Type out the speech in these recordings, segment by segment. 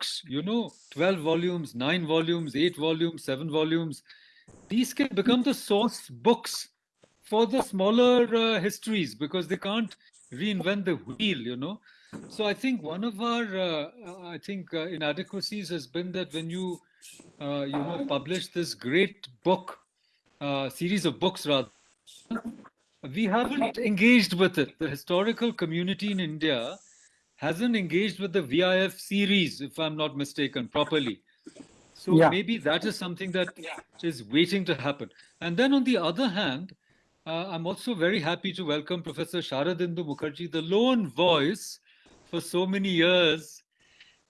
books, you know, 12 volumes, nine volumes, eight volumes, seven volumes, these can become the source books for the smaller uh, histories because they can't reinvent the wheel, you know. So I think one of our, uh, I think, uh, inadequacies has been that when you, uh, you know, publish this great book, uh, series of books rather, we haven't engaged with it. The historical community in India hasn't engaged with the VIF series, if I'm not mistaken, properly. So yeah. maybe that is something that is waiting to happen. And then on the other hand, uh, I'm also very happy to welcome Professor Sharadindu Mukherjee, the lone voice for so many years,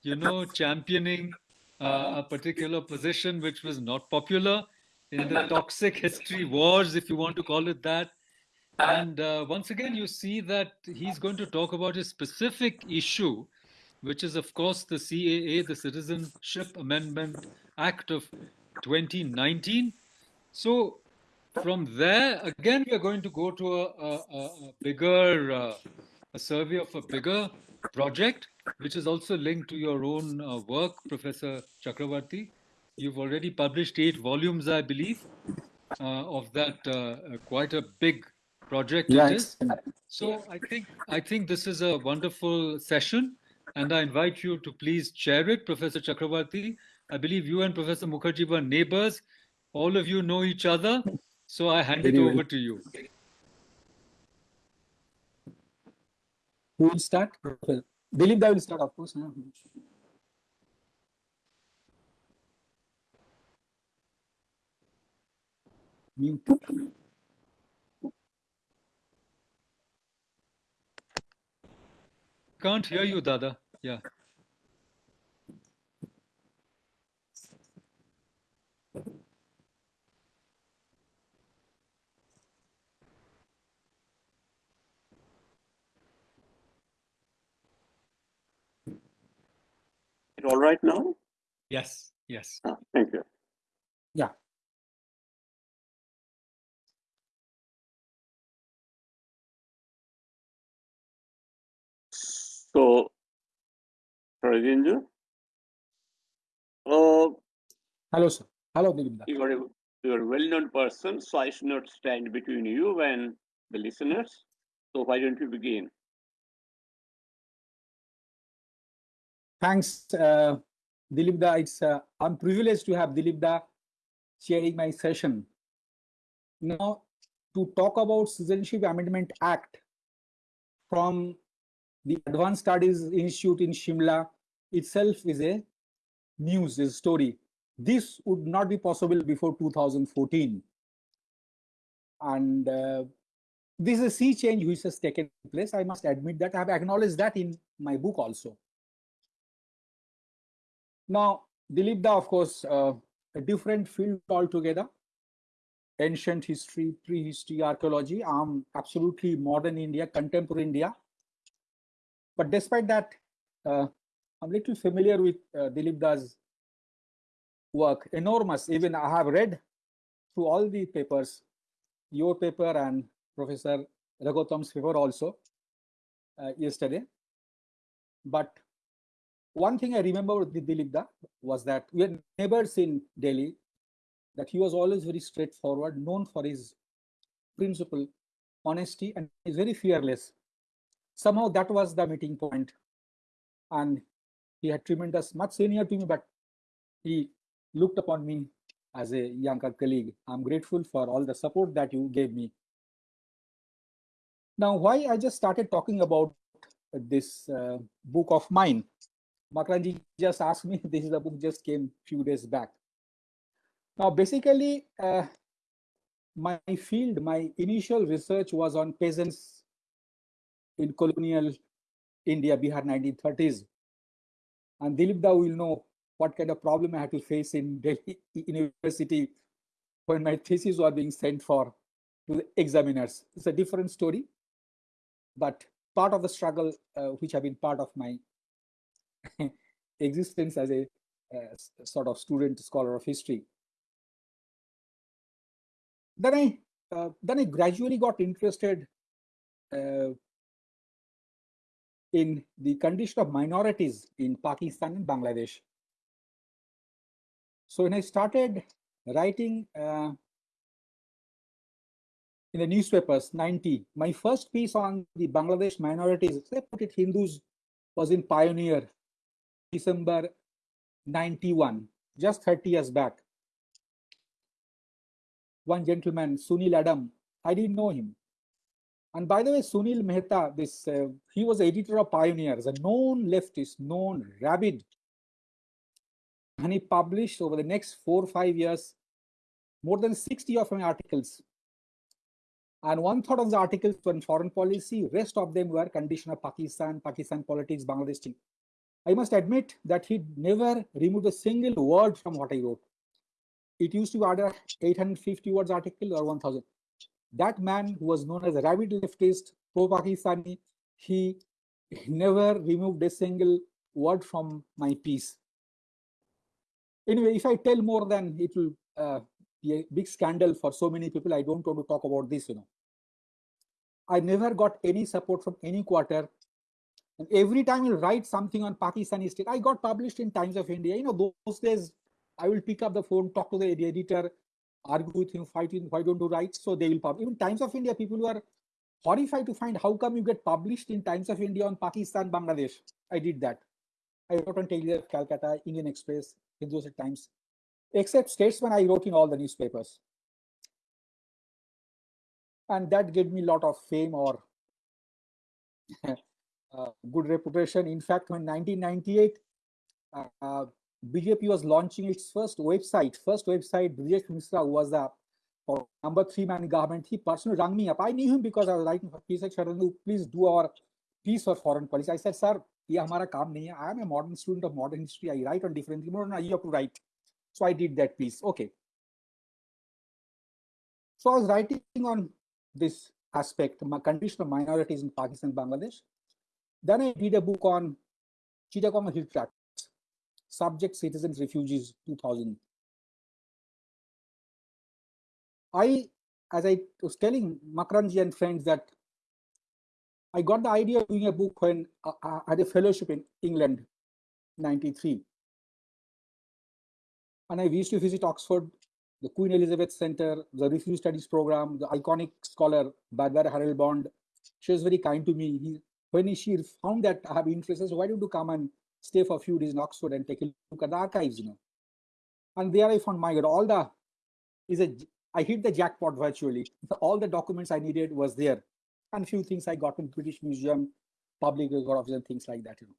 you know, championing uh, a particular position which was not popular in the toxic history wars, if you want to call it that. And uh, once again, you see that he's going to talk about a specific issue, which is, of course, the CAA, the Citizenship Amendment Act of 2019. So from there, again, we are going to go to a, a, a bigger, uh, a survey of a bigger project, which is also linked to your own uh, work, Professor Chakravarti. You've already published eight volumes, I believe, uh, of that uh, quite a big project yeah, it is. So I think I think this is a wonderful session, and I invite you to please chair it, Professor Chakravarti. I believe you and Professor Mukherjee were neighbors. All of you know each other, so I hand Very it over well. to you. Who will start? Dilip, will start, of course. Mute. Can't hear you, Dada. Yeah. It all right now? Yes, yes. Ah, thank you. Yeah. So, Rajendra, uh, hello, sir. Hello, Dilipda. You are a, you are a well-known person, so I should not stand between you and the listeners. So why don't you begin? Thanks, uh, Dilipda. It's uh, I'm privileged to have Dilipda chairing my session. Now, to talk about Citizenship Amendment Act from the Advanced Studies Institute in Shimla itself is a news, is a story. This would not be possible before 2014. And uh, this is a sea change which has taken place. I must admit that I have acknowledged that in my book also. Now, Dilipda, of course, uh, a different field altogether. Ancient history, prehistory, archaeology. I'm absolutely modern India, contemporary India. But despite that, uh, I'm a little familiar with uh, Dilipda's work, enormous. Even I have read through all the papers, your paper and Professor Raghutam's paper also uh, yesterday. But one thing I remember with Dilipda was that we had neighbors in Delhi, that he was always very straightforward, known for his principle, honesty, and he's very fearless somehow that was the meeting point. And he had tremendous much senior to me but he looked upon me as a younger colleague. I'm grateful for all the support that you gave me. Now why i just started talking about this uh, book of mine? Makranji just asked me this is the book just came few days back. Now basically uh, my field my initial research was on peasants in colonial India, Bihar 1930s. And Dilipda will know what kind of problem I had to face in Delhi University when my thesis was being sent for to the examiners. It's a different story, but part of the struggle uh, which have been part of my existence as a uh, sort of student scholar of history. Then I uh, then I gradually got interested uh, in the condition of minorities in Pakistan and Bangladesh. So when I started writing uh, in the newspapers, 90, my first piece on the Bangladesh minorities, they put it Hindus, was in Pioneer, December 91, just 30 years back. One gentleman, Sunil Adam, I didn't know him. And by the way, Sunil Mehta, this uh, he was editor of Pioneers, a known leftist, known rabid. And he published over the next four or five years more than 60 of my articles. And one third of the articles were in foreign policy, rest of them were condition of Pakistan, Pakistan politics, Bangladesh. I must admit that he never removed a single word from what I wrote. It used to be either 850 words article or 1000 that man who was known as a rabid leftist, pro-Pakistani, he never removed a single word from my piece. Anyway, if I tell more than it will uh, be a big scandal for so many people, I don't want to talk about this, you know. I never got any support from any quarter. And every time you write something on Pakistani state, I got published in Times of India. You know, those days I will pick up the phone, talk to the editor, argue with him, fight him, why don't you write? So they will publish. Even Times of India, people were horrified to find how come you get published in Times of India on Pakistan, Bangladesh. I did that. I wrote on Telegraph, Calcutta, Indian Express, Hindustan Times. Except Statesman, I wrote in all the newspapers. And that gave me a lot of fame or uh, good reputation. In fact, when 1998, uh, BJP was launching its first website. First website, Brijesh Mishra was the uh, number three man in government. He personally rang me up. I knew him because I was writing for peace. I said, please do our piece or foreign policy. I said, sir, yeah, kaam nahi hai. I am a modern student of modern history. I write on different things. No, no, have to write. So I did that piece. Okay. So I was writing on this aspect, my condition of minorities in Pakistan, Bangladesh. Then I did a book on Chittagong Hill Tract subject citizens refugees 2000 i as i was telling makranji and friends that i got the idea of doing a book when uh, uh, i had a fellowship in england 93 and i used to visit oxford the queen elizabeth center the refugee studies program the iconic scholar barbara harrell-bond she was very kind to me. He, when she found that i have interest so why don't you come and stay for a few days in Oxford and take a look at the archives, you know. And there I found my God, all the is a I hit the jackpot virtually. All the documents I needed was there. And a few things I got in British Museum, public record office and things like that, you know.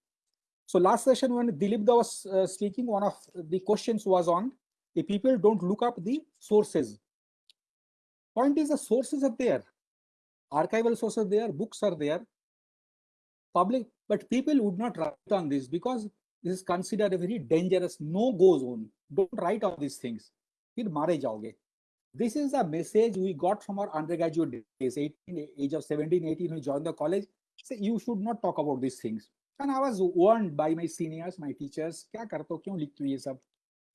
So last session when Dilip was uh, speaking, one of the questions was on the people don't look up the sources. Point is the sources are there. Archival sources are there, books are there. Public but people would not write on this because this is considered a very dangerous no-go zone. Don't write on these things. This is a message we got from our undergraduate days, 18, age of 17, 18, we joined the college. Say, you should not talk about these things. And I was warned by my seniors, my teachers, kya?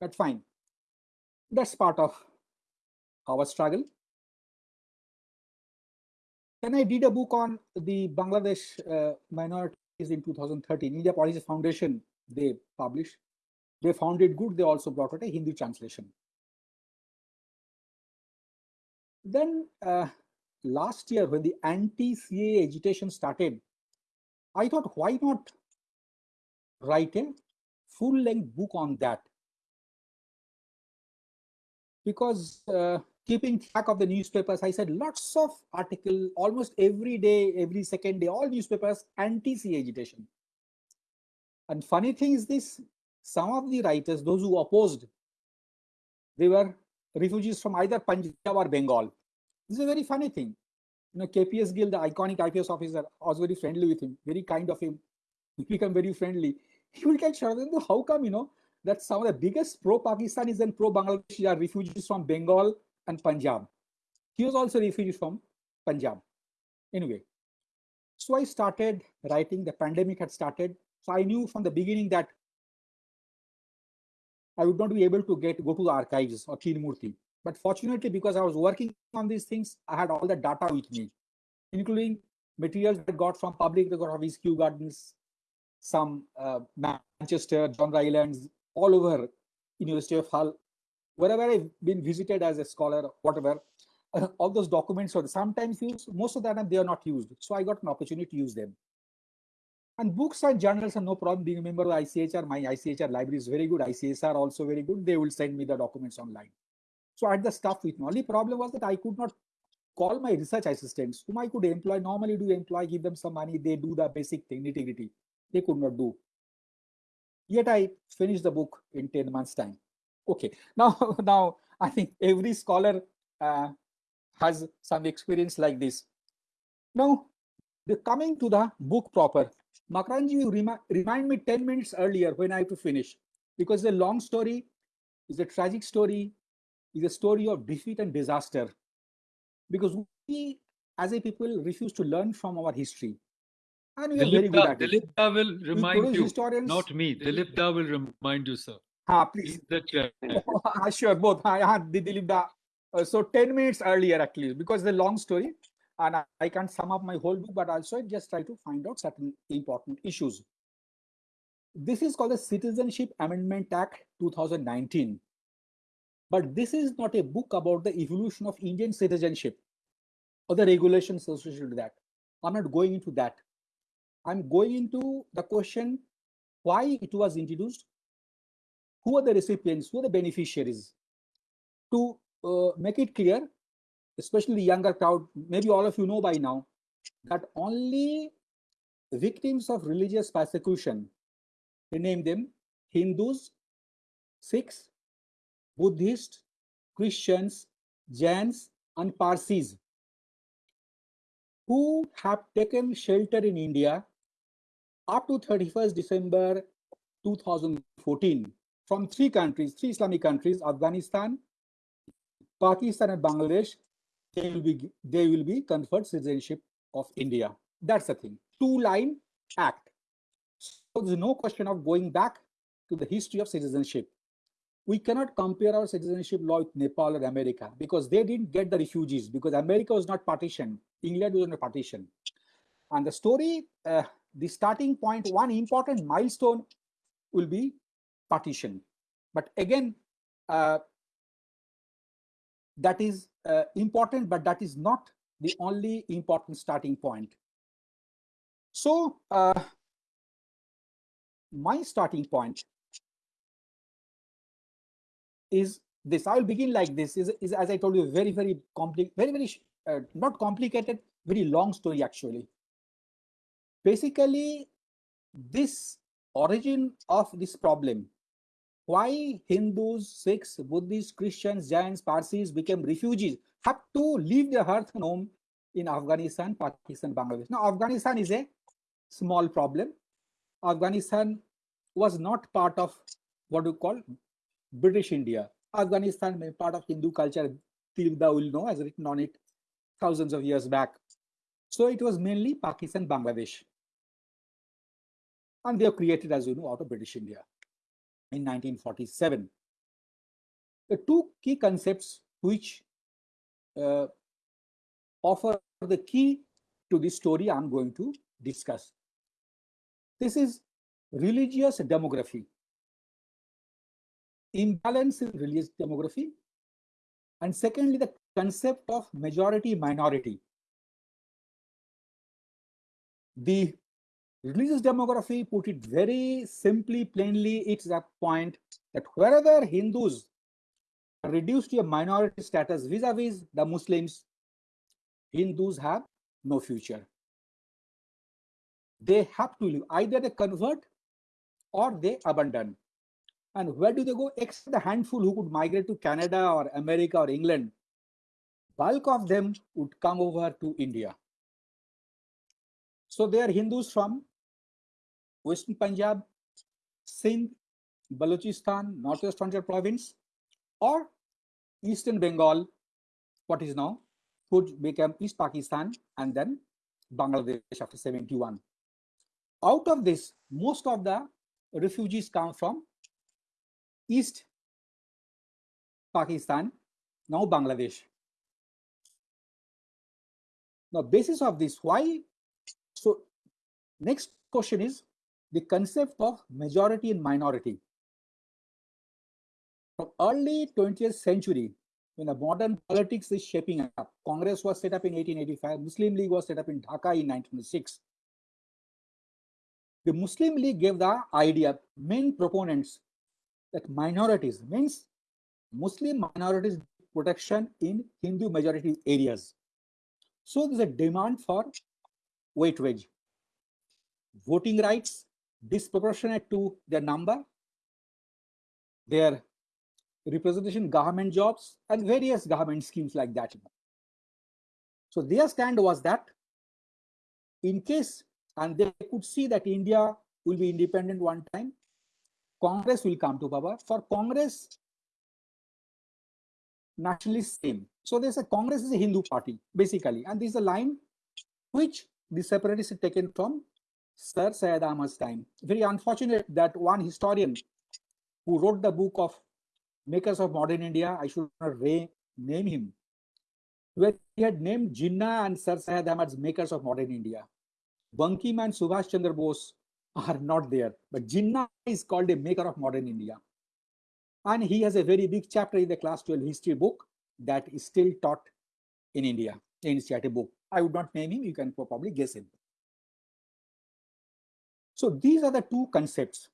But fine. That's part of our struggle. Then I did a book on the Bangladesh uh, minority is in 2013. India Policy Foundation, they published. They found it good. They also brought out a Hindi translation. Then uh, last year, when the anti-CAA agitation started, I thought, why not write a full-length book on that? Because uh, keeping track of the newspapers, I said lots of article, almost every day, every second day, all newspapers anti-CAA agitation. And funny thing is this, some of the writers, those who opposed, they were refugees from either Punjab or Bengal. This is a very funny thing. You know, KPS Gill, the iconic IPS officer, I was very friendly with him, very kind of him. We become very friendly. He will tell Sharadindu, how come, you know, that some of the biggest pro-Pakistanis and pro-Bangladeshi are refugees from Bengal and Punjab. He was also refugee from Punjab. Anyway, so I started writing, the pandemic had started. So I knew from the beginning that I would not be able to get go to the archives or Murthy. But fortunately, because I was working on these things, I had all the data with me, including materials I got from public record office, Kew Gardens, some uh, Manchester, John Rylands, all over University of Hull, wherever I've been visited as a scholar, whatever, uh, all those documents are sometimes used. Most of the time they are not used. So I got an opportunity to use them. And books and journals are no problem. Being a member of ICHR, my ICHR library is very good. ICSSR also very good. They will send me the documents online. So I had the stuff with me. Only problem was that I could not call my research assistants, whom I could employ, normally do employ, give them some money, they do the basic thing, nitty They could not do. Yet I finished the book in 10 months time. Okay, now, now I think every scholar uh, has some experience like this. Now, the coming to the book proper, makranji you remi remind me 10 minutes earlier when I have to finish because the long story is a tragic story, is a story of defeat and disaster. Because we as a people refuse to learn from our history. And we are very good at it. Will remind you, historians, not me. Dilip Da will remind you, sir. Ah, please. The sure, both. I had the Dilip Da. Uh, so 10 minutes earlier, actually, because the long story and I, I can't sum up my whole book, but also I just try to find out certain important issues. This is called the Citizenship Amendment Act 2019. But this is not a book about the evolution of Indian citizenship or the regulations associated with that. I'm not going into that. I'm going into the question why it was introduced, who are the recipients, who are the beneficiaries. To uh, make it clear, especially the younger crowd, maybe all of you know by now, that only victims of religious persecution, they name them Hindus, Sikhs, Buddhists, Christians, Jains, and Parsis, who have taken shelter in India up to 31st December 2014 from three countries, three Islamic countries, Afghanistan, Pakistan and Bangladesh, they will be they will be conferred citizenship of India. That's the thing. Two line act. So there's no question of going back to the history of citizenship. We cannot compare our citizenship law with Nepal or America because they didn't get the refugees because America was not partitioned. England was not partitioned. And the story, uh, the starting point, one important milestone will be partition. But again, uh, that is uh, important, but that is not the only important starting point. So uh, my starting point is this. I will begin like this. Is, is as I told you, very very complicated, very very uh, not complicated, very long story actually. Basically, this origin of this problem why Hindus, Sikhs, Buddhists, Christians, Jains, Parsis became refugees, have to leave their hearth and home in Afghanistan, Pakistan, Bangladesh. Now, Afghanistan is a small problem. Afghanistan was not part of what you call British India. Afghanistan is part of Hindu culture. Tilda will know, has written on it thousands of years back. So it was mainly Pakistan, Bangladesh. And they were created, as you know, out of British India in 1947. The two key concepts which uh, offer the key to this story I'm going to discuss. This is religious demography, imbalance in religious demography, and secondly, the concept of majority minority. The religious demography put it very simply, plainly, it's that point that wherever Hindus are reduced to a minority status vis-a-vis -vis the Muslims, Hindus have no future. They have to leave. Either they convert or they abandon. And where do they go? Except the handful who could migrate to Canada or America or England, bulk of them would come over to India. So they are Hindus from Western Punjab, Sindh, Balochistan, Northwest Frontier Province, or Eastern Bengal, what is now, would become East Pakistan and then Bangladesh after 71. Out of this, most of the refugees come from East Pakistan, now Bangladesh. Now, basis of this, why? So, next question is, the concept of majority and minority. From early 20th century, when the modern politics is shaping up, Congress was set up in 1885, Muslim League was set up in Dhaka in 1906. The Muslim League gave the idea, main proponents, that minorities means Muslim minorities protection in Hindu majority areas. So there's a demand for weightage, voting rights disproportionate to their number, their representation government jobs and various government schemes like that. So their stand was that in case, and they could see that India will be independent one time, Congress will come to power. For Congress, nationalist same. So they a Congress is a Hindu party, basically. And this is a line which the separatists had taken from Sir Syed Ahmad's time. Very unfortunate that one historian who wrote the book of Makers of Modern India, I should not name him, where he had named Jinnah and Sir Syed Ahmad's Makers of Modern India. Bankim and Subhash Chandra Bose are not there, but Jinnah is called a maker of modern India. And he has a very big chapter in the class 12 history book that is still taught in India, in book. I would not name him, you can probably guess him. So these are the two concepts.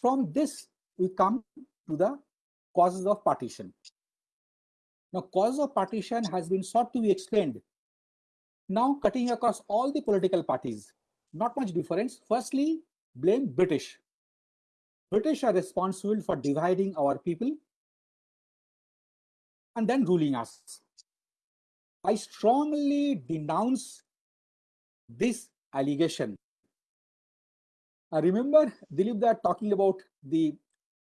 From this, we come to the causes of partition. Now, cause of partition has been sought to be explained. Now, cutting across all the political parties, not much difference. Firstly, blame British. British are responsible for dividing our people and then ruling us. I strongly denounce this allegation. I remember Dilipda talking about the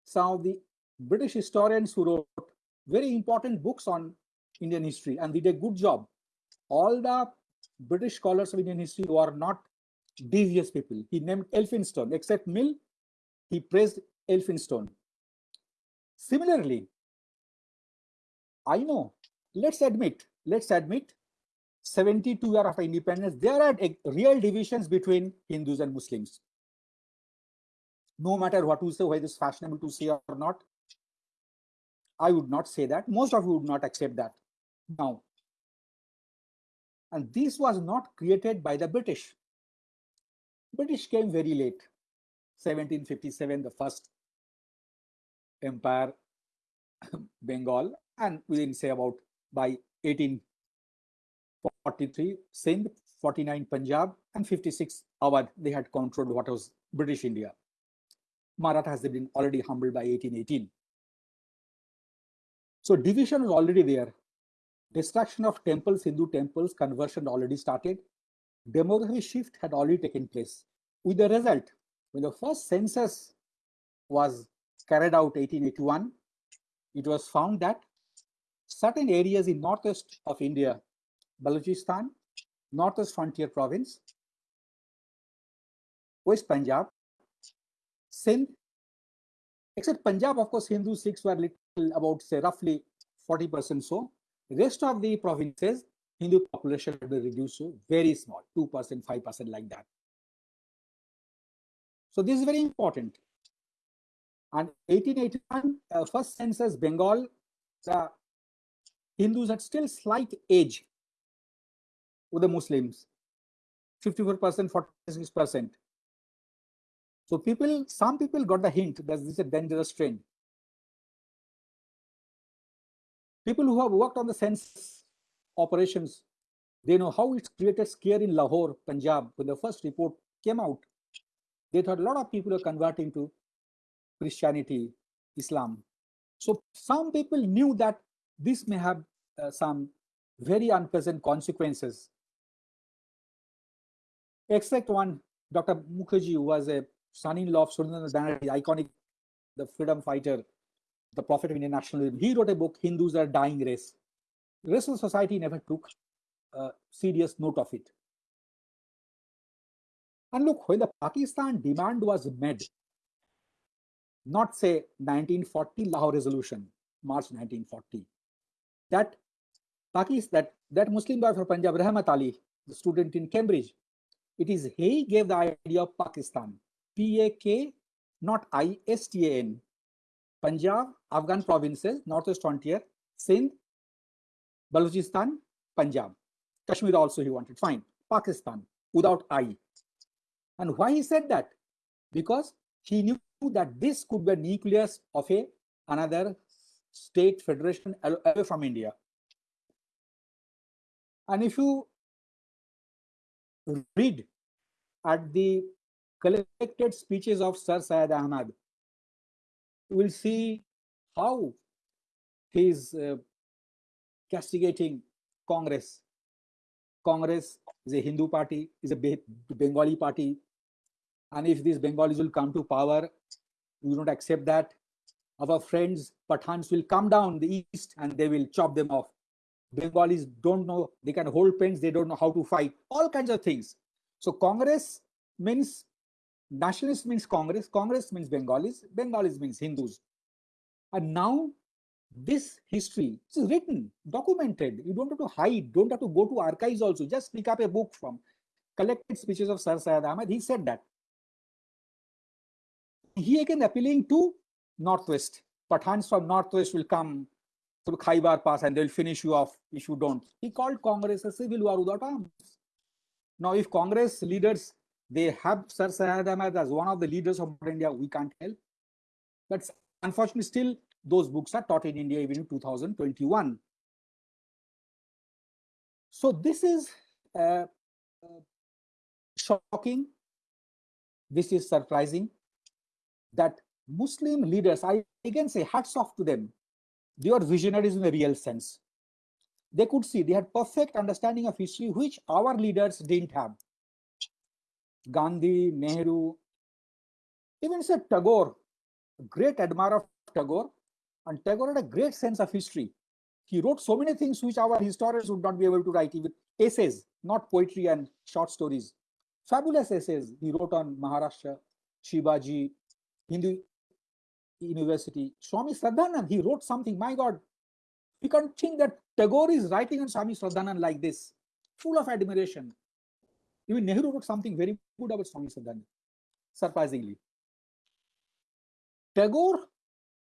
some of the British historians who wrote very important books on Indian history and did a good job. All the British scholars of Indian history who are not devious people. He named Elphinstone, except Mill, he praised Elphinstone. Similarly, I know, let's admit, let's admit, 72 years after independence, there are real divisions between Hindus and Muslims. No matter what you say, whether it's fashionable to say or not, I would not say that. Most of you would not accept that. Now, and this was not created by the British. British came very late. 1757, the first empire, Bengal, and within say about by 1843, Sindh, 49 Punjab, and 56 Awadh, they had controlled what was British India. Marathas had been already humbled by 1818. So division was already there. Destruction of temples, Hindu temples, conversion already started. Demography shift had already taken place. With the result, when the first census was carried out 1881, it was found that certain areas in northeast of India, Balochistan, northwest frontier province, West Punjab, Sindh, except Punjab, of course, Hindu Sikhs were little about say roughly 40% so. Rest of the provinces, Hindu population had been reduced to very small, 2%, 5% like that. So this is very important. And 1881, uh, first census Bengal, the Hindus had still slight age with the Muslims, 54%, 46%. So people, some people got the hint that this is a dangerous trend. People who have worked on the census operations, they know how it's created scare in Lahore, Punjab, when the first report came out they thought a lot of people are converting to Christianity, Islam. So some people knew that this may have some very unpleasant consequences. Except one, Dr. Mukherjee, was a son-in-law of Surendra Banerjee, iconic, the freedom fighter, the prophet of Indian nationalism. He wrote a book, Hindus are dying race. The rest of society never took uh, serious note of it. And look, when the Pakistan demand was made, not say 1940 Lahore resolution, March 1940, that Pakistan, that, that Muslim boy from Punjab, Rahmat Ali, the student in Cambridge, it is he gave the idea of Pakistan. P-A-K, not I-S-T-A-N. Punjab, Afghan provinces, northwest frontier, Sindh, Balochistan, Punjab. Kashmir also he wanted, fine. Pakistan, without I. And why he said that? Because he knew that this could be a nucleus of a another state federation away from India. And if you read at the collected speeches of Sir Syed Ahmad, you will see how he is uh, castigating Congress. Congress is a Hindu party, is a Bengali party. And if these Bengalis will come to power, we don't accept that. Our friends, Pathans, will come down the east and they will chop them off. Bengalis don't know, they can hold pens, they don't know how to fight, all kinds of things. So Congress means, nationalist means Congress, Congress means Bengalis, Bengalis means Hindus. And now this history is written, documented. You don't have to hide, don't have to go to archives also. Just pick up a book from collected speeches of Sir Syed Ahmed. He said that. He again appealing to Northwest. Pathans from Northwest will come through Khyber Pass and they'll finish you off if you don't. He called Congress a civil war without arms. Now, if Congress leaders, they have Sir Syed Ahmed as one of the leaders of India, we can't help. But unfortunately, still those books are taught in India even in 2021. So this is uh, uh, shocking. This is surprising that Muslim leaders, I again say hats off to them. They were visionaries in the real sense. They could see, they had perfect understanding of history, which our leaders didn't have. Gandhi, Nehru, even said Tagore, a great admirer of Tagore, and Tagore had a great sense of history. He wrote so many things which our historians would not be able to write, even essays, not poetry and short stories. Fabulous essays he wrote on Maharashtra, Shivaji, Hindu University. Swami Shraddhanand, he wrote something, my God, you can't think that Tagore is writing on Swami Shraddhanand like this, full of admiration. Even Nehru wrote something very good about Swami Shraddhanand, surprisingly. Tagore,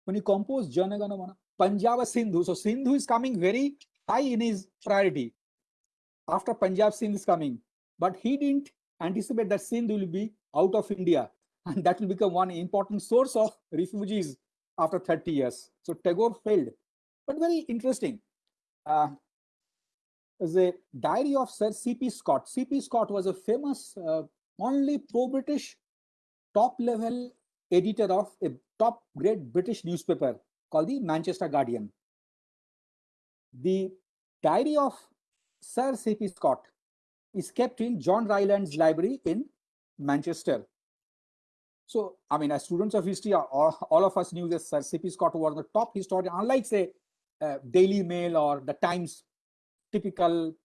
when he composed Jana Gana Mana, Punjab Sindhu, so Sindhu is coming very high in his priority after Punjab Sindh is coming. But he didn't anticipate that Sindh will be out of India and that will become one important source of refugees after 30 years. So Tagore failed, but very interesting. Uh, a diary of Sir C.P. Scott. C.P. Scott was a famous, uh, only pro-British top-level editor of a top-grade British newspaper called the Manchester Guardian. The diary of Sir C.P. Scott is kept in John Ryland's library in Manchester. So, I mean, as students of history, all, all of us knew that Sir C.P. Scott was the top historian, unlike, say, uh, Daily Mail or the Times, typical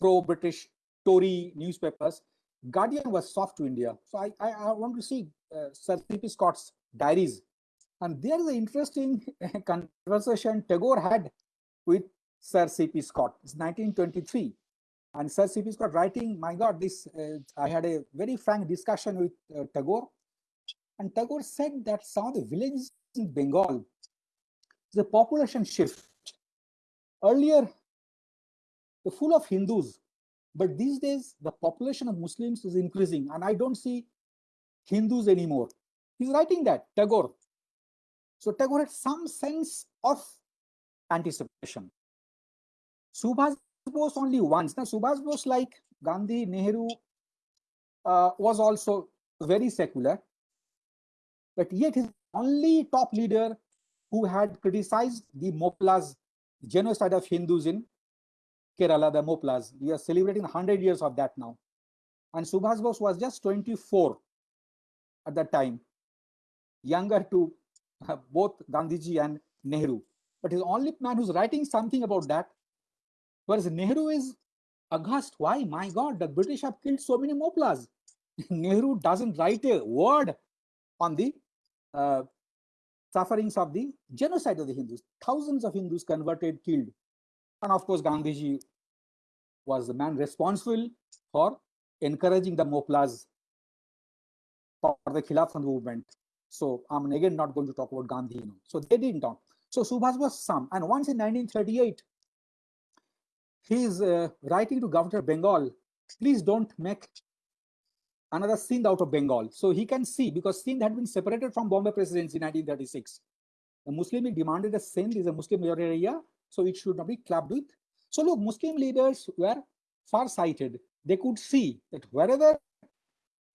pro-British Tory newspapers. Guardian was soft to India. So I, I, I want to see uh, Sir C.P. Scott's diaries. And there is an interesting conversation Tagore had with Sir C.P. Scott. It's 1923. And Sir C.P. Scott writing, my God, this uh, I had a very frank discussion with uh, Tagore and Tagore said that some of the villages in Bengal, the population shift. Earlier, the full of Hindus, but these days the population of Muslims is increasing, and I don't see Hindus anymore. He's writing that, Tagore. So Tagore had some sense of anticipation. Subhas Bose only once. Now Subhas Bose, like Gandhi, Nehru, uh, was also very secular but yet he's only top leader who had criticized the Moplas genocide of Hindus in Kerala, the Moplas. We are celebrating 100 years of that now. And Subhas Bose was just 24 at that time, younger to uh, both Gandhiji and Nehru. But he's the only man who's writing something about that. Whereas Nehru is aghast. Why? My God, the British have killed so many Moplas. Nehru doesn't write a word on the uh, sufferings of the genocide of the Hindus. Thousands of Hindus converted, killed. And of course, Gandhiji was the man responsible for encouraging the Moplas for the Khilafat movement. So I'm again not going to talk about Gandhi. You know. So they didn't talk. So Subhas was some. And once in 1938, he's uh, writing to Governor Bengal, please don't make another Sindh out of Bengal. So he can see because Sindh had been separated from Bombay presidency in 1936. The Muslim demanded a Sindh is a Muslim majority area, so it should not be clubbed with. So look, Muslim leaders were far-sighted. They could see that wherever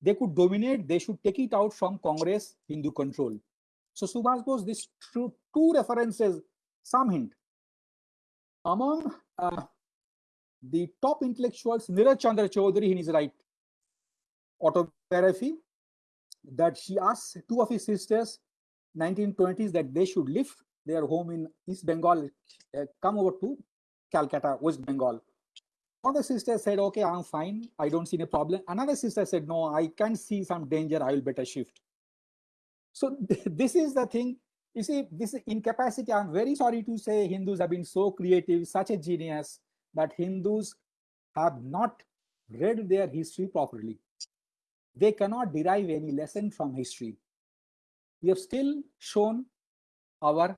they could dominate, they should take it out from Congress Hindu control. So Subhas Bose, these two, two references, some hint. Among uh, the top intellectuals, Nirad Chandra Chaudhary in his right autobiography, that she asked two of his sisters, 1920s, that they should leave their home in East Bengal, uh, come over to Calcutta, West Bengal. One of the sisters said, okay, I'm fine. I don't see any problem. Another sister said, no, I can see some danger. I will better shift. So this is the thing. You see, this incapacity, I'm very sorry to say Hindus have been so creative, such a genius, that Hindus have not read their history properly. They cannot derive any lesson from history. We have still shown our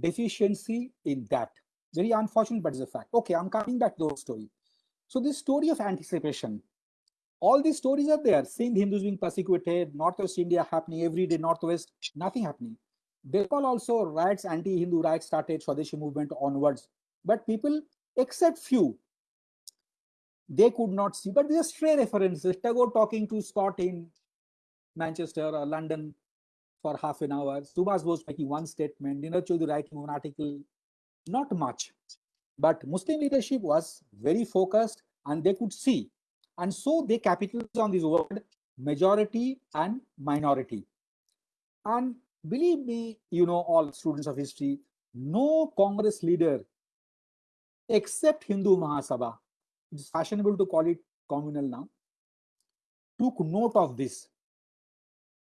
deficiency in that. Very unfortunate, but it's a fact. Okay, I'm coming back to the story. So this story of anticipation, all these stories are there. Sindh Hindus being persecuted, Northwest India happening every day, Northwest, nothing happening. Bengal also riots, anti-Hindu riots started, Swadeshi movement onwards. But people, except few, they could not see. But these are stray references. Tagore talking to Scott in Manchester or London for half an hour. Subhas Bose making one statement. Nirad Chaudhary writing one article. Not much. But Muslim leadership was very focused and they could see. And so they capitalized on this word majority and minority. And believe me, you know, all students of history, no Congress leader except Hindu Mahasabha, it's fashionable to call it communal now, took note of this.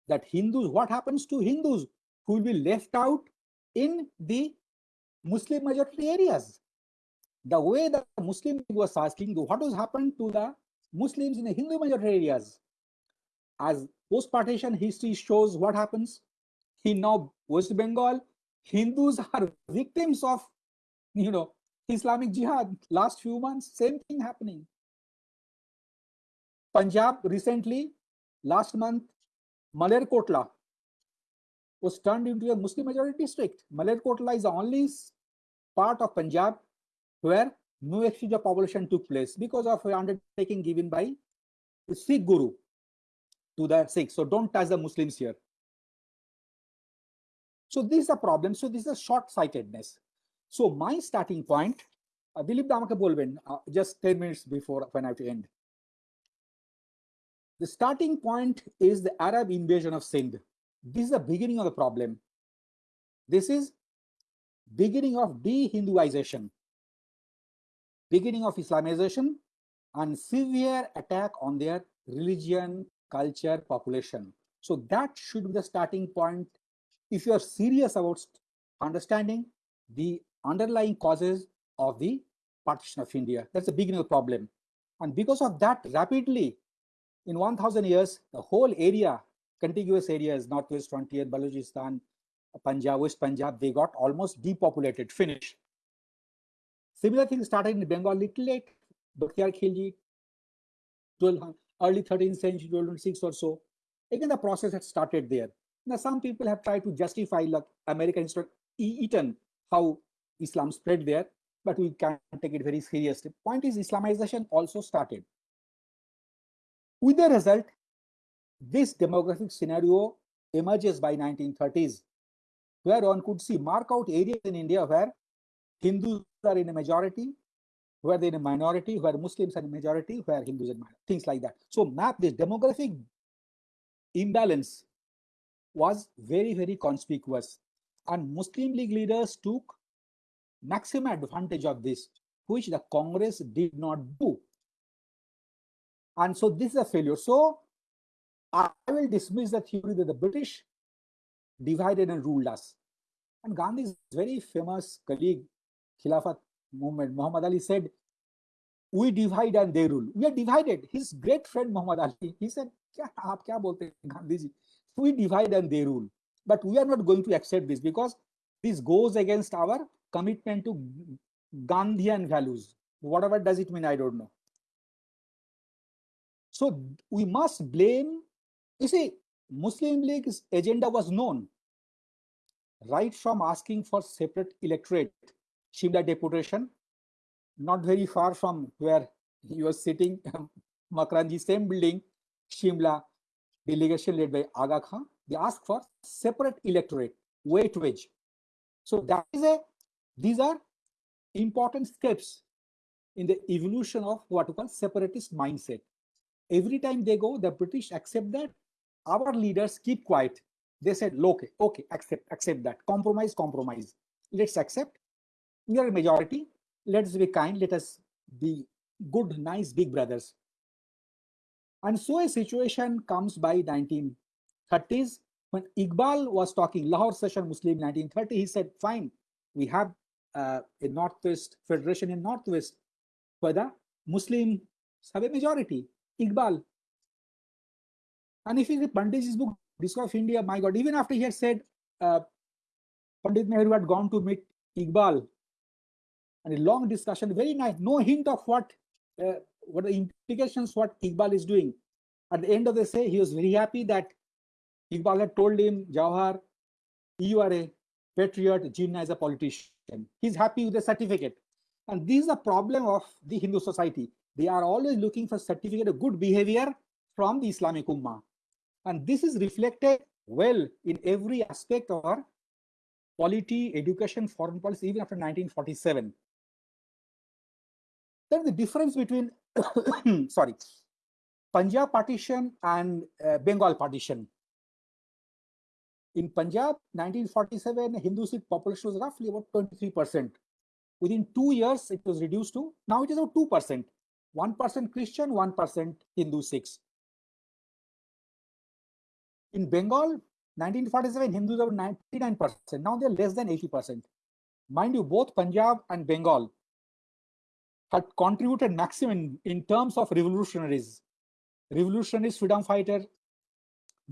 That Hindus, what happens to Hindus who will be left out in the Muslim majority areas? the way the Muslim was asking, what has happened to the Muslims in the Hindu majority areas? As post-partition history shows what happens in now West Bengal, Hindus are victims of, you know, Islamic Jihad. Last few months, same thing happening. Punjab recently, last month, Malerkotla was turned into a Muslim majority district. Malerkotla is the only part of Punjab where no exchange of population took place because of an undertaking given by the Sikh Guru to the Sikhs. So don't touch the Muslims here. So this is a problem. So this is a short-sightedness. So my starting point, uh, Dilip Damake bolben, uh, just 10 minutes before when I have to end. The starting point is the Arab invasion of Sindh. This is the beginning of the problem. This is beginning of de-Hinduization beginning of Islamization and severe attack on their religion, culture, population. So that should be the starting point if you are serious about understanding the underlying causes of the partition of India. That's the beginning of the problem. And because of that, rapidly, in 1000 years, the whole area, contiguous areas, Northwest frontier, Balochistan, Punjab, West Punjab, they got almost depopulated, finished. Similar thing started in Bengal little late, Bakhtiyar Khilji, 12, early 13th century, 1206 or so. Again, the process had started there. Now, some people have tried to justify like American history, Eaton, how Islam spread there, but we can't take it very seriously. Point is, Islamization also started. With the result, this demographic scenario emerges by 1930s, where one could see mark out areas in India where Hindus are in a majority, where they're in a minority, where Muslims are in a majority, where Hindus are in minority, things like that. So map this demographic imbalance was very, very conspicuous. And Muslim League leaders took maximum advantage of this, which the Congress did not do. And so this is a failure. So I will dismiss the theory that the British divided and ruled us. And Gandhi's very famous colleague, Khilafat movement, Muhammad Ali said, we divide and they rule. We are divided. His great friend Muhammad Ali, he said, kya, aap kya bolte Gandhi ji? We divide and they rule. But we are not going to accept this because this goes against our commitment to gandhian values. Whatever does it mean i don't know. So we must blame you see muslim league's agenda was known. Right from asking for separate electorate shimla deputation not very far from where he was sitting makranji same building shimla delegation led by Aga Khan, they asked for separate electorate, weightage. So that is a, these are important steps in the evolution of what we call separatist mindset. Every time they go, the British accept that. Our leaders keep quiet. They said, okay, okay, accept, accept that. Compromise, compromise. Let's accept. We are a majority. Let's be kind. Let us be good, nice, big brothers. And so a situation comes by 1930s when Iqbal was talking, Lahore Session Muslim 1930, he said, fine, we have uh, Northwest Federation in Northwest where the Muslims have a majority, Iqbal. And if you read Pandit's book, Discovery of India, my God, even after he had said uh, Pandit Nehru had gone to meet Iqbal, and a long discussion, very nice, no hint of what uh, what the implications what Iqbal is doing. At the end of the day, he was very happy that Iqbal had told him, Jawahar, you are a patriot, Jinnah is a politician. He's happy with the certificate. And this is a problem of the Hindu society. They are always looking for certificate of good behavior from the Islamic Ummah. And this is reflected well in every aspect of our polity, education, foreign policy, even after 1947. Then the difference between sorry, Punjab partition and uh, Bengal partition. In Punjab, 1947, Hindu Sikh population was roughly about 23%. Within two years, it was reduced to, now it is about 2%. 1% Christian, 1% Hindu Sikhs. In Bengal, 1947, Hindus were 99%. Now they're less than 80%. Mind you, both Punjab and Bengal had contributed maximum in, terms of revolutionaries. Revolutionaries, freedom fighter,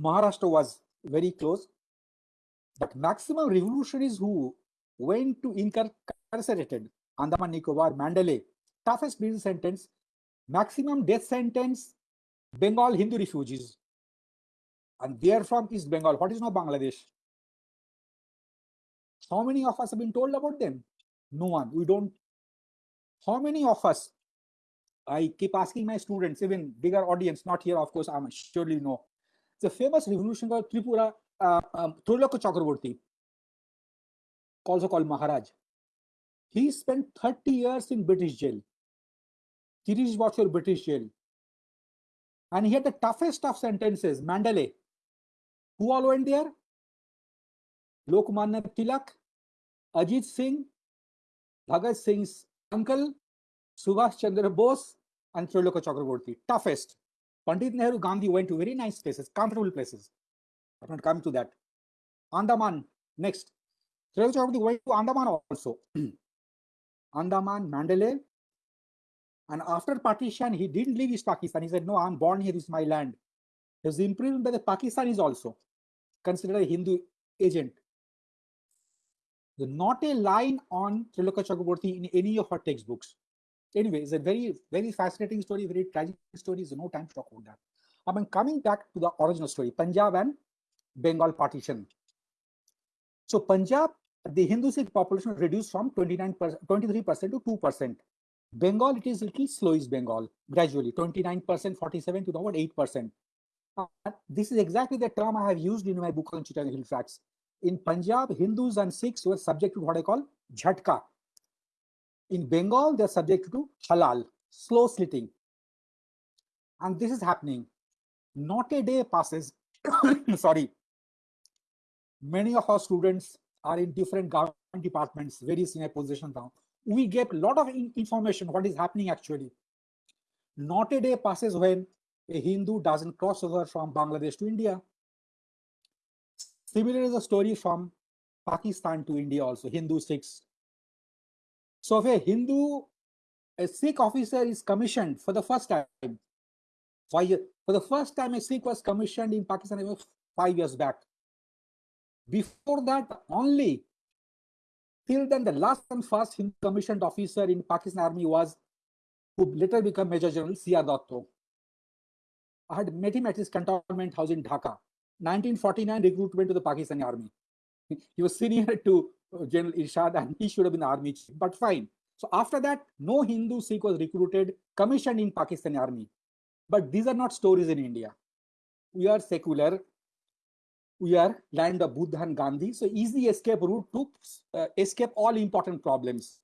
Maharashtra was very close. But maximum revolutionaries who went to incarcerated, Andaman Nicobar, Mandalay, toughest prison sentence, maximum death sentence, Bengal Hindu refugees. And they are from East Bengal. What is now Bangladesh? How many of us have been told about them? No one. We don't how many of us i keep asking my students even bigger audience not here of course i'm surely know the famous revolution called tripura Thurloko Chakraborty, also called Maharaj, he spent 30 years in British jail. Tirish Bachur British jail. And he had the toughest of sentences, Mandalay. Who all went there? Lokmanya Tilak, Ajit Singh, Bhagat Singh's uncle, Subhash Chandra Bose, and Triloka Chakraborty. Toughest. Pandit Nehru Gandhi went to very nice places, comfortable places. I'm not coming to that. Andaman, next. Triloka Chakraborty went to Andaman also. Andaman, Mandalay. And after partition, he didn't leave East Pakistan. He said, No, I'm born here, this is my land. He was imprisoned by the Pakistanis also, considered a Hindu agent not a line on Triloka Chakraborty in any of her textbooks. Anyway, it's a very, very fascinating story, very tragic story. There's no time to talk about that. I mean, coming back to the original story, Punjab and Bengal partition. So Punjab, the Hindu Sikh population reduced from 29 23% to 2%. Bengal, it is little slow is Bengal, gradually, 29%, 47 to about 8%. Uh, this is exactly the term I have used in my book on Chittagong Hill Tracts in Punjab, Hindus and Sikhs were subject to what I call jhatka. In Bengal, they're subject to halal, slow slitting. And this is happening. Not a day passes. Sorry. Many of our students are in different government departments, very senior positions now. We get a lot of information, what is happening actually. Not a day passes when a Hindu doesn't cross over from Bangladesh to India Similar is a story from Pakistan to India also, Hindu Sikhs. So if a Hindu, a Sikh officer is commissioned for the first time, years. For the first time, a Sikh was commissioned in Pakistan five years back. Before that, only till then, the last and first Hindu commissioned officer in Pakistan Army was who later became Major General C.R. Dutta. I had met him at his cantonment house in Dhaka. 1949 recruitment to the Pakistani army. He was senior to uh, General Ershad and he should have been army chief, but fine. So after that, no Hindu Sikh was recruited, commissioned in Pakistani army. But these are not stories in India. We are secular We are land of Buddha and Gandhi. So easy escape route to uh, escape all important problems.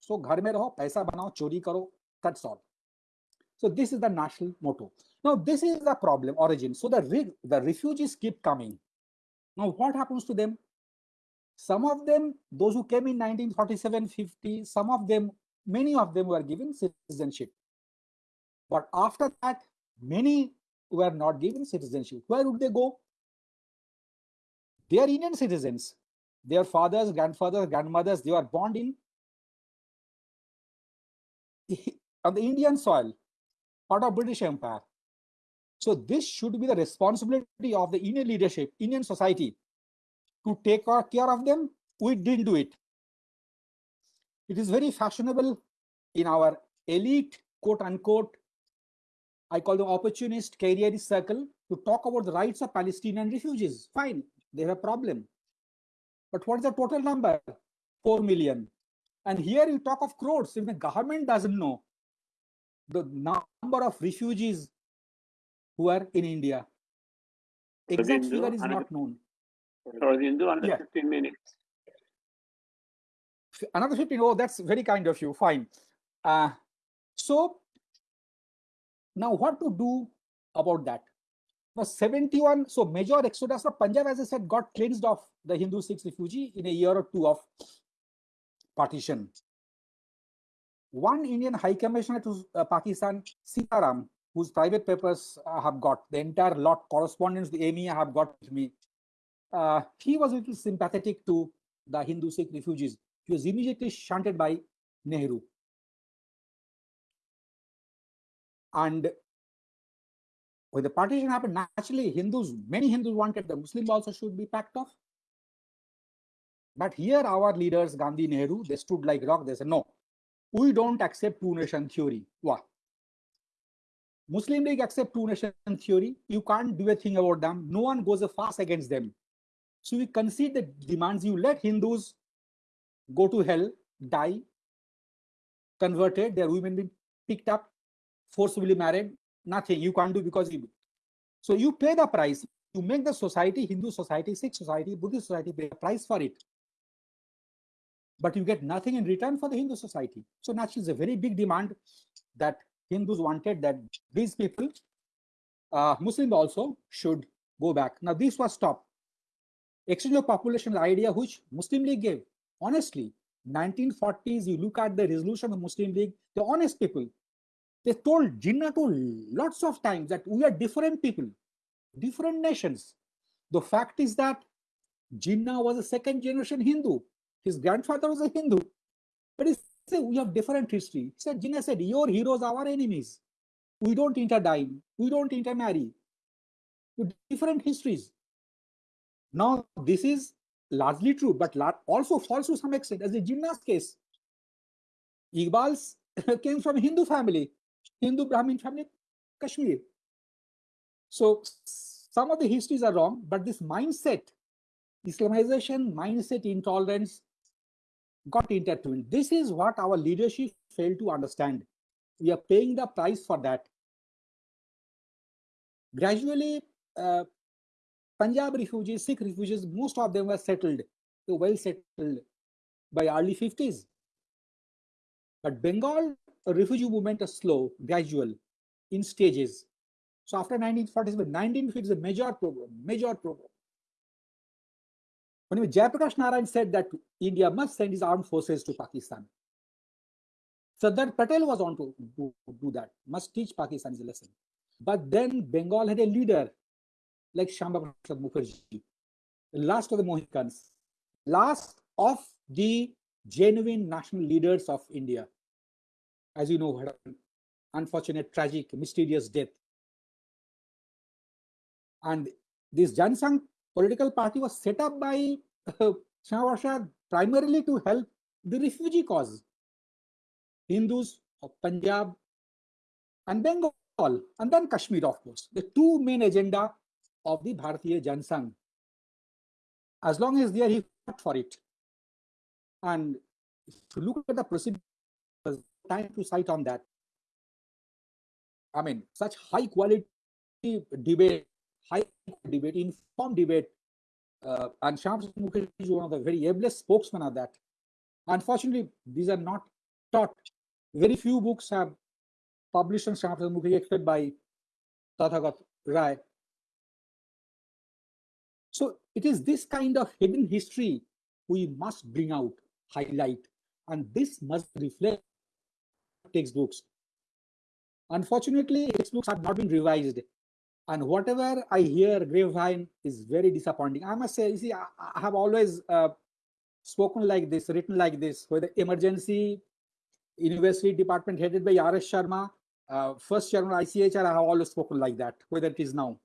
So घर में रहो, पैसा बनाओ, चोरी करो, that's all. So this is the national motto. Now this is the problem origin. So the, the refugees keep coming. Now what happens to them? Some of them, those who came in 1947, 50, some of them, many of them were given citizenship. But after that, many were not given citizenship. Where would they go? They are Indian citizens. Their fathers, grandfathers, grandmothers, they were born in on the Indian soil, part of British Empire. So this should be the responsibility of the Indian leadership, Indian society, to take care of them. We didn't do it. It is very fashionable in our elite, quote unquote, I call them opportunist careerist circle to talk about the rights of Palestinian refugees. Fine, they have a problem. But what is the total number? 4 million. And here you talk of crores. If the government doesn't know the number of refugees who are in India, exact figure is not known. Ravindu, another yeah. 15 minutes. Another 15, oh, that's very kind of you, fine. Uh, so now what to do about that? Now 71, so major exodus of Punjab, as I said, got cleansed of the Hindu Sikhs refugee in a year or two of partition. One Indian High Commissioner to uh, Pakistan, Sitaram, whose private papers uh, have got the entire lot correspondence, the EMEA have got with me. Uh, he was a little sympathetic to the Hindu Sikh refugees. He was immediately shunted by Nehru. And when the partition happened, naturally Hindus, many Hindus wanted the Muslims also should be packed off. But here our leaders, Gandhi, Nehru, they stood like rock. They said, no, we don't accept two nation theory. Why? Muslim League accept two nation theory. You can't do a thing about them. No one goes a fast against them. So we concede the demands. You let Hindus go to hell, die, converted, their women be picked up, forcibly married, nothing you can't do because you so you pay the price you make the society hindu society sikh society buddhist society pay the price for it. But you get nothing in return for the hindu society. So naturally it's a very big demand that hindus wanted that these people uh, muslims also should go back. Now this was stopped. Exchange of population idea which muslim league gave. Honestly 1940s you look at the resolution of muslim league the honest people they told Jinnah to lots of times that we are different people, different nations. The fact is that Jinnah was a second generation Hindu. His grandfather was a Hindu. But he said, we have different history. He said, Jinnah said, your heroes are our enemies. We don't interdine. We don't intermarry. With different histories. Now, this is largely true, but also false to some extent, as in Jinnah's case. Iqbal's came from Hindu family. Hindu Brahmin family, Kashmir. So some of the histories are wrong, but this mindset, Islamization, mindset, intolerance got intertwined. This is what our leadership failed to understand. We are paying the price for that. Gradually, uh, Punjab refugees, Sikh refugees, most of them were settled, well settled by early 50s. But Bengal refugee movement is slow, gradual, in stages. So after 1947, 1950 is a major program, major program. When Jayaprakash Narayan said that India must send its armed forces to Pakistan, Sardar Patel was on to do, do that, must teach Pakistan a lesson. But then Bengal had a leader like Shyama Mukherjee, the last of the Mohicans, last of the genuine national leaders of India as you know, had an unfortunate, tragic, mysterious death. And this Jana Sangh political party was set up by uh, Shah primarily to help the refugee cause. Hindus of Punjab and Bengal, and then Kashmir, of course. The two main agenda of the Bharatiya Jana Sangh. As long as they are, he fought for it. And if you look at the procedure, time to cite on that. I mean, such high quality debate, high debate, informed debate, uh, and Shyam Mukherjee is one of the very ablest spokesmen of that. Unfortunately, these are not taught. Very few books have published on Shyam Mukherjee except by Tathagata Roy. So it is this kind of hidden history we must bring out, highlight, and this must reflect textbooks. Unfortunately, textbooks have not been revised. And whatever I hear grapevine is very disappointing. I must say, you see, I, have always uh, spoken like this, written like this, where the emergency university department headed by R.S. Sharma, uh, first chairman ICHR, I have always spoken like that, whether it is now.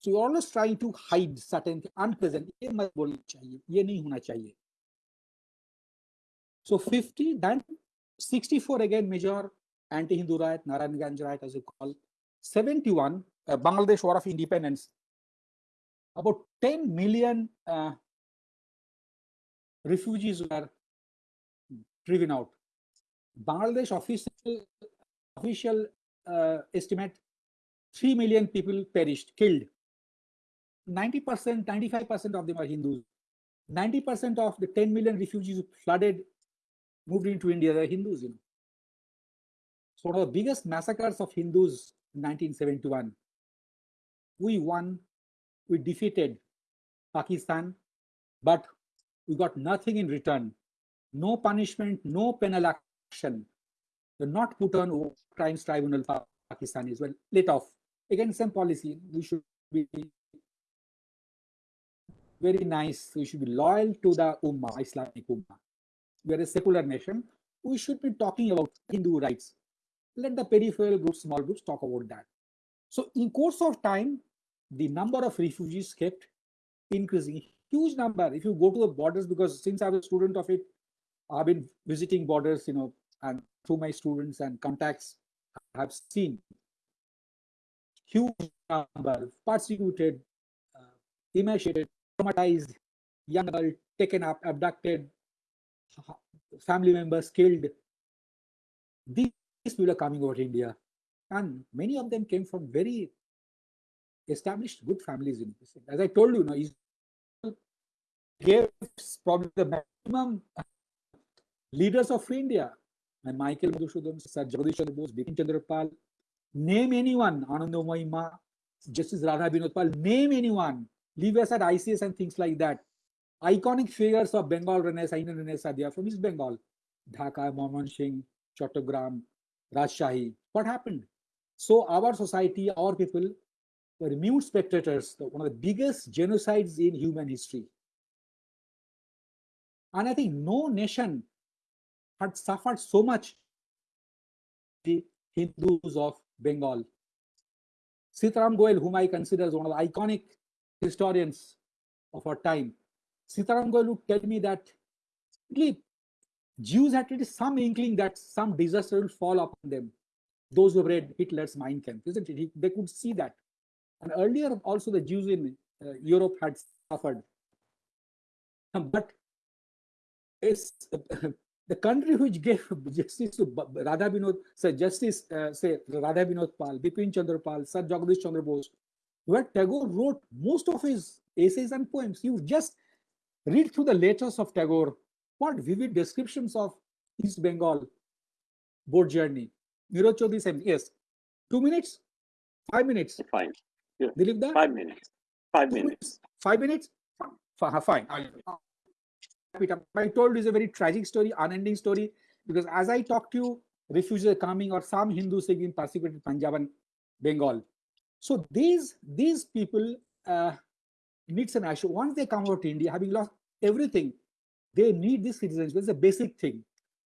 So you're always trying to hide certain unpleasant. So 50, then 64 again major anti-Hindu riot, Narayanganj riot as you call. 71, uh, Bangladesh War of Independence. About 10 million uh, refugees were driven out. Bangladesh official official uh, estimate 3 million people perished, killed. 90%, 95% of them are Hindus. 90% of the 10 million refugees flooded, moved into India, they're Hindus, you know. So one of the biggest massacres of Hindus in 1971. We won, we defeated Pakistan, but we got nothing in return. No punishment, no penal action. They're not put on crimes tribunal for Pakistanis. Well, let off. Again, same policy. We should be very nice. We should be loyal to the Ummah, Islamic Ummah. We are a secular nation. We should be talking about Hindu rights. Let the peripheral groups, small groups talk about that. So in course of time, the number of refugees kept increasing. Huge number. If you go to the borders, because since I was a student of it, I've been visiting borders, you know, and through my students and contacts, I have seen huge number persecuted, uh, emaciated, traumatized, young adult taken up, abducted, family members killed. These people are coming over to India, and many of them came from very established good families. In this. As I told you, know, Israel gave probably the maximum leaders of India. And Michael Madhusudhan, Sir Jagadish Chandra Bose, Bipin Chandra Pal, name anyone, Anando Mahima, Justice Radha Binod Pal, name anyone, leave aside ICS and things like that. Iconic figures of Bengal Renaissance, Indian Renaissance, they are from East Bengal. Dhaka, Mymensingh, Chattogram, Rajshahi. What happened? So our society, our people were mute spectators, one of the biggest genocides in human history. And I think no nation had suffered so much the Hindus of Bengal. Sitaram Goel, whom I consider as one of the iconic historians of our time, Sitaram Goel would tell me that Jews had at least some inkling that some disaster will fall upon them. Those who read Hitler's Mein Kampf, isn't it? He, they could see that. And earlier, also the Jews in uh, Europe had suffered. But it's, the country which gave justice to Radha Binod, say justice, uh, say Radha Binod Pal, Bipin Chandra Pal, Sir Jagadish Chandra Bose, where Tagore wrote most of his essays and poems. You just read through the letters of Tagore, what vivid descriptions of East Bengal boat journey. Nirad Chaudhuri same, yes. Two minutes? Five minutes? Fine. Yeah. Dilip da? Five minutes. Five minutes. Five minutes? Fine. Fine. I'll wrap it up. I told you it's a very tragic story, unending story, because as I talk to you, refugees are coming or some Hindus have been persecuted in Punjab and Bengal. So these these people uh, needs an issue. Once they come out to India, having lost everything, they need this citizenship. It's a basic thing.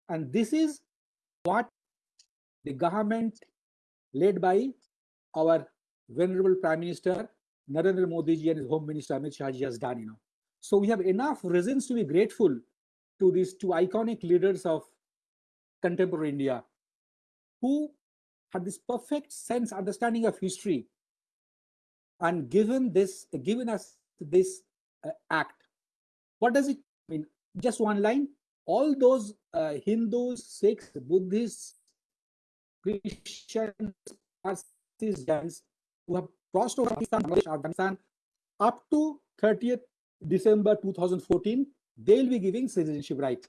And this is what the government led by our venerable Prime Minister Narendra Modi ji and his Home Minister Amit Shah ji has done, you know. So we have enough reasons to be grateful to these two iconic leaders of contemporary India who had this perfect sense understanding of history and given this given us this uh, act what does it mean just one line all those uh, hindus sikhs buddhists christians Parsis, who have crossed over Pakistan, Afghanistan up to 30th December 2014, they'll be giving citizenship right.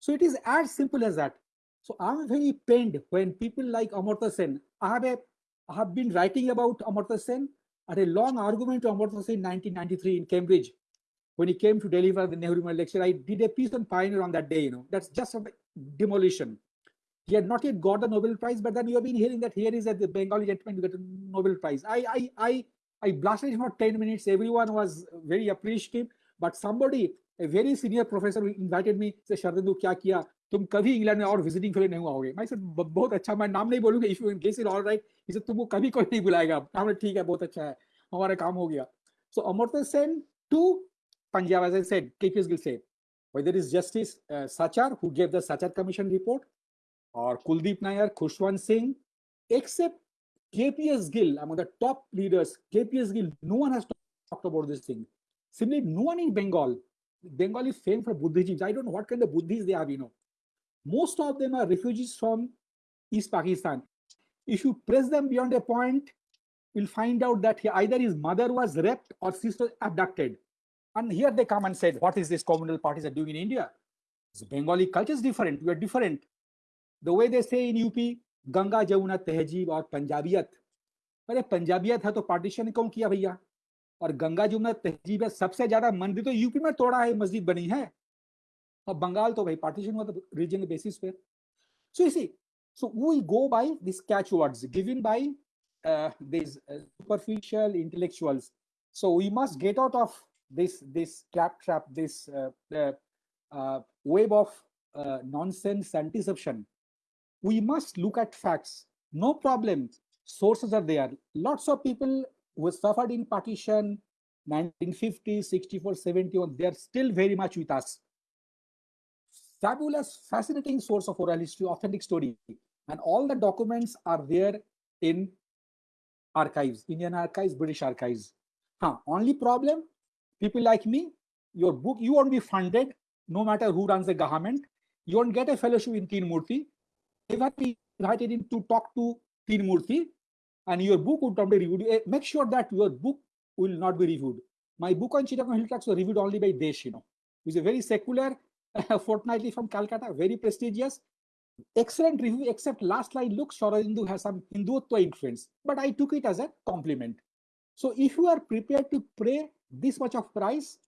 So it is as simple as that. So I'm very pained when people like Amartya Sen, I have, a, I have been writing about Amartya Sen at a long argument to Amartya Sen in 1993 in Cambridge When he came to deliver the Nehru Memorial lecture, I did a piece on Pioneer on that day, you know, that's just a demolition. He had not yet got the Nobel Prize, but then you have been hearing that here is that the Bengali gentleman who got a Nobel Prize. I, I, I, I blasted him for 10 minutes. Everyone was very appreciative, but somebody, a very senior professor invited me, say, Shardandu, kya kiya? तुम कभी England में और visiting fellow नहीं आओगे मैं sir बहुत अच्छा मैं नाम नहीं बोलूंगा if you guess it all right इसे तुमको कभी कोई नहीं बुलाएगा हमने ठीक है बहुत अच्छा है हमारा काम हो गया सो Amartya Sen to Punjab, as I said, KPS will say, whether it's Justice uh, Sachar, who gave the Sachar Commission report, or Kuldeep Nayar, Khushwant Singh, except KPS Gill, among the top leaders, KPS Gill, no one has talked about this thing. Simply, no one in Bengal, Bengal is famed for Buddhism. I don't know what kind of Buddhists they have, you know. Most of them are refugees from East Pakistan. If you press them beyond a point, you'll find out that either his mother was raped or sister abducted. And here they come and said, what is this communal parties are doing in India? So Bengali culture is different. We are different. The way they say in UP, Ganga Jamuna तहजीब और पंजाबियत अरे पंजाबियत है तो partition कौन किया भैया और गंगा जमुना तहजीब है सबसे ज्यादा मंदिर तो यूपी में तोड़ा है मस्जिद बनी है और बंगाल तो भाई पार्टीशन हुआ तो रीजन बेसिस पे सो इसी so we go by these catchwords given by uh, these uh, superficial intellectuals so we must get out of this this trap trap this uh, uh, web of uh, nonsense and deception we must look at facts. No problem. Sources are there. Lots of people who suffered in partition 1950, 64, 71, they're still very much with us. Fabulous, fascinating source of oral history, authentic story. And all the documents are there in archives, Indian archives, British archives. Huh. Only problem, people like me, your book, you won't be funded, no matter who runs the government. You won't get a fellowship in Teen Murti ever be invited in to talk to Teen Murti and your book would not be reviewed, eh, make sure that your book will not be reviewed. My book on Chittagong hill tracts was reviewed only by Desh, you know, is a very secular fortnightly from Calcutta, very prestigious. Excellent review, except last line looks Sharadendu has some Hindutva influence, but I took it as a compliment. So if you are prepared to pay this much of price,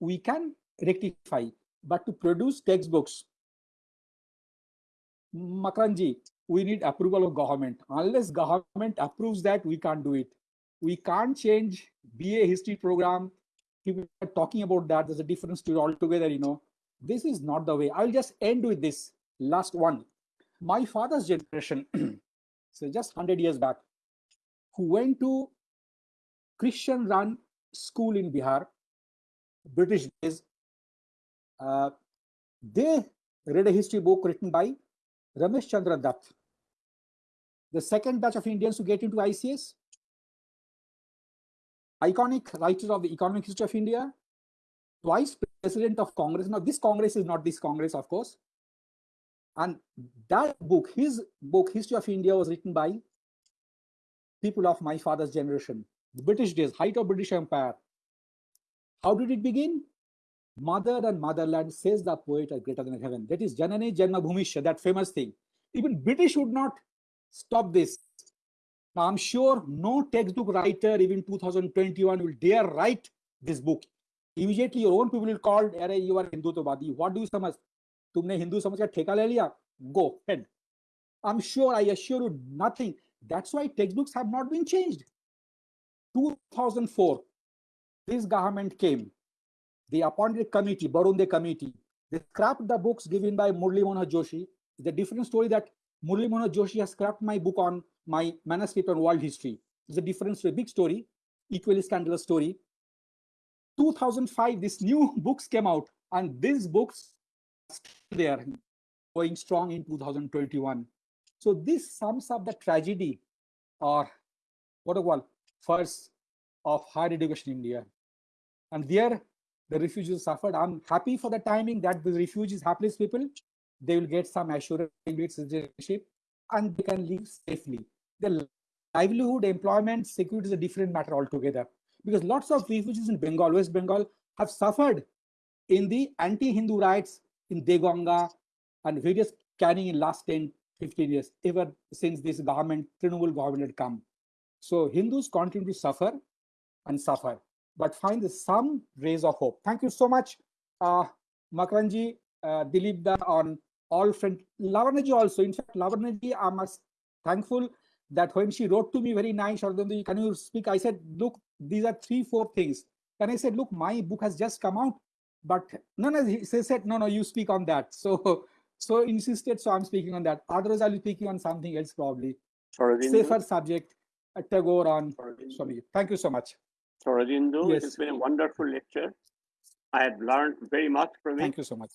we can rectify. But to produce textbooks Makaranji, we need approval of government. Unless government approves that, we can't do it. We can't change BA history program. People are talking about that. There's a different story altogether, you know. This is not the way. I'll just end with this last one. My father's generation, so just 100 years back, who went to Christian run school in Bihar, British days, uh, they read a history book written by Ramesh Chandra Dutt. The second batch of Indians to get into ICS, iconic writer of the economic history of India, twice president of Congress. Now, this Congress is not this Congress, of course. And that book, his book, History of India, was written by people of my father's generation The British days, height of British Empire. How did it begin? Mother and motherland, says the poet, are greater than heaven. That is Janani Janma Bhumisha, that famous thing. Even British would not stop this. Now, I'm sure no textbook writer, even 2021, will dare write this book. Immediately, your own people will call, Are you are Hindutavadi. What do you समझ? तुमने हिंदू समझ का ठेका ले लिया? Go ahead. I'm sure, I assure you, nothing. That's why textbooks have not been changed. 2004, this government came they appointed a committee, Barun De committee. They scrapped the books given by Murli Manohar Joshi. It's a different story that Murli Manohar Joshi has scrapped my book on my manuscript on world history. It's a different story, big story. equally scandalous story. 2005, these new books came out, and these books there going strong in 2021. So this sums up the tragedy or what I call first of higher education in India. And there the refugees suffered. I'm happy for the timing that the refugees, hapless people, they will get some assurance citizenship and they can live safely. The livelihood, employment, security is a different matter altogether. Because lots of refugees in Bengal, West Bengal, have suffered in the anti-Hindu riots in Deganga and various carrying in last 10, 15 years, ever since this government, Trinamool government had come. So Hindus continue to suffer and suffer, but find some rays of hope. Thank you so much, uh, Makranji, uh, Dilip da on all front. Lavarnaji also, in fact, Lavarnaji, I'm thankful that when she wrote to me very nice, can you speak? I said, look, these are three, four things. And I said, look, my book has just come out, but no, no, he said, no, no, you speak on that. So, so insisted, so I'm speaking on that. Otherwise, I'll be speaking on something else probably. Safer subject, Tagore on Swami. Thank you so much. Soradindo, Yes. it has been a wonderful lecture. I have learned very much from it. Thank you so much.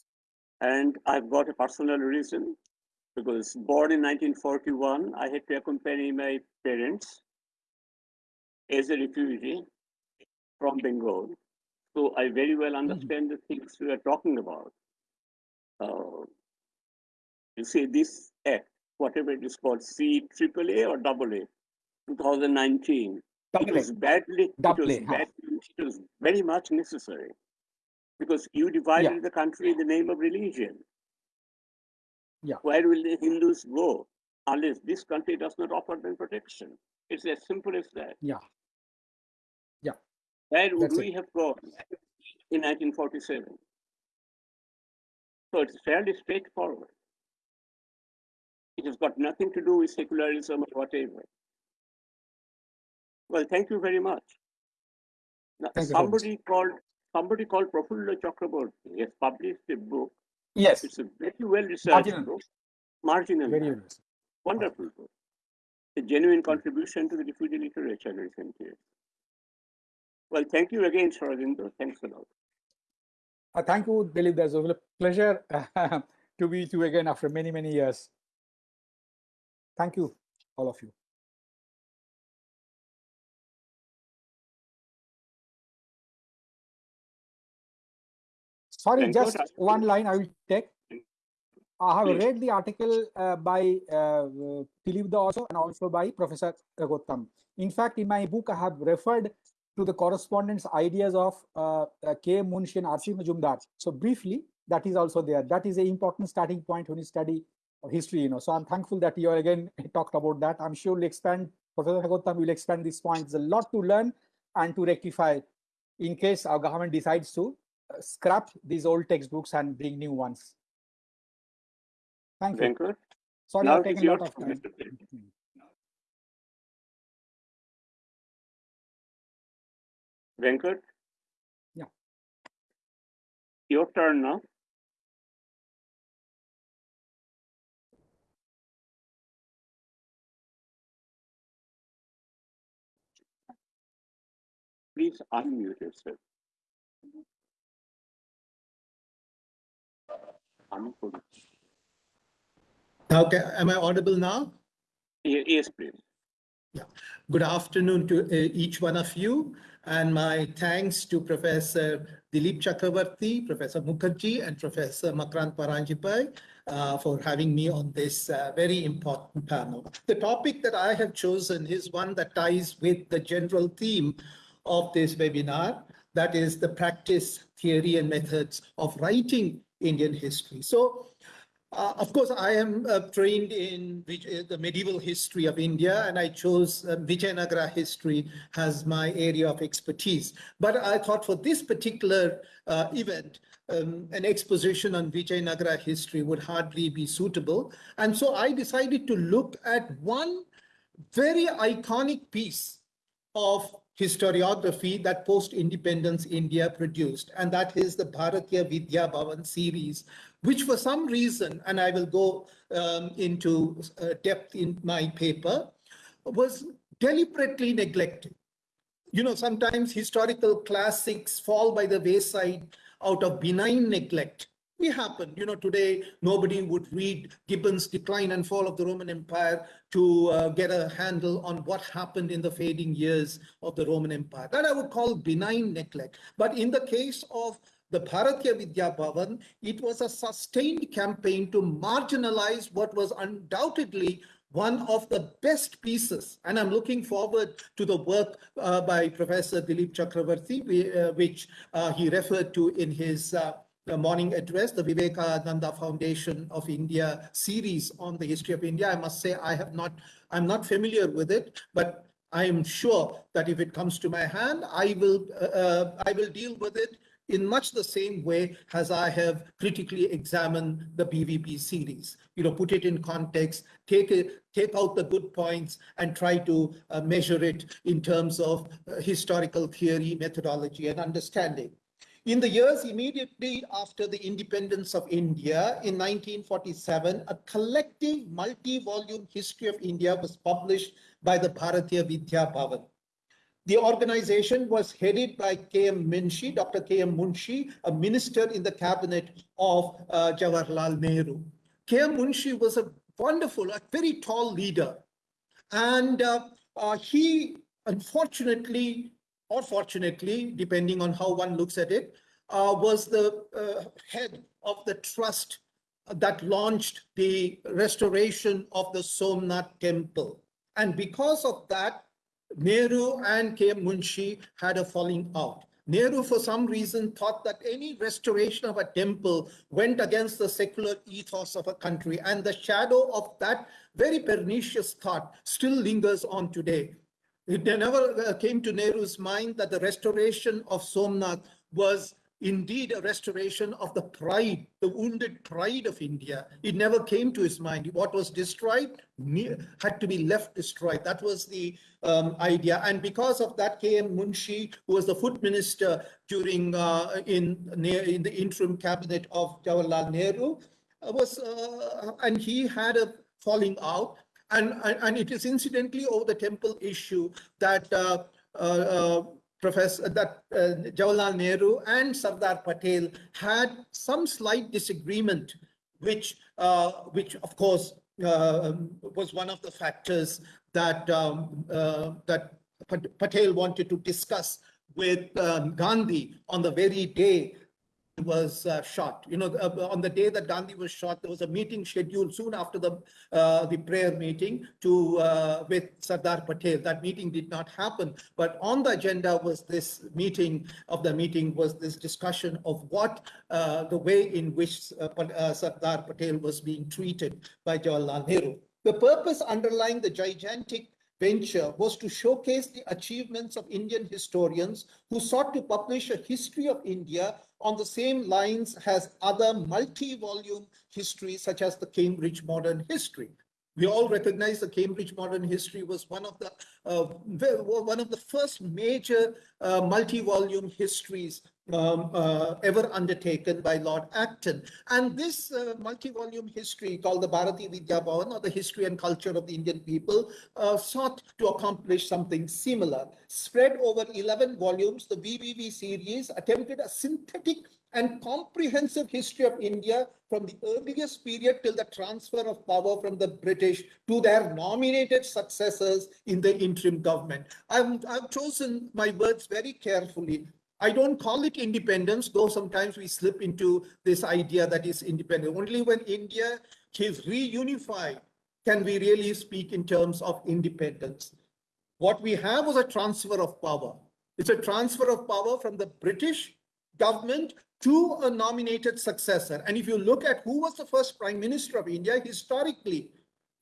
And I've got a personal reason because born in 1941, I had to accompany my parents as a refugee from Bengal. So I very well understand the things we are talking about. Uh, you see, this act, whatever it is called, C triple A or double A, 2019, it Double was badly, it was badly, it was very much necessary because you divided the country in the name of religion. Yeah. Where will the Hindus go unless this country does not offer them protection? It's as simple as that. Yeah. Yeah. Where would That's we have gone in 1947? So it's fairly straightforward. It has got nothing to do with secularism or whatever. Well, thank you very much. Now, Thank you somebody called somebody called Prafulla Chakraborty has published a book. Yes, It's a very well researched Marginal. book, marginal, very well. wonderful book. A genuine contribution to the refugee literature in recent years. Well, thank you again, Saradindo. Thanks a lot. Uh, thank you, Dilip. There's a pleasure to be with you again after many, many years. Thank you, all of you. Sorry, just one line I will take. I have read the article uh, by uh, also and also by Professor Raghotham. In fact, in my book, I have referred to the correspondence ideas of uh, uh, K. Munshi and R.C. Majumdar. So briefly, that is also there. That is an important starting point when you study history, you know. So I'm thankful that you again talked about that. I'm sure we'll expand, Professor Raghotham will expand this point. There's a lot to learn and to rectify in case our government decides to Uh, scrap these old textbooks and bring new ones. Thank you. Venkat, Sorry, I've taken a lot of time. Venkat? Yeah. Your turn now. Please unmute yourself. Okay, am I audible now? Yes, please. Yeah. Good afternoon to uh, each one of you, and my thanks to Professor Dilip Chakravarti, Professor Mukherjee, and Professor Makarand Paranjape uh, for having me on this uh, very important panel. The topic that I have chosen is one that ties with the general theme of this webinar, that is the practice, theory, and methods of writing Indian history. So uh, of course, I am uh, trained in uh, the medieval history of India, and I chose uh, Vijayanagara history as my area of expertise. But I thought for this particular uh, event, um, an exposition on Vijayanagara history would hardly be suitable. And so I decided to look at one very iconic piece of historiography that post-independence India produced, and that is the Bharatiya Vidya Bhavan series, which for some reason, and I will go um, into uh, depth in my paper, was deliberately neglected. you know, sometimes historical classics fall by the wayside out of benign neglect. We happen, you know, today nobody would read Gibbon's Decline and Fall of the Roman Empire to uh, get a handle on what happened in the fading years of the Roman Empire. That I would call benign neglect. But in the case of the Bharatiya Vidya Bhavan, it was a sustained campaign to marginalize what was undoubtedly one of the best pieces, and I'm looking forward to the work uh, by Professor Dilip Chakravarti, uh, which uh, he referred to in his uh, morning address, the Vivekananda Foundation of India series on the history of India. I must say I have not, I'm not familiar with it, but I am sure that if it comes to my hand, I will, uh, uh, I will deal with it in much the same way as I have critically examined the BVB series. You know, put it in context, take it, take out the good points and try to uh, measure it in terms of uh, historical theory, methodology, and understanding. In the years immediately after the independence of India in 1947, a collective multi-volume history of India was published by the Bharatiya Vidya Bhavan. The organization was headed by K.M. Munshi, Dr. K.M. Munshi, a minister in the cabinet of uh, Jawaharlal Nehru. K.M. Munshi was a wonderful, a very tall leader. And uh, uh, he, unfortunately, or fortunately, depending on how one looks at it, uh, was the uh, head of the trust that launched the restoration of the Somnath temple. And because of that, Nehru and K. Munshi had a falling out. Nehru, for some reason, thought that any restoration of a temple went against the secular ethos of a country. And the shadow of that very pernicious thought still lingers on today. It never uh, came to Nehru's mind that the restoration of Somnath was indeed a restoration of the pride, the wounded pride of India. It never came to his mind. What was destroyed had to be left destroyed. That was the um, idea. And because of that, K.M. Munshi, who was the foot minister during uh, in, in the interim cabinet of Jawaharlal Nehru, uh, was uh, and he had a falling out. And, and it is incidentally over the temple issue that uh, uh, uh, Professor that uh, Jawaharlal Nehru and Sardar Patel had some slight disagreement, which uh, which of course uh, was one of the factors that um, that Patel wanted to discuss with um, Gandhi on the very day was uh, shot. You know, uh, on the day that Gandhi was shot, there was a meeting scheduled soon after the uh, the prayer meeting to uh, with Sardar Patel. That meeting did not happen, but on the agenda was this meeting of the meeting was this discussion of what uh, the way in which uh, Sardar Patel was being treated by Jawaharlal Nehru. The purpose underlying the gigantic venture was to showcase the achievements of Indian historians who sought to publish a history of India on the same lines as other multi-volume histories such as the Cambridge Modern History. We all recognize the Cambridge Modern History was one of the uh, one of the first major uh, multi-volume histories um, uh, ever undertaken by Lord Acton. And this uh, multi-volume history called the Bharati Vidya Bhavan or the history and culture of the Indian people uh, sought to accomplish something similar. Spread over 11 volumes, the BBV series attempted a synthetic and comprehensive history of India from the earliest period till the transfer of power from the British to their nominated successors in the interim government. I've, I've chosen my words very carefully. I don't call it independence, though sometimes we slip into this idea that is independent. Only when India is reunified can we really speak in terms of independence. What we have was a transfer of power. It's a transfer of power from the British government to a nominated successor. And if you look at who was the first prime minister of India, historically,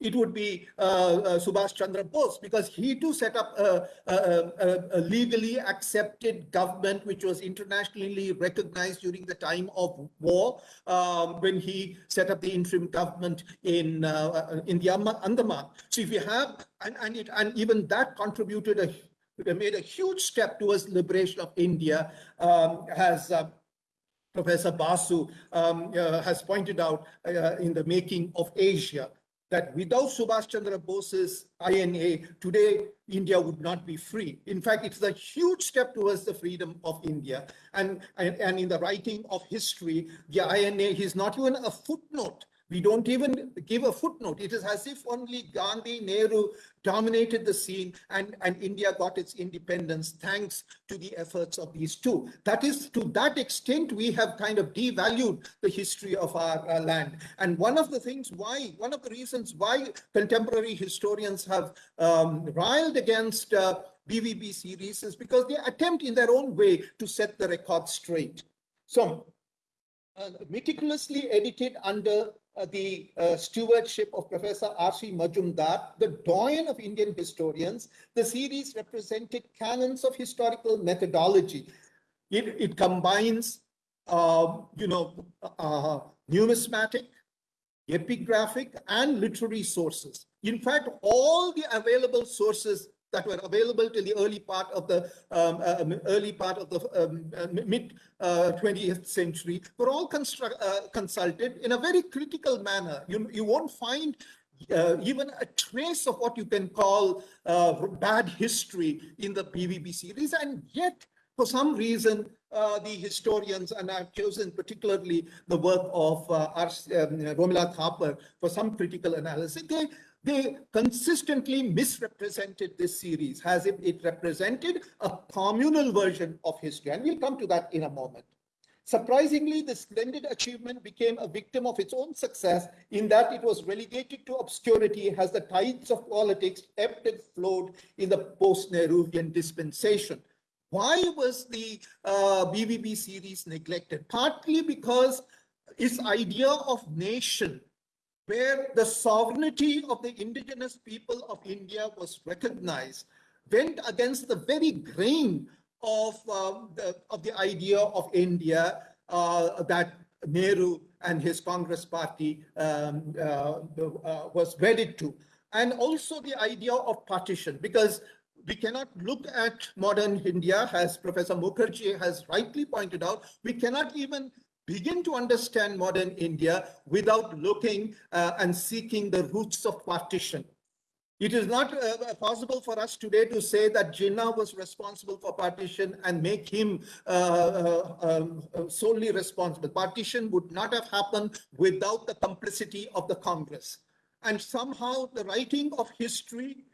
it would be uh, uh, Subhash Chandra Bose because he too set up a, a, a, legally accepted government which was internationally recognized during the time of war um, when he set up the interim government in uh, in the Andaman. So if you have and and, it, and even that contributed a made a huge step towards liberation of India um, as uh, Professor Basu um, uh, has pointed out uh, in the making of Asia that without Subhash Chandra Bose's INA, today India would not be free. In fact, it's a huge step towards the freedom of India. And, and, and in the writing of history, the INA is not even a footnote we don't even give a footnote. It is as if only Gandhi, Nehru dominated the scene and, and India got its independence thanks to the efforts of these two. That is, to that extent, we have kind of devalued the history of our uh, land. And one of the things why, one of the reasons why contemporary historians have um, riled against uh, BVB series is because they attempt in their own way to set the record straight. So uh, meticulously edited under uh, the uh, stewardship of Professor R.C. Majumdar, the doyen of Indian historians, the series represented canons of historical methodology. It, it combines, uh, you know, uh, numismatic, epigraphic, and literary sources. In fact, all the available sources that were available till the early part of the um, uh, early part of the um, uh, mid uh, 20th century were all uh, consulted in a very critical manner. You, you won't find uh, even a trace of what you can call bad history in the BVB series. And yet, for some reason, uh, the historians, and I've chosen particularly the work of uh, um, Romila Thapar for some critical analysis, they they consistently misrepresented this series as if it represented a communal version of history. And we'll come to that in a moment. Surprisingly, this splendid achievement became a victim of its own success in that it was relegated to obscurity as the tides of politics ebbed and flowed in the post-Nehruvian dispensation. Why was the uh, BVB series neglected? Partly because its idea of nation where the sovereignty of the indigenous people of India was recognized, went against the very grain of, uh, the, of the idea of India uh, that Nehru and his Congress party um, uh, uh, was wedded to. And also the idea of partition, because we cannot look at modern India, as Professor Mukherjee has rightly pointed out, we cannot even begin to understand modern India without looking uh, and seeking the roots of partition. It is not uh, possible for us today to say that Jinnah was responsible for partition and make him uh, uh um, solely responsible. Partition would not have happened without the complicity of the Congress. And somehow the writing of history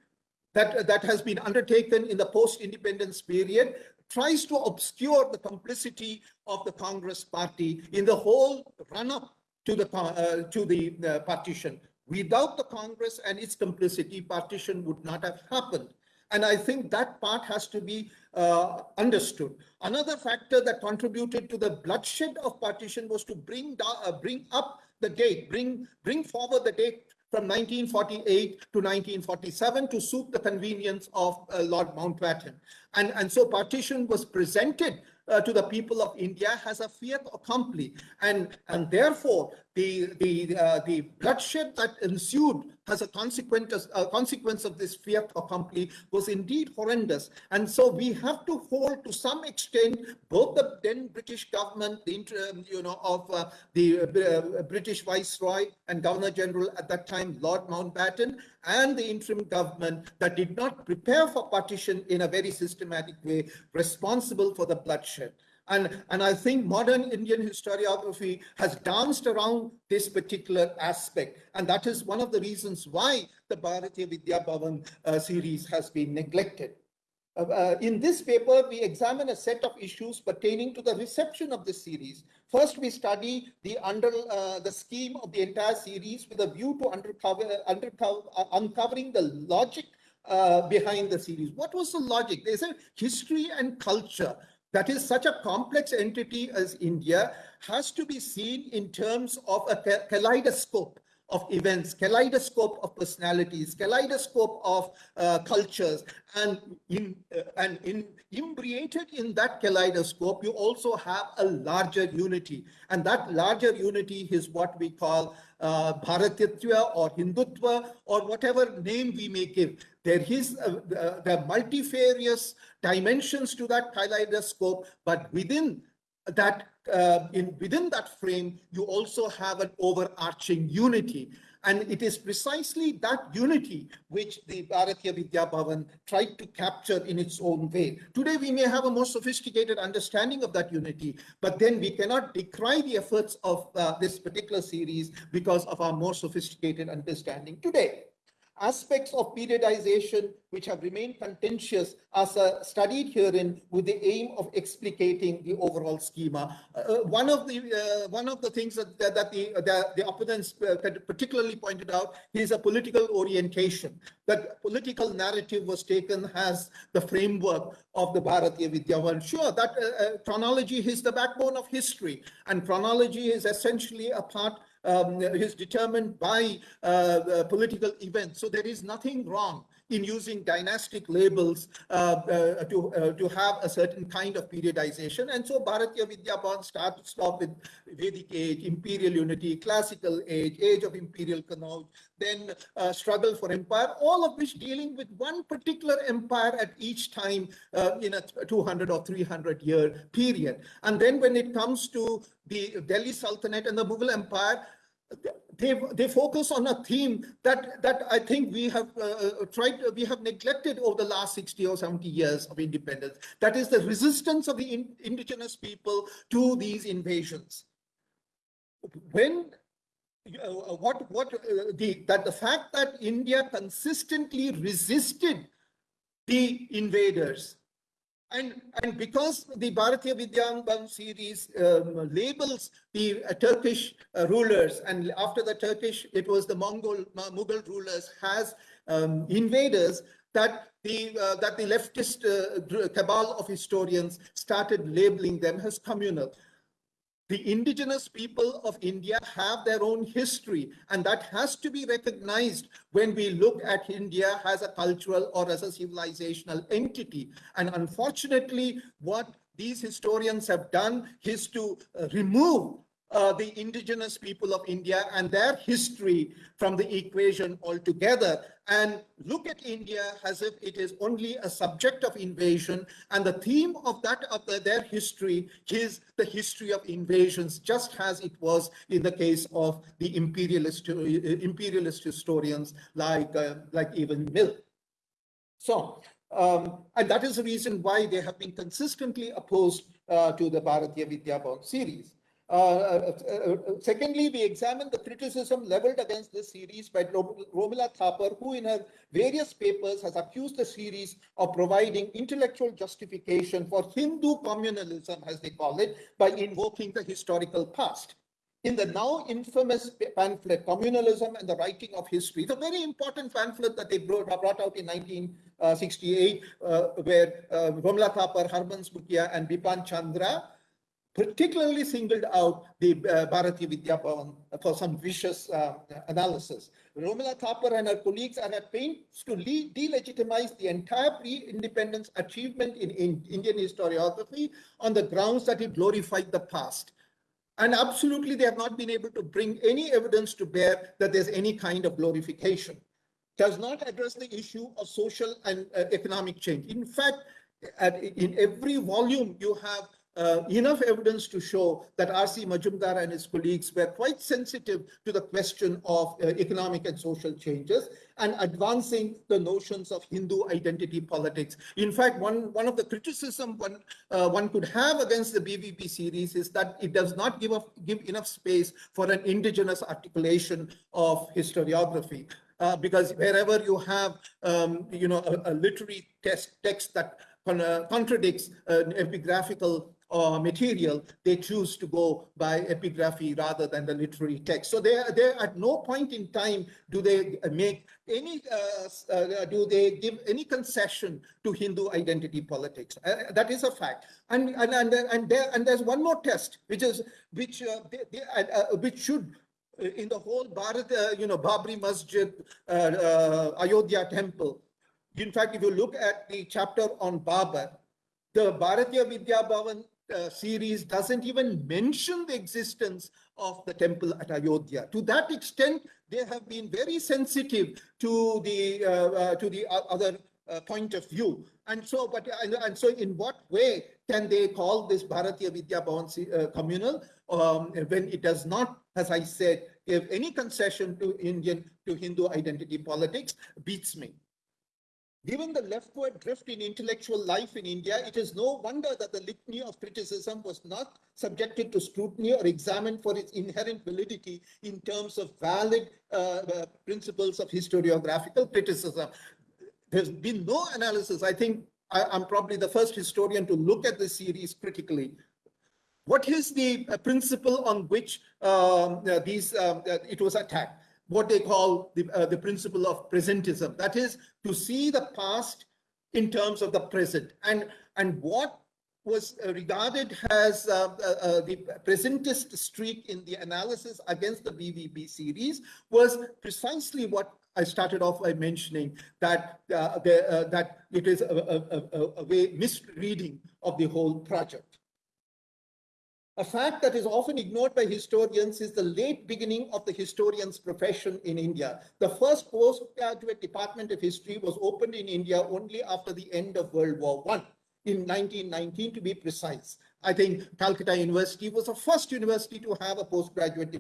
that, that has been undertaken in the post-independence period tries to obscure the complicity of the Congress party in the whole run-up to the, uh, to the uh, partition. Without the Congress and its complicity, partition would not have happened. And I think that part has to be uh, understood. Another factor that contributed to the bloodshed of partition was to bring, uh, bring up the date, bring, bring forward the date from 1948 to 1947 to suit the convenience of uh, Lord Mountbatten. And, and so partition was presented uh, to the people of India as a fiat accompli. And, and therefore, the, the, uh, the bloodshed that ensued as a consequence, a consequence of this fiat accompli was indeed horrendous. And so we have to hold to some extent both the then British government, the interim you know, of uh, the uh, British Viceroy and Governor General at that time, Lord Mountbatten, and the interim government that did not prepare for partition in a very systematic way, responsible for the bloodshed. And, and I think modern Indian historiography has danced around this particular aspect. And that is one of the reasons why the Bharatiya Vidya Bhavan uh, series has been neglected. Uh, uh, in this paper, we examine a set of issues pertaining to the reception of this series. First, we study the under uh, the scheme of the entire series with a view to uncover, uncover, uh, uncovering the logic uh, behind the series. What was the logic? They said history and culture that is such a complex entity as India has to be seen in terms of a kaleidoscope of events, kaleidoscope of personalities, kaleidoscope of uh, cultures, and in, uh, and in imbricated in that kaleidoscope, you also have a larger unity, and that larger unity is what we call uh, or Hindutva or whatever name we may give. There is uh, there are multifarious dimensions to that kaleidoscope, but within that uh, in within that frame, you also have an overarching unity. And it is precisely that unity which the Bharatiya Vidya Bhavan tried to capture in its own way. Today, we may have a more sophisticated understanding of that unity, but then we cannot decry the efforts of uh, this particular series because of our more sophisticated understanding today aspects of periodization which have remained contentious are uh, studied herein with the aim of explicating the overall schema. Uh, uh one of the uh, one of the things that, that the, the, the opponents uh, particularly pointed out is a political orientation. That political narrative was taken as the framework of the Bharatiya Vidya Sure, that uh, chronology is the backbone of history, and chronology is essentially a part um, is determined by uh, political events. So there is nothing wrong in using dynastic labels uh, uh, to, uh, to have a certain kind of periodization. And so Bharatiya Vidya Bhavan starts off with Vedic age, imperial unity, classical age, age of imperial Kannauj, then uh, struggle for empire, all of which dealing with one particular empire at each time in a 200 or 300 year period. And then when it comes to the Delhi Sultanate and the Mughal Empire, they they focus on a theme that that I think we have uh, uh tried we have neglected over the last 60 or 70 years of independence. That is the resistance of the in, indigenous people to these invasions. When uh, what what uh, the that the fact that India consistently resisted the invaders and, and because the Bharatiya Vidya Bhavan series um, labels the uh, Turkish uh, rulers, and after the Turkish, it was the Mongol, Mughal rulers has um, invaders, that the, uh, that the leftist uh, cabal of historians started labeling them as communal the indigenous people of India have their own history, and that has to be recognized when we look at India as a cultural or as a civilizational entity. And unfortunately, what these historians have done is to uh, remove uh, the indigenous people of India and their history from the equation altogether and look at India as if it is only a subject of invasion and the theme of that of the, their history is the history of invasions just as it was in the case of the imperialist uh, imperialist historians like uh, like even Mill. So um, and that is the reason why they have been consistently opposed uh, to the Bharatiya Vidya series. Uh, uh, uh, secondly, we examined the criticism leveled against this series by Romila Thapar, who in her various papers has accused the series of providing intellectual justification for Hindu communalism, as they call it, by invoking the historical past. In the now infamous pamphlet, Communalism and the Writing of History, a very important pamphlet that they brought, brought out in 1968, uh, where uh, Romila Thapar, Harbans Mukhia, and Bipan Chandra particularly singled out the uh, Bharati Vidya Bhavan for some vicious uh, analysis. Romila Thapar and her colleagues are at pains to delegitimize the entire pre-independence achievement in, in Indian historiography on the grounds that it glorified the past. And absolutely, they have not been able to bring any evidence to bear that there's any kind of glorification. Does not address the issue of social and uh, economic change. In fact, at, in every volume, you have uh, enough evidence to show that R.C. Majumdar and his colleagues were quite sensitive to the question of uh, economic and social changes and advancing the notions of Hindu identity politics. In fact, one, one of the criticism one, uh, one could have against the BVB series is that it does not give, a, give enough space for an indigenous articulation of historiography. Uh, because wherever you have, um, you know, a, a literary text, text that uh, contradicts an epigraphical uh, material, they choose to go by epigraphy rather than the literary text. So they, they at no point in time do they make any, uh, uh, do they give any concession to Hindu identity politics. Uh, that is a fact. And, and, and, and, there, and there's one more test, which is, which, uh, they, they, uh, which should in the whole Bharat, you know, Babri Masjid, Ayodhya temple. In fact, if you look at the chapter on Babar, the Bharatiya Vidya Bhavan uh, series doesn't even mention the existence of the temple at Ayodhya. To that extent, they have been very sensitive to the uh, uh, to the other uh, point of view. And so, but and, so, in what way can they call this Bharatiya Vidya Bhavan uh, communal um, when it does not, as I said, give any concession to Indian to Hindu identity politics? Beats me. Given the leftward drift in intellectual life in India, it is no wonder that the litany of criticism was not subjected to scrutiny or examined for its inherent validity in terms of valid uh, uh, principles of historiographical criticism. There's been no analysis. I think I, am probably the first historian to look at this series critically. What is the uh, principle on which um, uh, these um, it was attacked? What they call the, uh, the principle of presentism. That is to see the past in terms of the present. And, and what was uh, regarded as uh, uh, uh, the presentist streak in the analysis against the BVB series was precisely what I started off by mentioning that uh, the, that it is a, a, a, a way misreading of the whole project. A fact that is often ignored by historians is the late beginning of the historian's profession in India. The first postgraduate department of history was opened in India only after the end of World War I, in 1919 to be precise. I think Calcutta University was the first university to have a postgraduate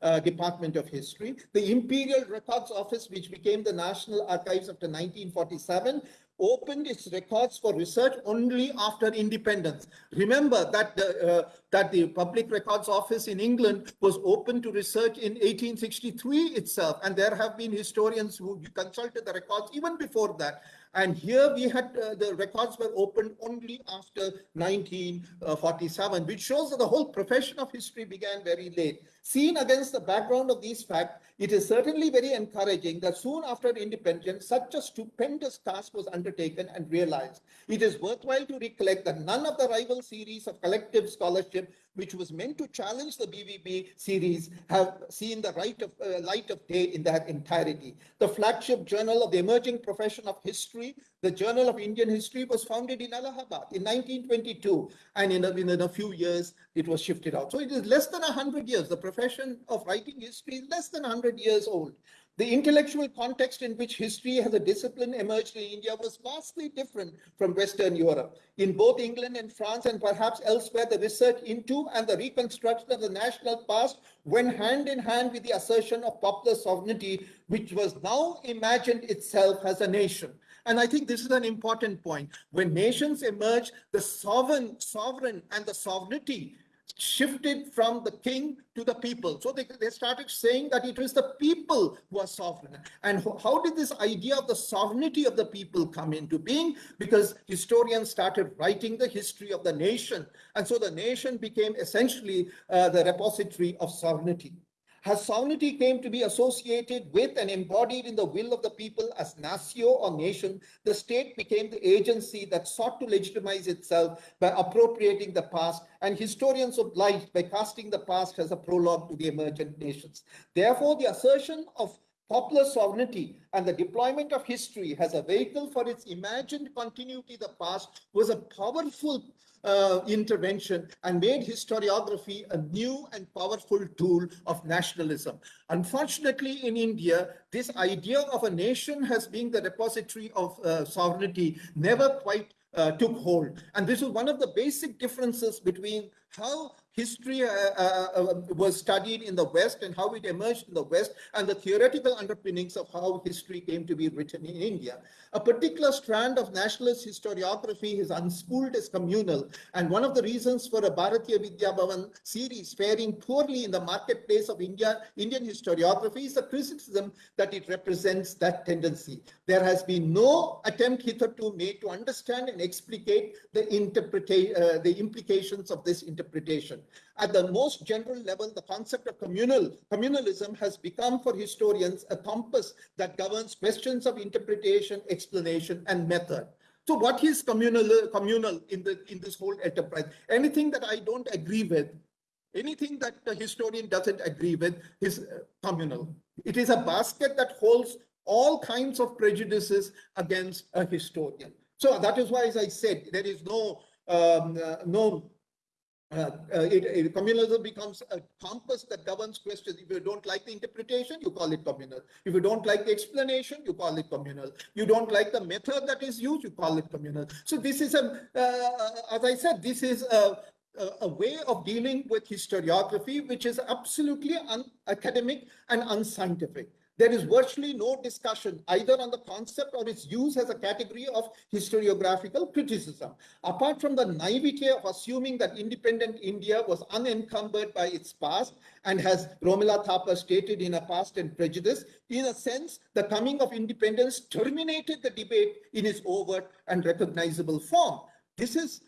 uh, department of history. The Imperial Records Office, which became the National Archives after 1947, opened its records for research only after independence. Remember that the, uh, that the Public Records Office in England was open to research in 1863 itself, and there have been historians who consulted the records even before that. And here we had uh, the records were opened only after 1947, which shows that the whole profession of history began very late. Seen against the background of these facts, it is certainly very encouraging that soon after independence, such a stupendous task was undertaken and realized. It is worthwhile to recollect that none of the rival series of collective scholarship which was meant to challenge the BVB series, have seen the right of, uh, light of day in their entirety. The flagship journal of the emerging profession of history, the Journal of Indian History, was founded in Allahabad in 1922, and in a, in a few years, it was shifted out. So it is less than 100 years. The profession of writing history is less than 100 years old. The intellectual context in which history as a discipline emerged in India was vastly different from Western Europe. In both England and France and perhaps elsewhere, the research into and the reconstruction of the national past went hand in hand with the assertion of popular sovereignty, which was now imagined itself as a nation. And I think this is an important point. When nations emerge, the sovereign, sovereign and the sovereignty shifted from the king to the people. So they, they started saying that it was the people who are sovereign. And how did this idea of the sovereignty of the people come into being? Because historians started writing the history of the nation. And so the nation became essentially uh, the repository of sovereignty. As sovereignty came to be associated with and embodied in the will of the people as natio or nation, the state became the agency that sought to legitimize itself by appropriating the past, and historians obliged by casting the past as a prologue to the emergent nations. Therefore, the assertion of popular sovereignty and the deployment of history as a vehicle for its imagined continuity the past was a powerful uh, intervention and made historiography a new and powerful tool of nationalism. Unfortunately, in India, this idea of a nation as being the repository of uh, sovereignty never quite uh, took hold. And this is one of the basic differences between how history uh, uh, uh, was studied in the West and how it emerged in the West and the theoretical underpinnings of how history came to be written in India. A particular strand of nationalist historiography is unspooled as communal. And one of the reasons for a Bharatiya Vidya Bhavan series faring poorly in the marketplace of India, Indian historiography is the criticism that it represents that tendency. There has been no attempt hitherto made to understand and explicate the, uh, the implications of this interpretation. At the most general level, the concept of communal communalism has become for historians a compass that governs questions of interpretation, explanation, and method. So what is communal, communal in, the, in this whole enterprise? Anything that I don't agree with, anything that the historian doesn't agree with is uh, communal. It is a basket that holds all kinds of prejudices against a historian. So that is why, as I said, there is no um, uh, no uh, uh, it, it- communalism becomes a compass that governs questions. If you don't like the interpretation, you call it communal. If you don't like the explanation, you call it communal. You don't like the method that is used, you call it communal. So this is a, uh, as I said, this is a, a, a way of dealing with historiography, which is absolutely unacademic and unscientific. There is virtually no discussion either on the concept or its use as a category of historiographical criticism. Apart from the naivety of assuming that independent India was unencumbered by its past and has Romila Thapar stated in a past and prejudice, in a sense, the coming of independence terminated the debate in its overt and recognizable form. This is,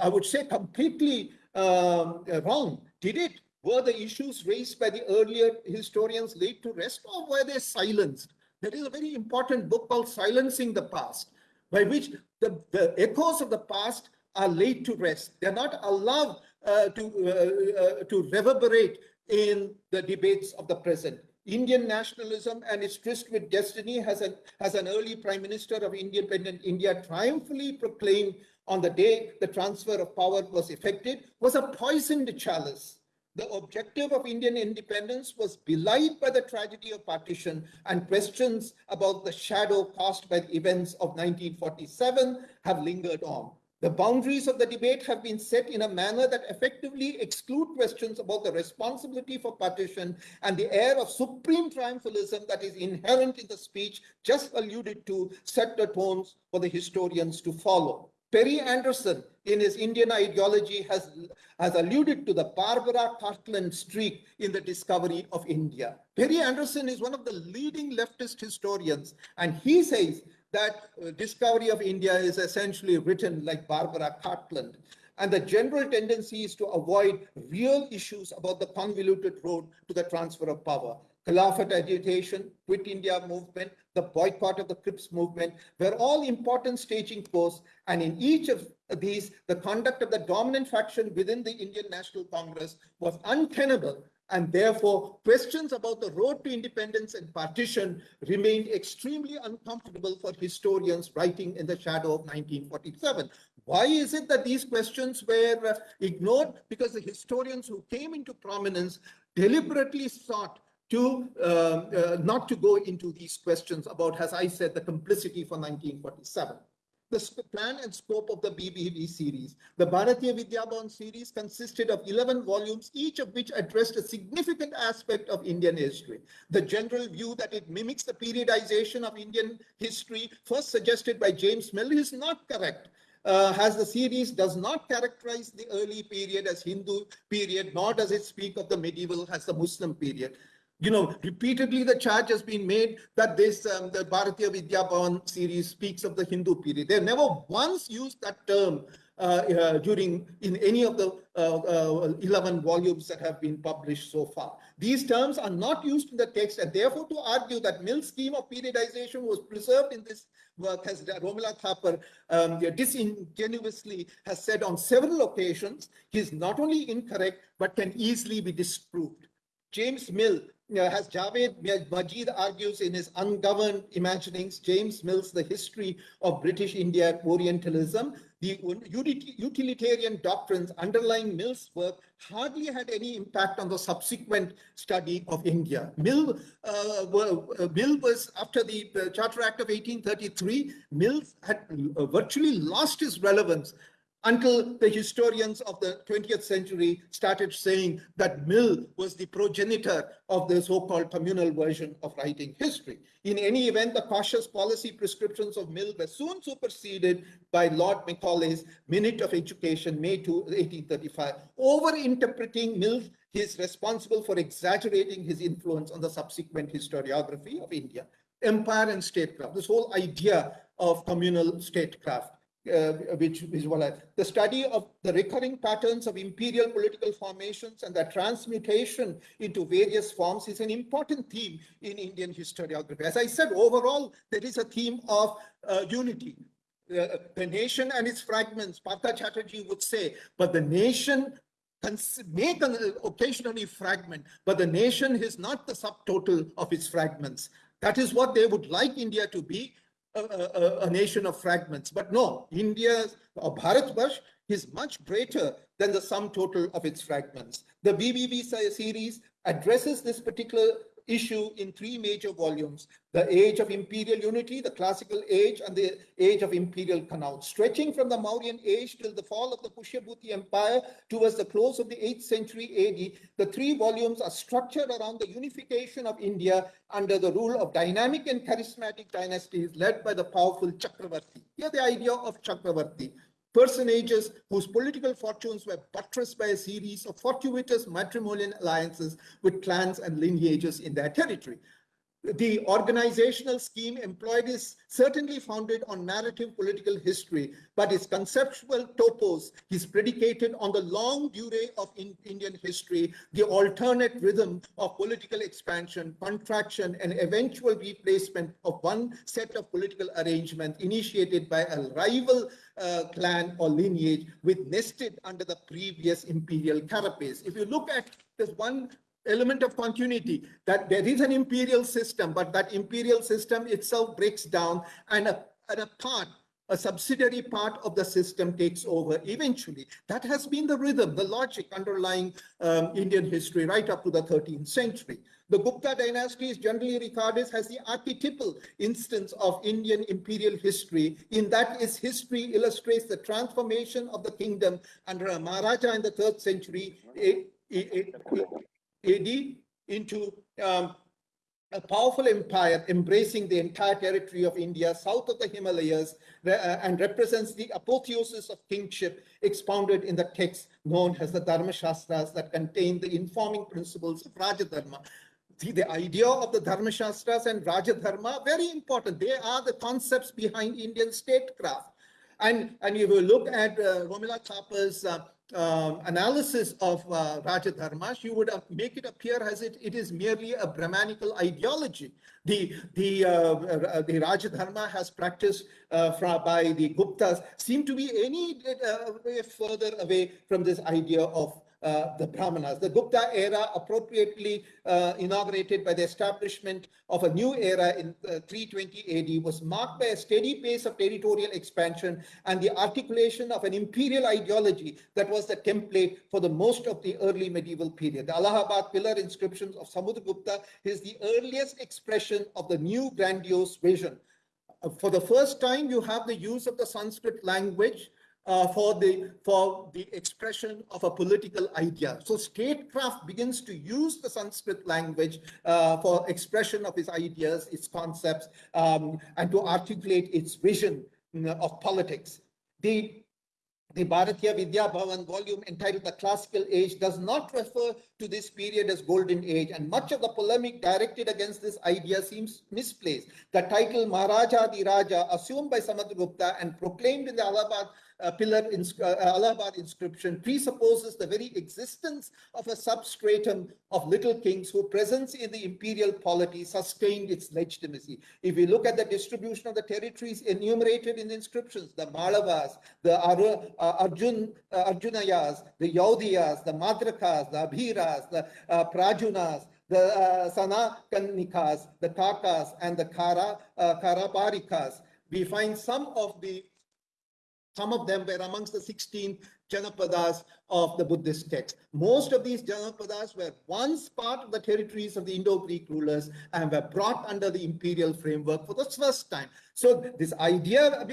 I would say, completely um, wrong. Did it were the issues raised by the earlier historians laid to rest or were they silenced? There is a very important book called Silencing the Past, by which the, the echoes of the past are laid to rest. They're not allowed uh, to, uh, uh, to reverberate in the debates of the present. Indian nationalism and its tryst with destiny has an, has an early prime minister of independent India triumphantly proclaimed on the day the transfer of power was effected was a poisoned chalice the objective of Indian independence was belied by the tragedy of partition and questions about the shadow cast by the events of 1947 have lingered on. The boundaries of the debate have been set in a manner that effectively exclude questions about the responsibility for partition and the air of supreme triumphalism that is inherent in the speech just alluded to set the tones for the historians to follow. Perry Anderson, in his Indian ideology, has, has alluded to the Barbara Cartland streak in the discovery of India. Perry Anderson is one of the leading leftist historians, and he says that uh, discovery of India is essentially written like Barbara Cartland. And the general tendency is to avoid real issues about the convoluted road to the transfer of power. Khilafat agitation, Quit India movement, the boycott of the Cripps movement were all important staging posts. And in each of these, the conduct of the dominant faction within the Indian National Congress was untenable. And therefore, questions about the road to independence and partition remained extremely uncomfortable for historians writing in the shadow of 1947. Why is it that these questions were uh, ignored? Because the historians who came into prominence deliberately sought to uh, uh, not to go into these questions about, as I said, the complicity for 1947. The plan and scope of the BVB series. The Bharatiya Vidyabhavan series consisted of 11 volumes, each of which addressed a significant aspect of Indian history. The general view that it mimics the periodization of Indian history, first suggested by James Mill, is not correct. Uh, as the series does not characterize the early period as Hindu period, nor does it speak of the medieval as the Muslim period you know, repeatedly the charge has been made that this, um, the Bharatiya Vidyabhavan series speaks of the Hindu period. They have never once used that term uh, uh, during in any of the uh, uh 11 volumes that have been published so far. These terms are not used in the text and therefore to argue that Mill's scheme of periodization was preserved in this work as Romila Thapar um, disingenuously has said on several occasions, he is not only incorrect but can easily be disproved. James Mill as Javed Majeed argues in his Ungoverned Imaginings, James Mill's The History of British India Orientalism, the utilitarian doctrines underlying Mill's work hardly had any impact on the subsequent study of India. Mill, uh, uh Mill was, after the Charter Act of 1833, Mill had uh, virtually lost his relevance until the historians of the 20th century started saying that Mill was the progenitor of the so-called communal version of writing history. In any event, the cautious policy prescriptions of Mill were soon superseded by Lord Macaulay's Minute of Education, May 2, 1835. Over-interpreting Mill is responsible for exaggerating his influence on the subsequent historiography of India. Empire and statecraft, this whole idea of communal statecraft uh, which I, the study of the recurring patterns of imperial political formations and their transmutation into various forms is an important theme in Indian historiography. As I said, overall, there is a theme of uh, unity. Uh, the nation and its fragments, Partha Chatterjee would say, but the nation may occasionally fragment, but the nation is not the subtotal of its fragments. That is what they would like India to be, a, a, nation of fragments. But no, India or Bharatvarsh is much greater than the sum total of its fragments. The se- series addresses this particular issue in three major volumes the age of imperial unity, the classical age, and the age of imperial Kannauj. Stretching from the Mauryan age till the fall of the Pushyabhuti Empire towards the close of the 8th century AD, the three volumes are structured around the unification of India under the rule of dynamic and charismatic dynasties led by the powerful Chakravarti. Here, the idea of Chakravarti personages whose political fortunes were buttressed by a series of fortuitous matrimonial alliances with clans and lineages in their territory. The organizational scheme employed is certainly founded on narrative political history, but its conceptual topos is predicated on the longue durée of in Indian history, the alternate rhythm of political expansion, contraction, and eventual replacement of one set of political arrangement initiated by a rival uh, clan or lineage with nested under the previous imperial carapace. If you look at this one element of continuity that there is an imperial system, but that imperial system itself breaks down and a, and a part, a subsidiary part of the system takes over eventually. That has been the rhythm, the logic underlying um, Indian history right up to the 13th century. The Gupta dynasty is generally regarded as the archetypal instance of Indian imperial history, in that its history illustrates the transformation of the kingdom under a Maharaja in the third century AD into um, a powerful empire embracing the entire territory of India south of the Himalayas uh, and represents the apotheosis of kingship expounded in the texts known as the Dharma Shastras that contain the informing principles of Rajadharma. See, the idea of the Dharma Shastras and Rajadharma, very important. They are the concepts behind Indian statecraft. And, and if you look at uh, Romila Thapar's uh, um, analysis of uh, Rajadharma, you would uh, make it appear as it, it is merely a Brahmanical ideology. The, the, uh, uh the Rajadharma has practiced uh, from, by the Guptas seem to be any uh, way further away from this idea of uh, the Brahmanas. The Gupta era appropriately uh, inaugurated by the establishment of a new era in uh, 320 AD was marked by a steady pace of territorial expansion and the articulation of an imperial ideology that was the template for the most of the early medieval period. The Allahabad pillar inscriptions of Samudragupta is the earliest expression of the new grandiose vision. Uh, for the first time, you have the use of the Sanskrit language uh, for the for the expression of a political idea. So statecraft begins to use the Sanskrit language uh, for expression of its ideas, its concepts, um, and to articulate its vision of politics. The the Bharatiya Vidya Bhavan volume entitled The Classical Age does not refer to this period as Golden Age, and much of the polemic directed against this idea seems misplaced. The title Maharajadhiraja, assumed by Samudragupta and proclaimed in the Allahabad uh, pillar in, uh, Allahabad inscription presupposes the very existence of a substratum of little kings whose presence in the imperial polity sustained its legitimacy. If we look at the distribution of the territories enumerated in the inscriptions, the Malavas, the Ar uh, Arjun, uh, Arjunayas, the Yaudheyas, the Madrakas, the Abhiras, the uh, Prarjunas, the uh, Sanakanikas, the Kakas, and the Kara, uh, Kharaparikas. We find some of the some of them were amongst the 16 Janapadas of the Buddhist texts. Most of these Janapadas were once part of the territories of the Indo-Greek rulers and were brought under the imperial framework for the first time. So this idea uh,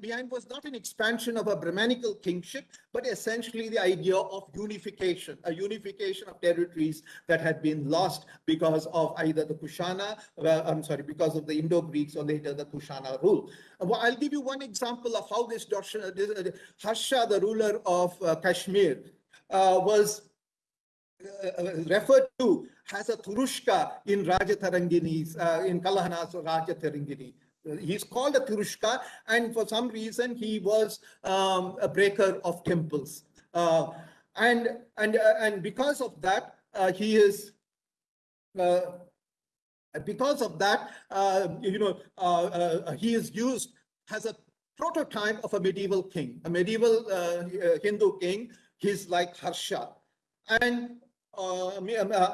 behind was not an expansion of a Brahmanical kingship, but essentially the idea of unification, a unification of territories that had been lost because of either the Kushana, well, I'm sorry, because of the Indo-Greeks or later the Kushana rule. Well, I'll give you one example of how this, this uh, Harsha, the ruler of uh, Kashmir, uh, was uh, referred to as a Turushka in Rajatarangini's, uh, in Kalhana's Rajatarangini. He's called a Turushka, and for some reason he was um, a breaker of temples. Uh, and and uh, and because of that, uh, he is. because of that, you know, he is used as a prototype of a medieval king, a medieval uh, Hindu king. He's like Harsha, and uh,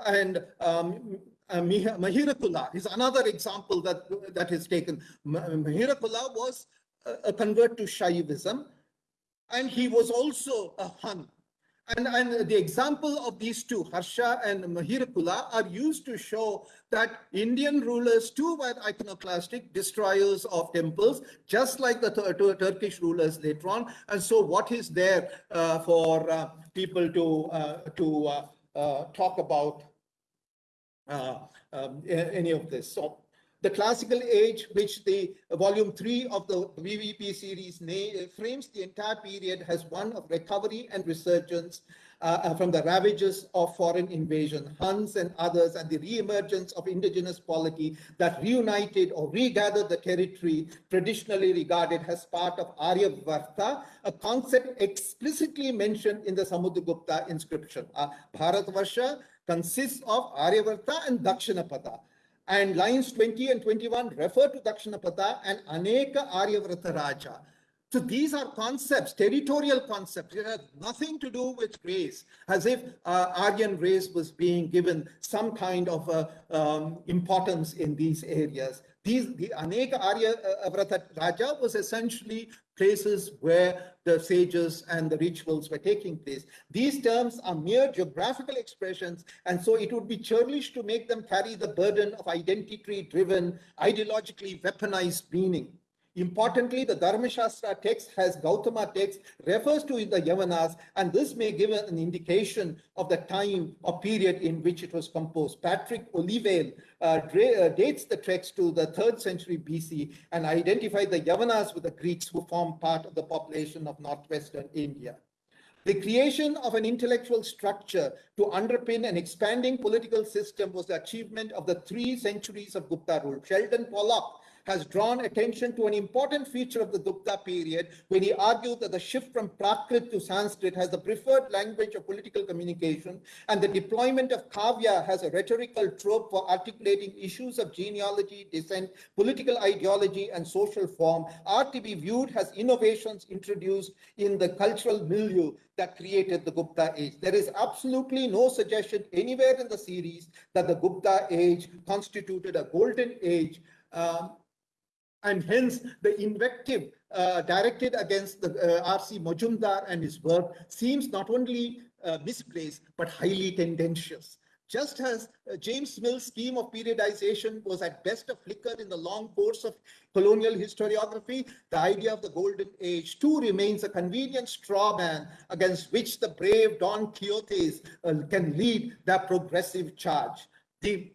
and um, uh, Mihirakula is another example that that is taken. Mihirakula was a, convert to Shaivism, and he was also a Hun. And, and the example of these two, Harsha and Mihirakula, are used to show that Indian rulers too were iconoclastic, destroyers of temples, just like the Tur Turkish rulers later on. And so what is there uh, for uh, people to, uh, to uh, uh, talk about uh, um, any of this? So the classical age, which the volume three of the BVB series frames the entire period has one of recovery and resurgence uh, uh, from the ravages of foreign invasion, Huns and others, and the re-emergence of indigenous polity that reunited or regathered the territory traditionally regarded as part of Aryavarta, a concept explicitly mentioned in the Samudragupta inscription. Uh, Bharatvarsha consists of Aryavarta and Dakshinapatha and lines 20 and 21 refer to Dakshinapatha and Aneka Aryavarta Raja. So these are concepts, territorial concepts. It has nothing to do with race, as if uh, Aryan race was being given some kind of uh, um, importance in these areas. These, the Aneka Arya uh, Raja was essentially places where the sages and the rituals were taking place. These terms are mere geographical expressions, and so it would be churlish to make them carry the burden of identity-driven, ideologically weaponized meaning. Importantly, the Dharmashastra text has Gautama text refers to the Yavanas, and this may give an indication of the time or period in which it was composed. Patrick Olivelle uh, uh, dates the text to the third century BC and identified the Yavanas with the Greeks who form part of the population of northwestern India. The creation of an intellectual structure to underpin an expanding political system was the achievement of the three centuries of Gupta rule. Sheldon Pollock has drawn attention to an important feature of the Gupta period when he argued that the shift from Prakrit to Sanskrit has the preferred language of political communication and the deployment of Kavya has a rhetorical trope for articulating issues of genealogy, descent, political ideology, and social form are to be viewed as innovations introduced in the cultural milieu that created the Gupta age. There is absolutely no suggestion anywhere in the series that the Gupta age constituted a golden age um, and hence the invective uh, directed against the uh, R.C. Majumdar and his work seems not only uh, misplaced but highly tendentious. Just as uh, James Mill's scheme of periodization was at best a flicker in the long course of colonial historiography, the idea of the Golden Age too remains a convenient straw man against which the brave Don Quixotes uh, can lead their progressive charge. The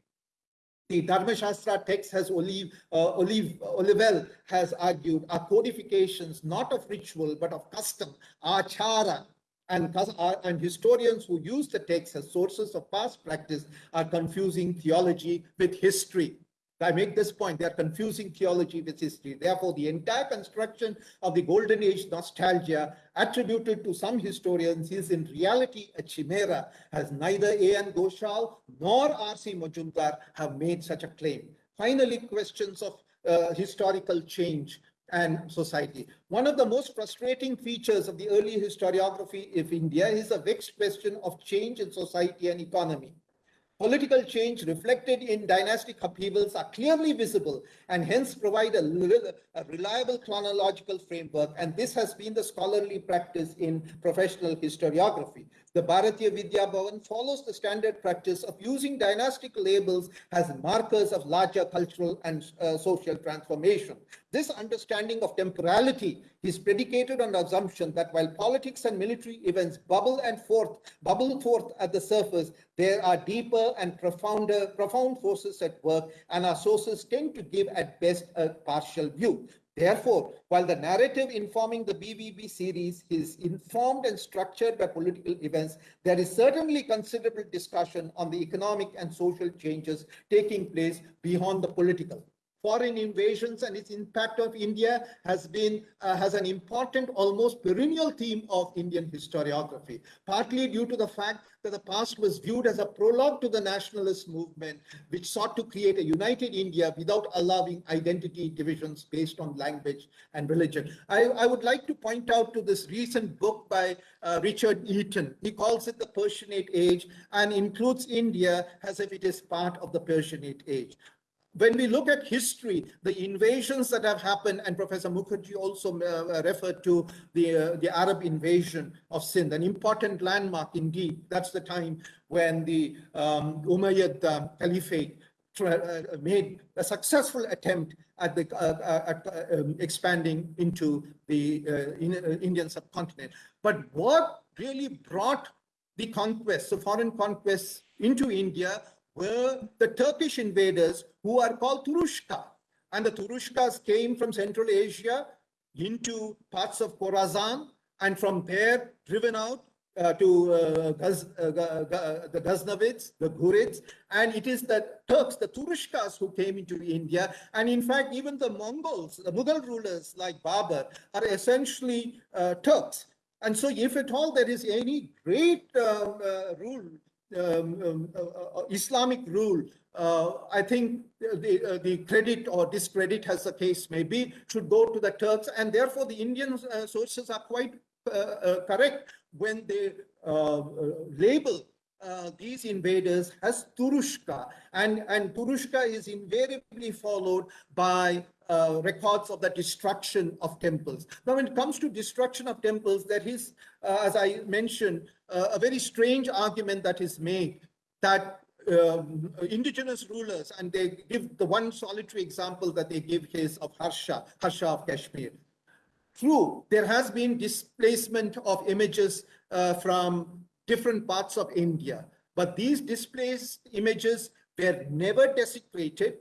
the Dharmashastra text has Olive, uh, Olive, Olivelle has argued are codifications not of ritual but of custom, achara, and, uh, and historians who use the text as sources of past practice are confusing theology with history. I make this point, they are confusing theology with history. Therefore, the entire construction of the Golden Age nostalgia attributed to some historians is in reality a chimera, as neither A.N. Ghoshal nor R.C. Majumdar have made such a claim. Finally, questions of uh, historical change and society. One of the most frustrating features of the early historiography of India is a vexed question of change in society and economy. Political change reflected in dynastic upheavals are clearly visible and hence provide a, a, reliable chronological framework. And this has been the scholarly practice in professional historiography. The Bharatiya Vidya Bhavan follows the standard practice of using dynastic labels as markers of larger cultural and uh, social transformation. This understanding of temporality is predicated on the assumption that while politics and military events bubble and forth, bubble forth at the surface, there are deeper and profounder, profound forces at work, and our sources tend to give at best a partial view. Therefore, while the narrative informing the BVB series is informed and structured by political events, there is certainly considerable discussion on the economic and social changes taking place beyond the political foreign invasions and its impact of India has been uh, has an important, almost perennial theme of Indian historiography, partly due to the fact that the past was viewed as a prologue to the nationalist movement, which sought to create a united India without allowing identity divisions based on language and religion. I, I would like to point out to this recent book by uh, Richard Eaton. He calls it the Persianate Age and includes India as if it is part of the Persianate Age when we look at history, the invasions that have happened, and Professor Mukherjee also uh, referred to the, uh, the Arab invasion of Sindh, an important landmark indeed. That's the time when the um, Umayyad um, Caliphate uh, made a successful attempt at, the, uh, at uh, um, expanding into the in, Indian subcontinent. But what really brought the conquests, the foreign conquests into India were the Turkish invaders who are called Turushka. And the Turushkas came from Central Asia into parts of Khorasan and from there driven out uh, to uh, uh, the Ghaznavids, the Ghurids, and it is the Turks, the Turushkas who came into India. And in fact, even the Mongols, the Mughal rulers like Babur are essentially uh, Turks. And so if at all there is any great um, uh, rule, um, um, uh, Islamic rule uh, I think the, uh, the credit or discredit, as the case may be, should go to the Turks. And therefore, the Indian uh, sources are quite correct when they label uh, these invaders as Turushka. And, and Turushka is invariably followed by uh, records of the destruction of temples. Now, when it comes to destruction of temples, there is, uh, as I mentioned, uh, a very strange argument that is made that um, indigenous rulers, and they give the one solitary example that they give is of Harsha, Harsha of Kashmir. True, there has been displacement of images uh, from different parts of India, but these displaced images were never desecrated,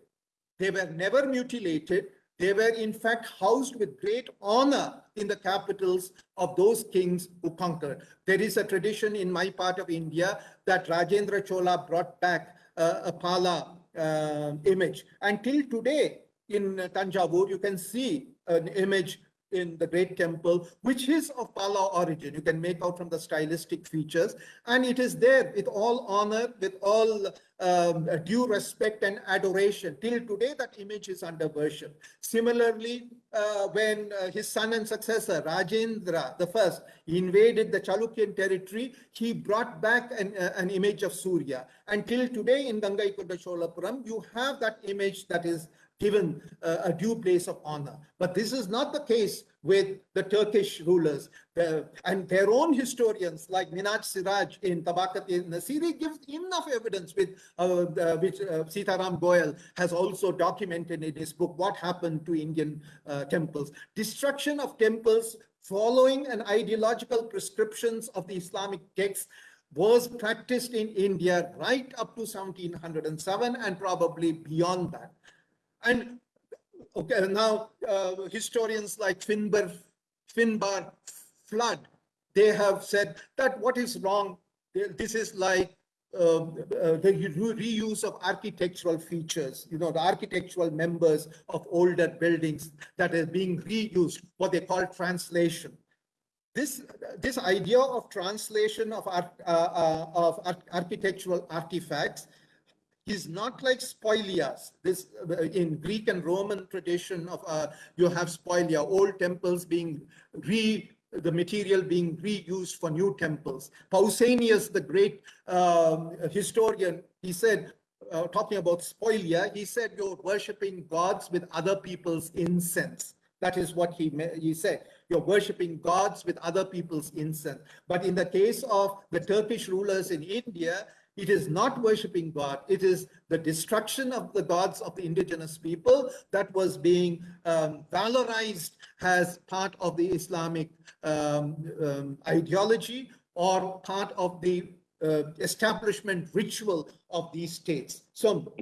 they were never mutilated, they were in fact housed with great honor in the capitals of those kings who conquered. There is a tradition in my part of India that Rajendra Chola brought back uh, a Pala uh, image. Until today in Tanjavur, you can see an image in the great temple, which is of Pala origin. You can make out from the stylistic features. And it is there with all honor, with all um, due respect and adoration. Till today, that image is under worship. Similarly, uh, when uh, his son and successor, Rajendra the first, invaded the Chalukyan territory, he brought back an, uh, an image of Surya. Until today in Gangaikonda Cholapuram, you have that image that is given uh, a due place of honor. But this is not the case with the Turkish rulers. The, and their own historians like Minhaj Siraj in Tabakat-i-Nasiri gives enough evidence with uh, which uh, Sitaram Goel has also documented in his book, What Happened to Indian uh, Temples. Destruction of temples following an ideological prescriptions of the Islamic texts was practiced in India right up to 1707 and probably beyond that. And okay, now uh, historians like Finbarr, Finbarr Flood, they have said that what is wrong, this is like uh, uh, the reuse of architectural features, you know, the architectural members of older buildings that are being reused, what they call translation. This, this idea of translation of, art, uh, uh of architectural artifacts is not like spolias. This uh, in Greek and Roman tradition of uh, you have spolia, old temples being re the material being reused for new temples. Pausanias, the great um, historian, he said, uh, talking about spolia, he said you're worshipping gods with other people's incense. That is what he, he said. You're worshipping gods with other people's incense. But in the case of the Turkish rulers in India, it is not worshipping God. It is the destruction of the gods of the indigenous people that was being um, valorized as part of the Islamic um, um, ideology or part of the uh, establishment ritual of these states. So,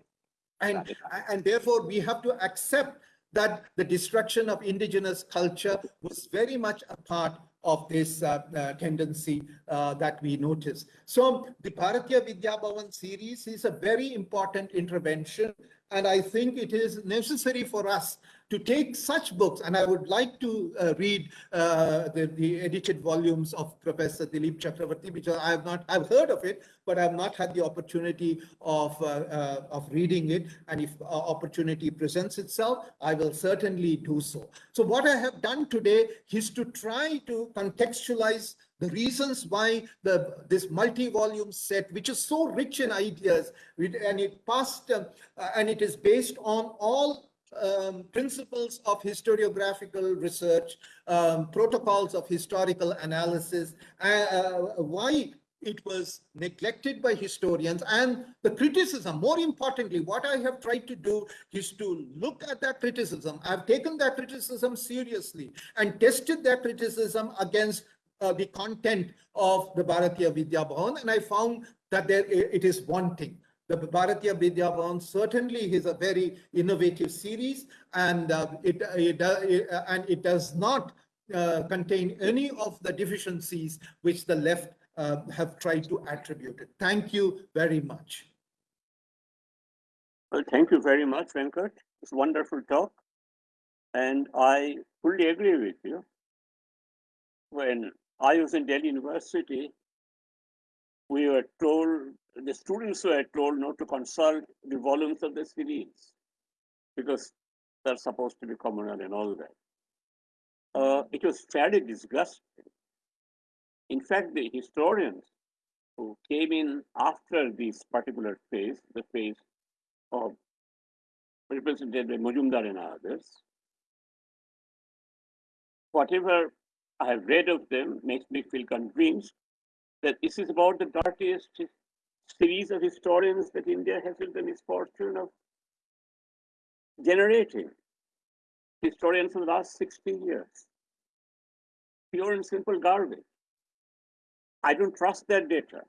and, and therefore we have to accept that the destruction of indigenous culture was very much a part of this uh, uh, tendency uh, that we notice. So the Bharatiya Vidya Bhavan series is a very important intervention and I think it is necessary for us to take such books, and I would like to uh, read uh, the, the, edited volumes of Professor Dilip Chakrabarti, because I have not, I've heard of it, but I have not had the opportunity of, uh, uh of reading it. And if opportunity presents itself, I will certainly do so. So what I have done today is to try to contextualize the reasons why the this multi-volume set, which is so rich in ideas, and it passed, uh, and it is based on all um, principles of historiographical research, um, protocols of historical analysis, uh, uh, why it was neglected by historians and the criticism, more importantly, what I have tried to do is to look at that criticism. I've taken that criticism seriously and tested that criticism against uh, the content of the Bharatiya Vidya Bhavan and I found that there it is wanting. The Bharatiya Vidya Bhavan certainly is a very innovative series and uh, it, it, uh, uh, and it does not uh, contain any of the deficiencies which the left uh, have tried to attribute it. Thank you very much. Well, thank you very much, Venkat. It's a wonderful talk. And I fully agree with you. When I was in Delhi University, we were told, the students were told not to consult the volumes of the series because they're supposed to be communal and all that. Uh, it was fairly disgusting. In fact, the historians who came in after this particular phase, the phase of represented by Majumdar and others. Whatever I have read of them makes me feel convinced that this is about the dirtiest series of historians that India has had the misfortune of generating. Historians of the last 60 years. Pure and simple garbage. I don't trust their data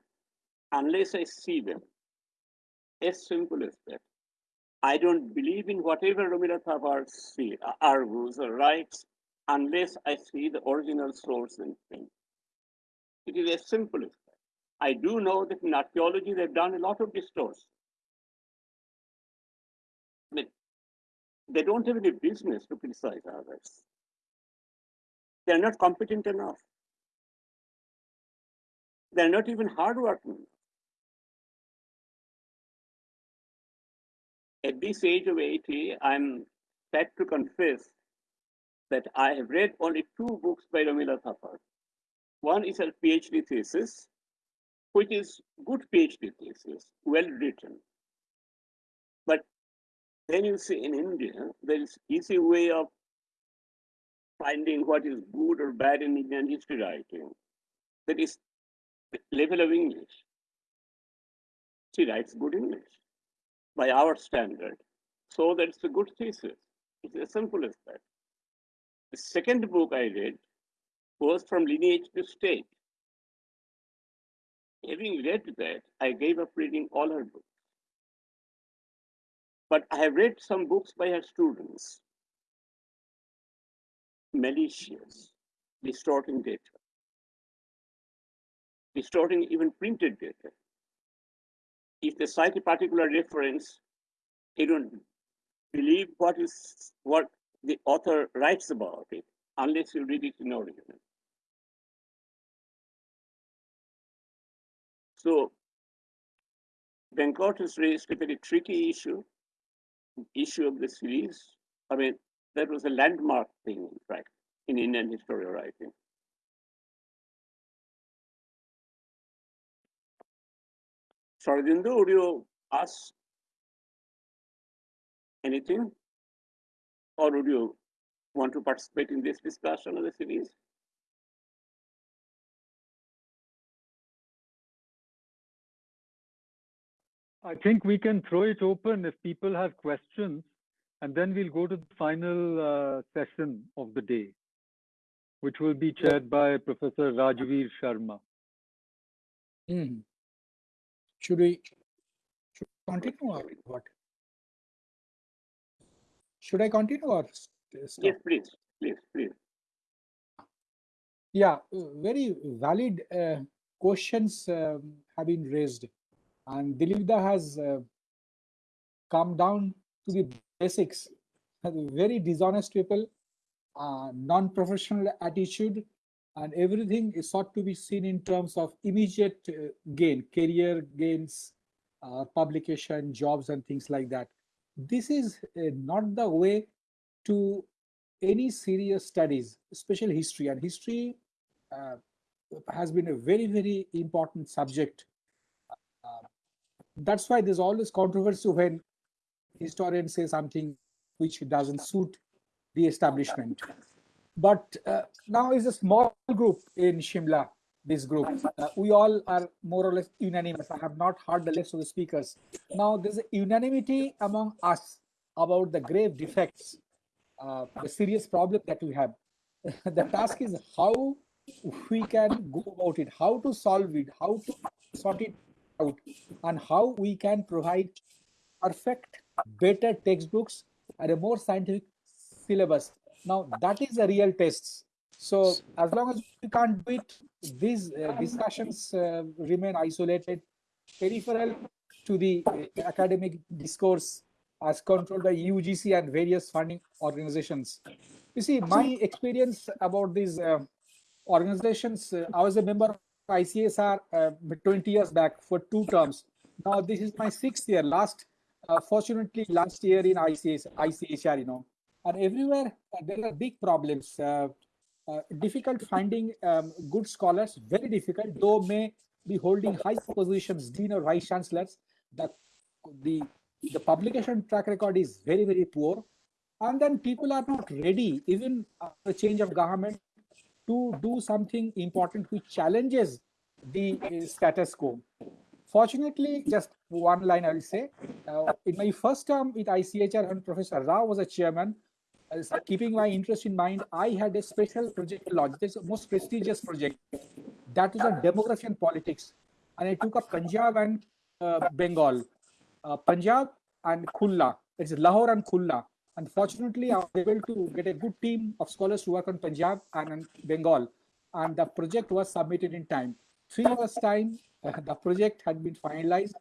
unless I see them. As simple as that. I don't believe in whatever Tagore say, argues or writes unless I see the original source and thing. It is as simple as that. I do know that in archaeology they've done a lot of distortion. But they don't have any business to criticize others. They're not competent enough. They're not even hardworking. At this age of 80, I'm sad to confess that I have read only two books by Romila Thapar. One is her PhD thesis, which is good PhD thesis, well written. But then you see in India, there is easy way of finding what is good or bad in Indian history writing. That is level of English. She writes good English by our standard. So that's a good thesis. It's as simple as that. The second book I read was from lineage to state. Having read that, I gave up reading all her books. But I have read some books by her students. Malicious, distorting data, distorting even printed data. If they cite a particular reference, they don't believe what is what the author writes about it unless you read it in original. So Venkat has raised a very tricky issue, issue of the series. I mean, that was a landmark thing, in fact, in Indian history writing. Sharadindu, would you ask anything? Or would you want to participate in this discussion of the series? I think we can throw it open if people have questions, and then we'll go to the final uh, session of the day, which will be chaired by Professor Rajveer Sharma. Mhm. Should we should continue or what? Should I continue or stop? Yes, please, please, please. Yeah, uh, very valid uh, questions um, have been raised, and Dilipda has uh, come down to the basics. Very dishonest people, uh, non-professional attitude, and everything is sought to be seen in terms of immediate uh, gain, career gains, uh, publication, jobs, and things like that. This is uh, not the way to any serious studies, especially history. And history, uh, has been a very, very important subject. That's why there's always controversy when historians say something which doesn't suit the establishment. But uh, now is a small group in Shimla, this group. Uh, we all are more or less unanimous. I have not heard the list of the speakers. Now there's a unanimity among us about the grave defects, uh, the serious problem that we have. the task is how we can go about it, how to solve it, how to sort it out, and how we can provide perfect, better textbooks and a more scientific syllabus. Now that is the real test. So as long as we can't do it, these uh, discussions uh, remain isolated, peripheral to the uh, academic discourse as controlled by UGC and various funding organizations. You see, my experience about these uh, organizations, uh, I was a member ICSSR uh, 20 years back for two terms. Now this is my sixth year. Last, uh, fortunately, last year in ICS, ICHR, you know, and everywhere uh, there are big problems. Uh, uh, difficult finding um, good scholars, very difficult, though may be holding high positions, dean or vice chancellors. The, the, the publication track record is very, very poor. And then people are not ready, even after change of government, to do something important which challenges the uh, status quo. Fortunately, just one line I will say, uh, in my first term with ICHR when Professor Rao was a chairman, as keeping my interest in mind, I had a special project launch. This most prestigious project. That was on demography and politics. And I took up Punjab and uh, Bengal. Uh, Punjab and Khulna. It's Lahore and Khulna. Unfortunately, I was able to get a good team of scholars to work on Punjab and Bengal. And the project was submitted in time. Three hours time, uh, the project had been finalized.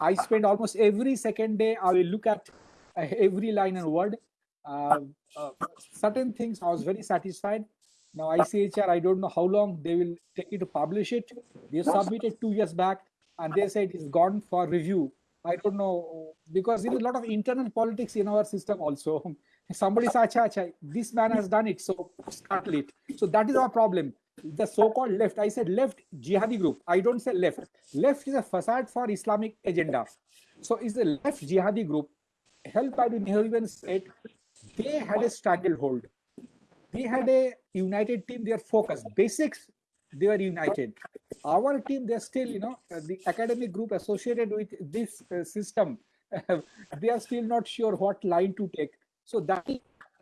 I spent almost every second day, I will look at uh, every line and word uh, uh, certain things I was very satisfied. Now ICHR, I don't know how long they will take it to publish it. They submitted two years back and they said it's gone for review. I don't know because there is a lot of internal politics in our system also. Somebody said, acha, acha, this man has done it, so start it. So that is our problem. The so-called left, I said left jihadi group. I don't say left. Left is a facade for Islamic agenda. So is the left jihadi group helped by the Nehruvian state they had a stranglehold. They had a united team, their focus, basics, they were united. Our team, they're still, you know, the academic group associated with this uh, system, they are still not sure what line to take. So that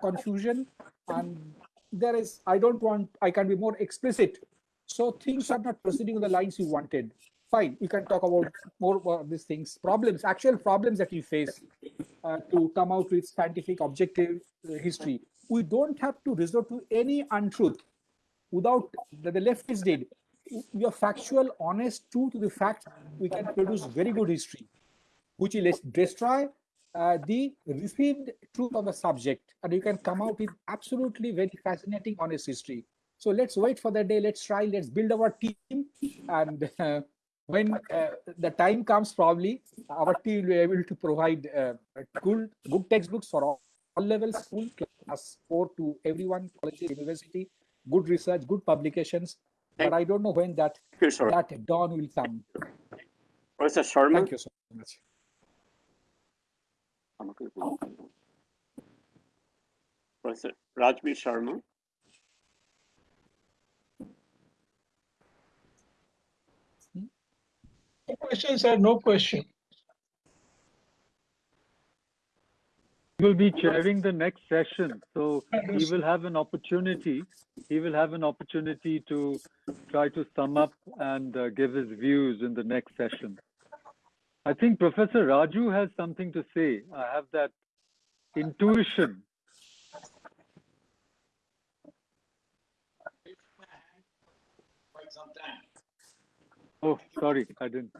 confusion and there is, I don't want, I can be more explicit. So things are not proceeding on the lines you wanted. Fine, you can talk about more about these things, problems, actual problems that you face uh, to come out with scientific objective uh, history. We don't have to resort to any untruth without that the leftists did. We are factual, honest, true to the fact, we can produce very good history, which will destroy uh, the received truth of the subject, and you can come out with absolutely very fascinating, honest history. So let's wait for that day. Let's try. Let's build our team, and uh, when uh, the time comes, probably our team will be able to provide uh, good, good textbooks for all, all levels, school, class four to everyone, college, university, good research, good publications. But I don't know when that you, that dawn will come. Professor Sharma. Thank you so much. Professor Rajbir Sharma. No questions, sir, no question. He will be chairing the next session, so he will have an opportunity. He will have an opportunity to try to sum up and uh, give his views in the next session. I think Professor Raju has something to say. I have that intuition. Oh, sorry, I didn't.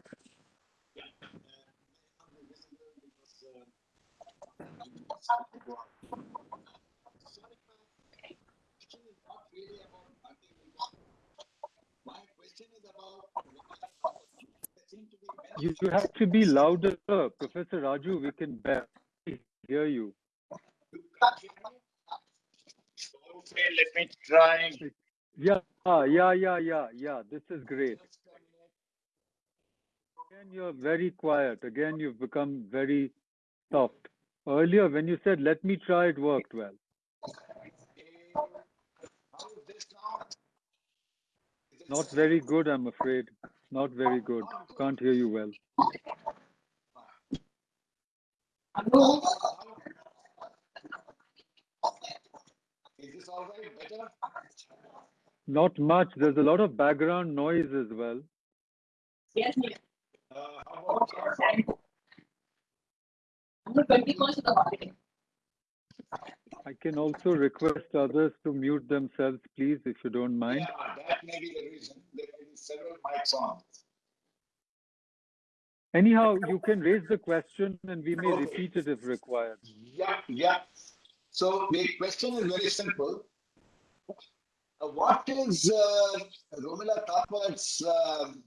You have to be louder, Professor Raju. We can barely hear you. Okay, let me try. Yeah, Ah, yeah, yeah, yeah, yeah. This is great. Again, you're very quiet. Again, you've become very soft. Earlier, when you said, let me try, it worked well. Not very good, I'm afraid. Not very good. Can't hear you well. Is this all right? Better? Not much. There's a lot of background noise as well. Uh, how about I can also request others to mute themselves, please, if you don't mind. Yeah, that may be the reason. There may be several mics on. Anyhow, you can raise the question and we may Okay. repeat it if required. Yeah, yeah. So the question is very simple. Uh, what is uh, Romila Thapar's um,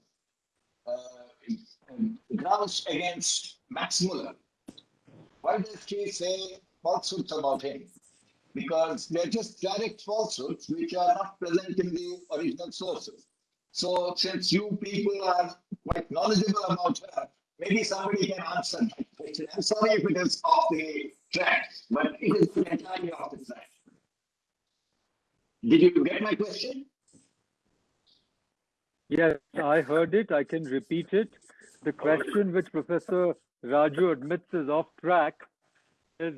uh, grounds against Max Muller? Why does she say falsehoods about him? Because they're just direct falsehoods which are not present in the original sources. So since you people are quite knowledgeable about her, maybe somebody can answer that question. I'm sorry if it is off the track, but it is entirely off the track. Did you get my question? Yes, I heard it. I can repeat it. The question which Professor Raju admits is off track is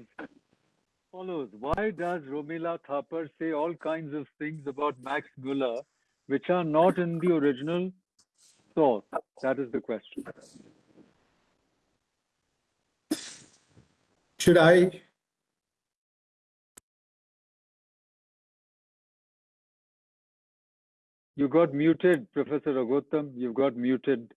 follows. Why does Romila Thapar say all kinds of things about Max Muller which are not in the original source? That is the question. Should I? You got muted, Professor Raghotham. You've got muted.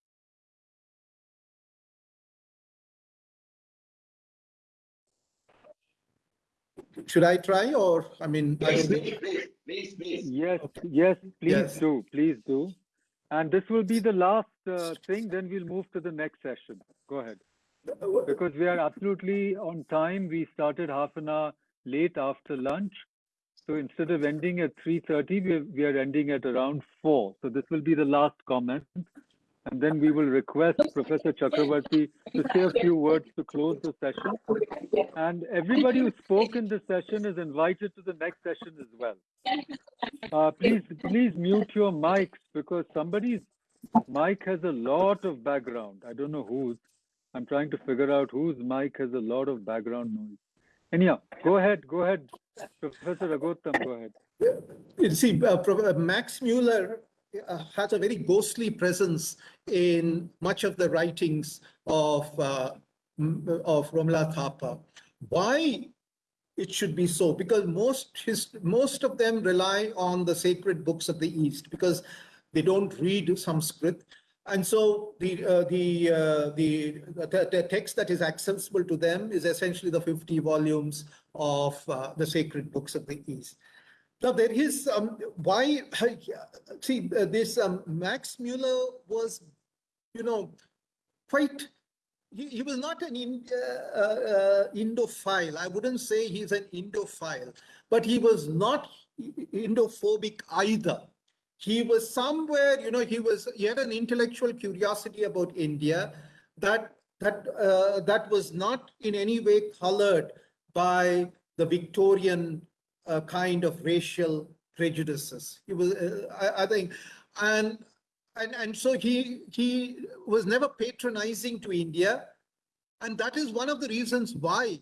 Should I try or, I mean, I Please, don't please, please, please, please. Yes, Okay. yes, please Yes. do, please do. And this will be the last uh, thing, then we'll move to the next session. Go ahead. Because we are absolutely on time. We started half an hour late after lunch. So instead of ending at 3.30, we, we are ending at around 4. So this will be the last comment. And then we will request Professor Chakrabarti to say a few words to close the session. And everybody who spoke in this session is invited to the next session as well. Uh, please, please mute your mics because somebody's mic has a lot of background. I don't know whose. I'm trying to figure out whose mic has a lot of background noise. Anyhow, go ahead, go ahead. Professor Raghotham, go ahead. You see, uh, uh, Max Mueller uh, has a very ghostly presence in much of the writings of uh, of Romila Thapar. Why it should be so? Because most his most of them rely on the sacred books of the East because they don't read Sanskrit. And so the uh, the, uh, the the the text that is accessible to them is essentially the 50 volumes of uh, the sacred books of the East. Now there is um, why see uh, this um, Max Mueller was, you know, quite. He, he was not an in, uh, uh, Indophile. I wouldn't say he's an Indophile, but he was not Indophobic either. He was somewhere, you know, he was he had an intellectual curiosity about India that that uh, that was not in any way colored by the Victorian uh, kind of racial prejudices. He was, uh, I, I think, and and and so he he was never patronizing to India, and that is one of the reasons why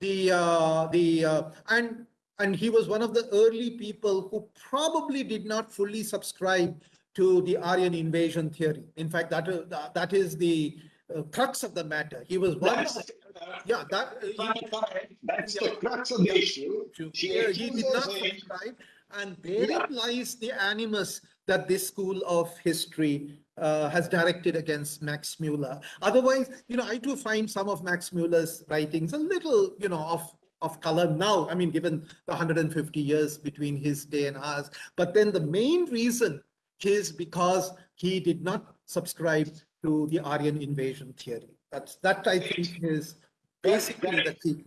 the uh, the uh, and and he was one of the early people who probably did not fully subscribe to the Aryan invasion theory. In fact, that is that is the uh, crux of the matter. He was one. That's, Of, uh, yeah, that fine, fine. That's the crux of the issue. She yeah, he did not subscribe, and therein Yeah. lies the animus that this school of history uh, has directed against Max Mueller. Otherwise, you know, I do find some of Max Mueller's writings a little, you know, of of color now. I mean, given the 150 years between his day and ours. But then the main reason is because he did not subscribe to the Aryan invasion theory. That's that I think is basically the key.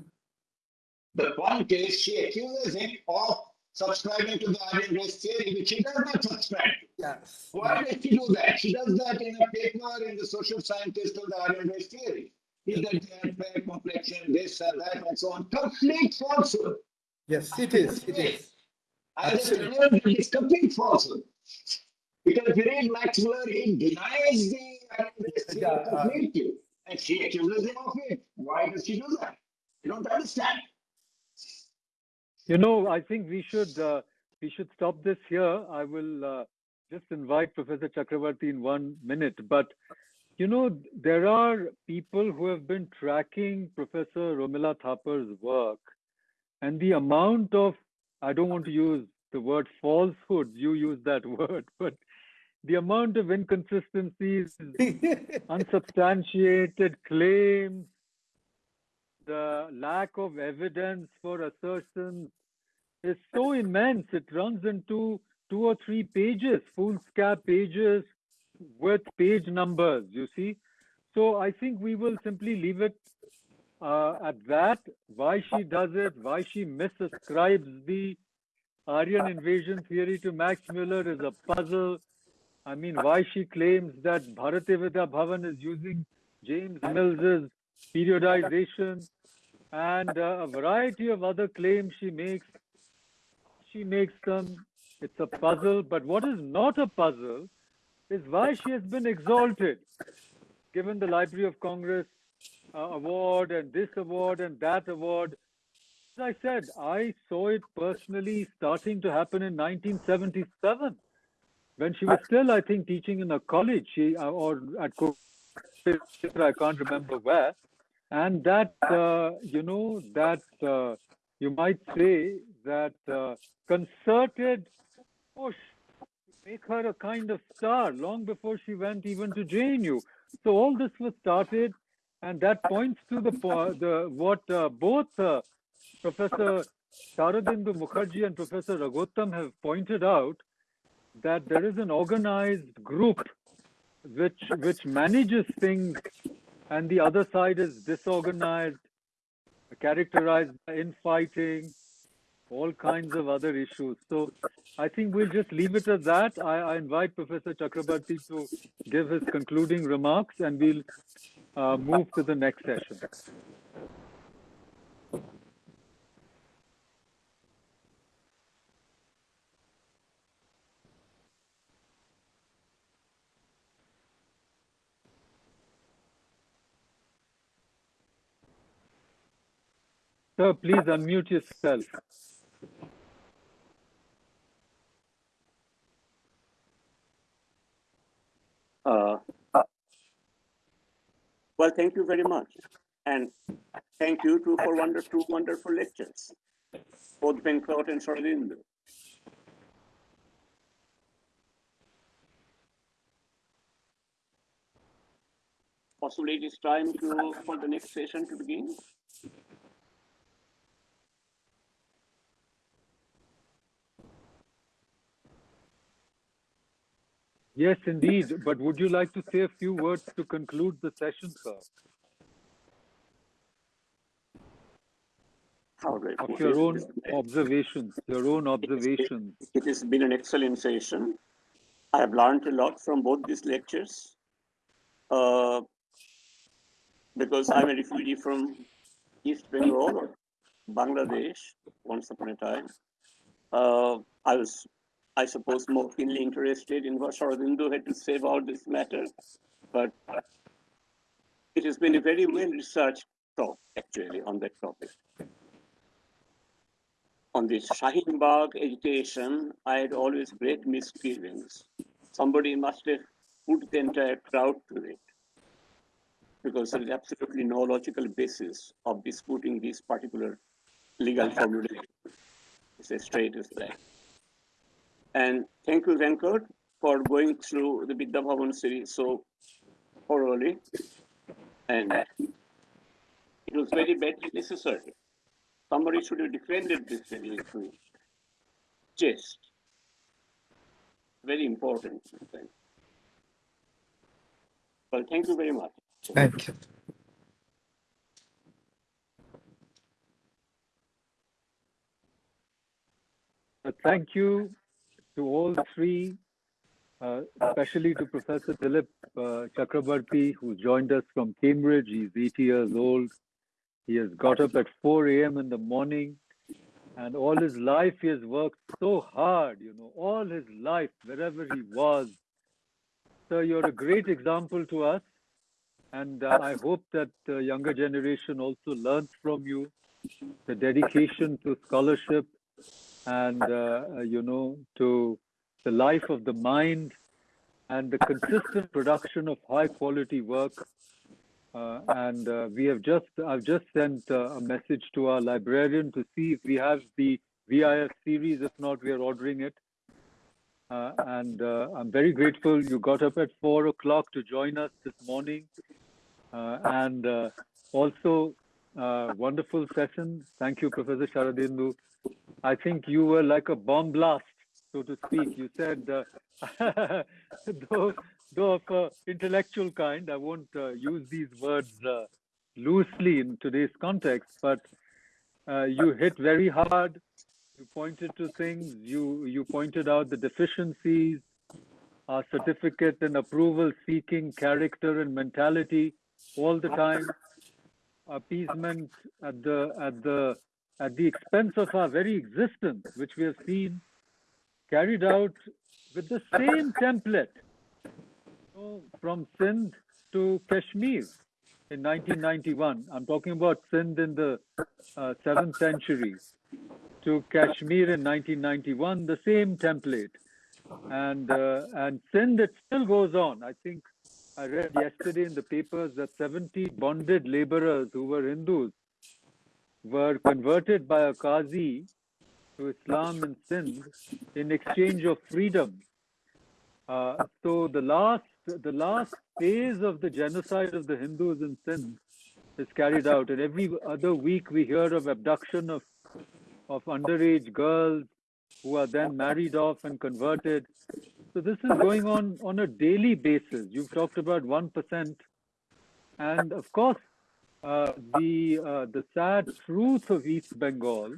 The point is, she accuses him of subscribing to the Aryan race theory, which she does not subscribe to. Yes. Why does she do that? She does that in a paper in the social scientist of the Aryan race theory. Is that they had fair complexion, this and that, and so on. Complete falsehood. Yes, it is. It is. I just Absolutely. remember it's complete falsehood. Because if you read Max Muller, he denies the And she accuses him of it. Why does she do that? You don't understand. You know, I think we should uh, we should stop this here. I will uh, just invite Professor Chakrabarti in one minute. But you know, there are people who have been tracking Professor Romila Thapar's work, and the amount of I don't want to use the word falsehoods. You use that word, but the amount of inconsistencies, unsubstantiated claims, the lack of evidence for assertions is so immense. It runs into two or three pages, foolscap pages with page numbers, you see. So I think we will simply leave it uh, at that. Why she does it, why she misascribes the Aryan invasion theory to Max Muller is a puzzle. I mean, why she claims that Bharatiya Vidya Bhavan is using James Mills's periodization and uh, a variety of other claims she makes. She makes them. It's a puzzle. But what is not a puzzle is why she has been exalted, given the Library of Congress uh, award and this award and that award. As I said, I saw it personally starting to happen in 1977 when she was still, I think, teaching in a college she, uh, or at I can't remember where. And that, uh, you know, that uh, you might say that uh, concerted push make her a kind of star long before she went even to JNU. So all this was started, and that points to the the what uh, both uh, Professor Sharadindu Mukherjee and Professor Raghotham have pointed out that there is an organized group which which manages things and the other side is disorganized characterized by infighting all kinds of other issues. So i think we'll just leave it at that. I, I invite professor chakrabarti to give his concluding remarks and we'll uh, move to the next session sir please unmute yourself Uh, well, thank you very much. And thank you too for wonder, two wonderful lectures, both Venkat and Sharadindu. Possibly it is time to, for the next session to begin. Yes indeed but would you like to say a few words to conclude the session sir of your own observations your own observations It has been an excellent session. I have learned a lot from both these lectures. Uh, because I'm a refugee from East Bengal or Bangladesh once upon a time. Uh, I was, I suppose, more keenly interested in what Sharadindu had to say about this matter. But it has been a very well researched talk, actually, on that topic on this Shaheen Bagh agitation, I had always great misgivings. Somebody must have put the entire crowd to it because there is absolutely no logical basis of disputing this particular legal formulation. It's as straight as that. And thank you, Venkat, for going through the Vidya Bhavan series so thoroughly. And it was very badly necessary somebody should have defended this very issue. Just very important. Thing. Well, thank you very much. Thank you. uh, thank you to all three, uh, especially to Professor Dilip uh, Chakrabarti, who joined us from Cambridge. He's 80 years old. He has got up at 4 a.m. in the morning, and all his life he has worked so hard, you know, all his life, wherever he was. So you're a great example to us, and uh, I hope that the younger generation also learns from you the dedication to scholarship and uh, you know to the life of the mind and the consistent production of high quality work. Uh, and uh, we have just i've just sent uh, a message to our librarian to see if we have the VIF series. If not we are ordering it. Uh, and uh, i'm very grateful you got up at four o'clock to join us this morning. Uh, and uh, also uh, wonderful session thank you professor sharadindu I think you were like a bomb blast, so to speak. You said, uh, though, though of a intellectual kind, I won't uh, use these words uh, loosely in today's context, but uh, you hit very hard. You pointed to things. You you pointed out the deficiencies, our certificate and approval seeking character and mentality all the time. Appeasement at the at the at the expense of our very existence, which we have seen carried out with the same template know, from Sindh to Kashmir in 1991. I'm talking about Sindh in the uh, 7th century to Kashmir in 1991, the same template. And, uh, and Sindh, it still goes on. I think I read yesterday in the papers that 70 bonded laborers who were Hindus were converted by a Qazi to Islam in Sindh in exchange of freedom. Uh, so the last the last phase of the genocide of the Hindus in Sindh is carried out, and every other week we hear of abduction of of underage girls who are then married off and converted. So this is going on on a daily basis. You've talked about one percent, and of course uh, the uh, the sad truth of East Bengal,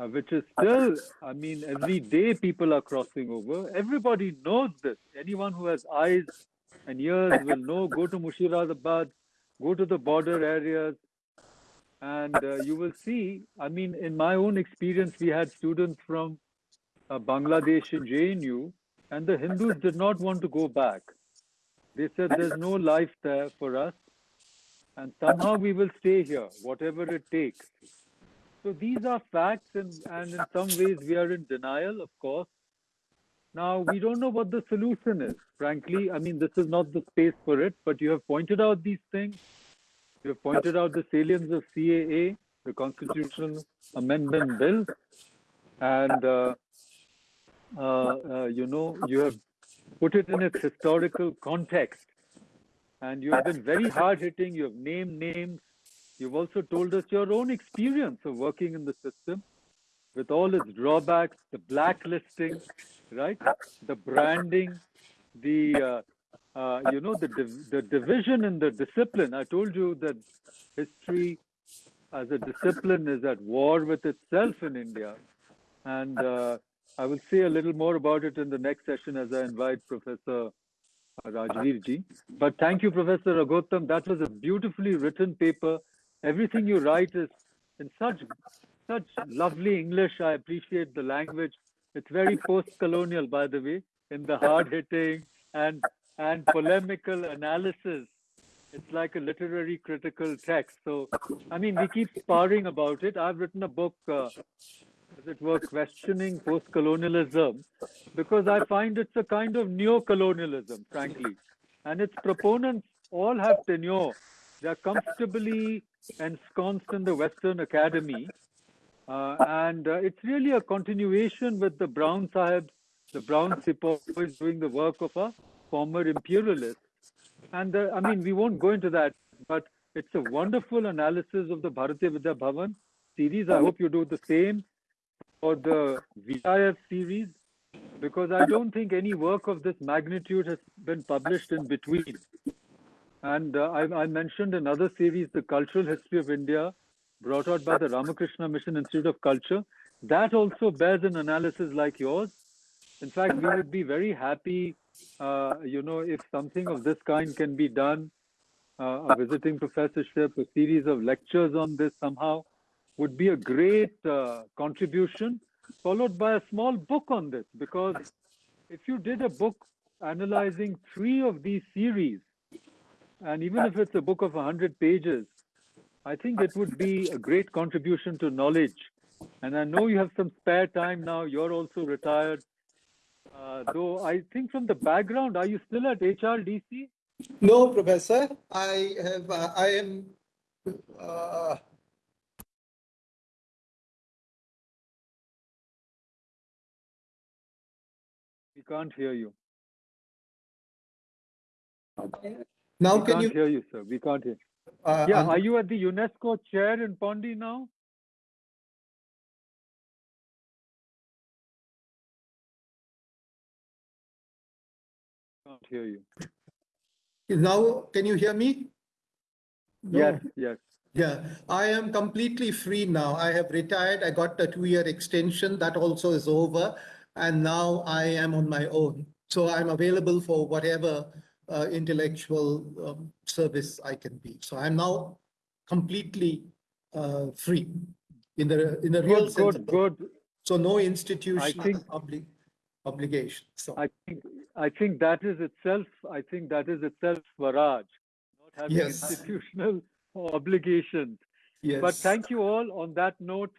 uh, which is still, I mean, every day people are crossing over. Everybody knows this. Anyone who has eyes and ears will know. Go to Murshidabad, go to the border areas, and uh, you will see. I mean, in my own experience, we had students from uh, Bangladesh in JNU, and the Hindus did not want to go back. They said there's no life there for us and somehow we will stay here, whatever it takes. So these are facts, and, and in some ways we are in denial, of course. Now, we don't know what the solution is, frankly. I mean, this is not the space for it, but you have pointed out these things. You have pointed out the salience of CAA, the Constitutional Amendment Bill, and, uh, you know, you have put it in its historical context and you have been very hard hitting. You have named names. You've also told us your own experience of working in the system with all its drawbacks, the blacklisting, right? The branding, the uh, uh, you know the div- the division in the discipline. I told you that history as a discipline is at war with itself in India, and uh, I will say a little more about it in the next session as I invite Professor Rajveer ji. But thank you, Professor Raghotham. That was a beautifully written paper. Everything you write is in such such lovely English. I appreciate the language. It's very post-colonial, by the way, in the hard-hitting and and polemical analysis. It's like a literary critical text. So, I mean, we keep sparring about it. I've written a book, uh, as it were, questioning post-colonialism, because I find it's a kind of neo-colonialism, frankly. And its proponents all have tenure. They're comfortably ensconced in the Western Academy. Uh, and uh, it's really a continuation with the Brown Sahibs, the Brown Sepoys doing the work of a former imperialist. And I mean, we won't go into that, but it's a wonderful analysis of the Bharatiya Vidya Bhavan series. I hope you do the same for the VIF series because I don't think any work of this magnitude has been published in between. And uh, I, I, mentioned another series, The Cultural History of India, brought out by the Ramakrishna Mission Institute of Culture. That also bears an analysis like yours. In fact, we would be very happy, uh, you know, if something of this kind can be done, uh, a visiting professorship, a series of lectures on this somehow would be a great uh, contribution, followed by a small book on this. Because if you did a book analyzing three of these series, and even if it's a book of 100 pages, I think it would be a great contribution to knowledge. And I know you have some spare time now. You're also retired. Uh, though I think from the background, are you still at HRDC? No, Professor, I have, uh, I am, uh, can't hear you. now we can can't you? hear you, sir. We can't hear. uh, Yeah, un- are you at the UNESCO chair in Pondi now? Can't hear you. Now, can you hear me? No. Yes, yes. Yeah, I am completely free now. I have retired. I got a two-year extension. That also is over. And now I am on my own. So I'm available for whatever uh, intellectual um, service I can be. So I'm now completely uh, free in the in the real Good, sense. good, good. So no institutional think- obli- obligation. So I think I think that is itself. I think that is itself Swaraj, not having Yes. institutional obligations. yes. But thank you all on that note.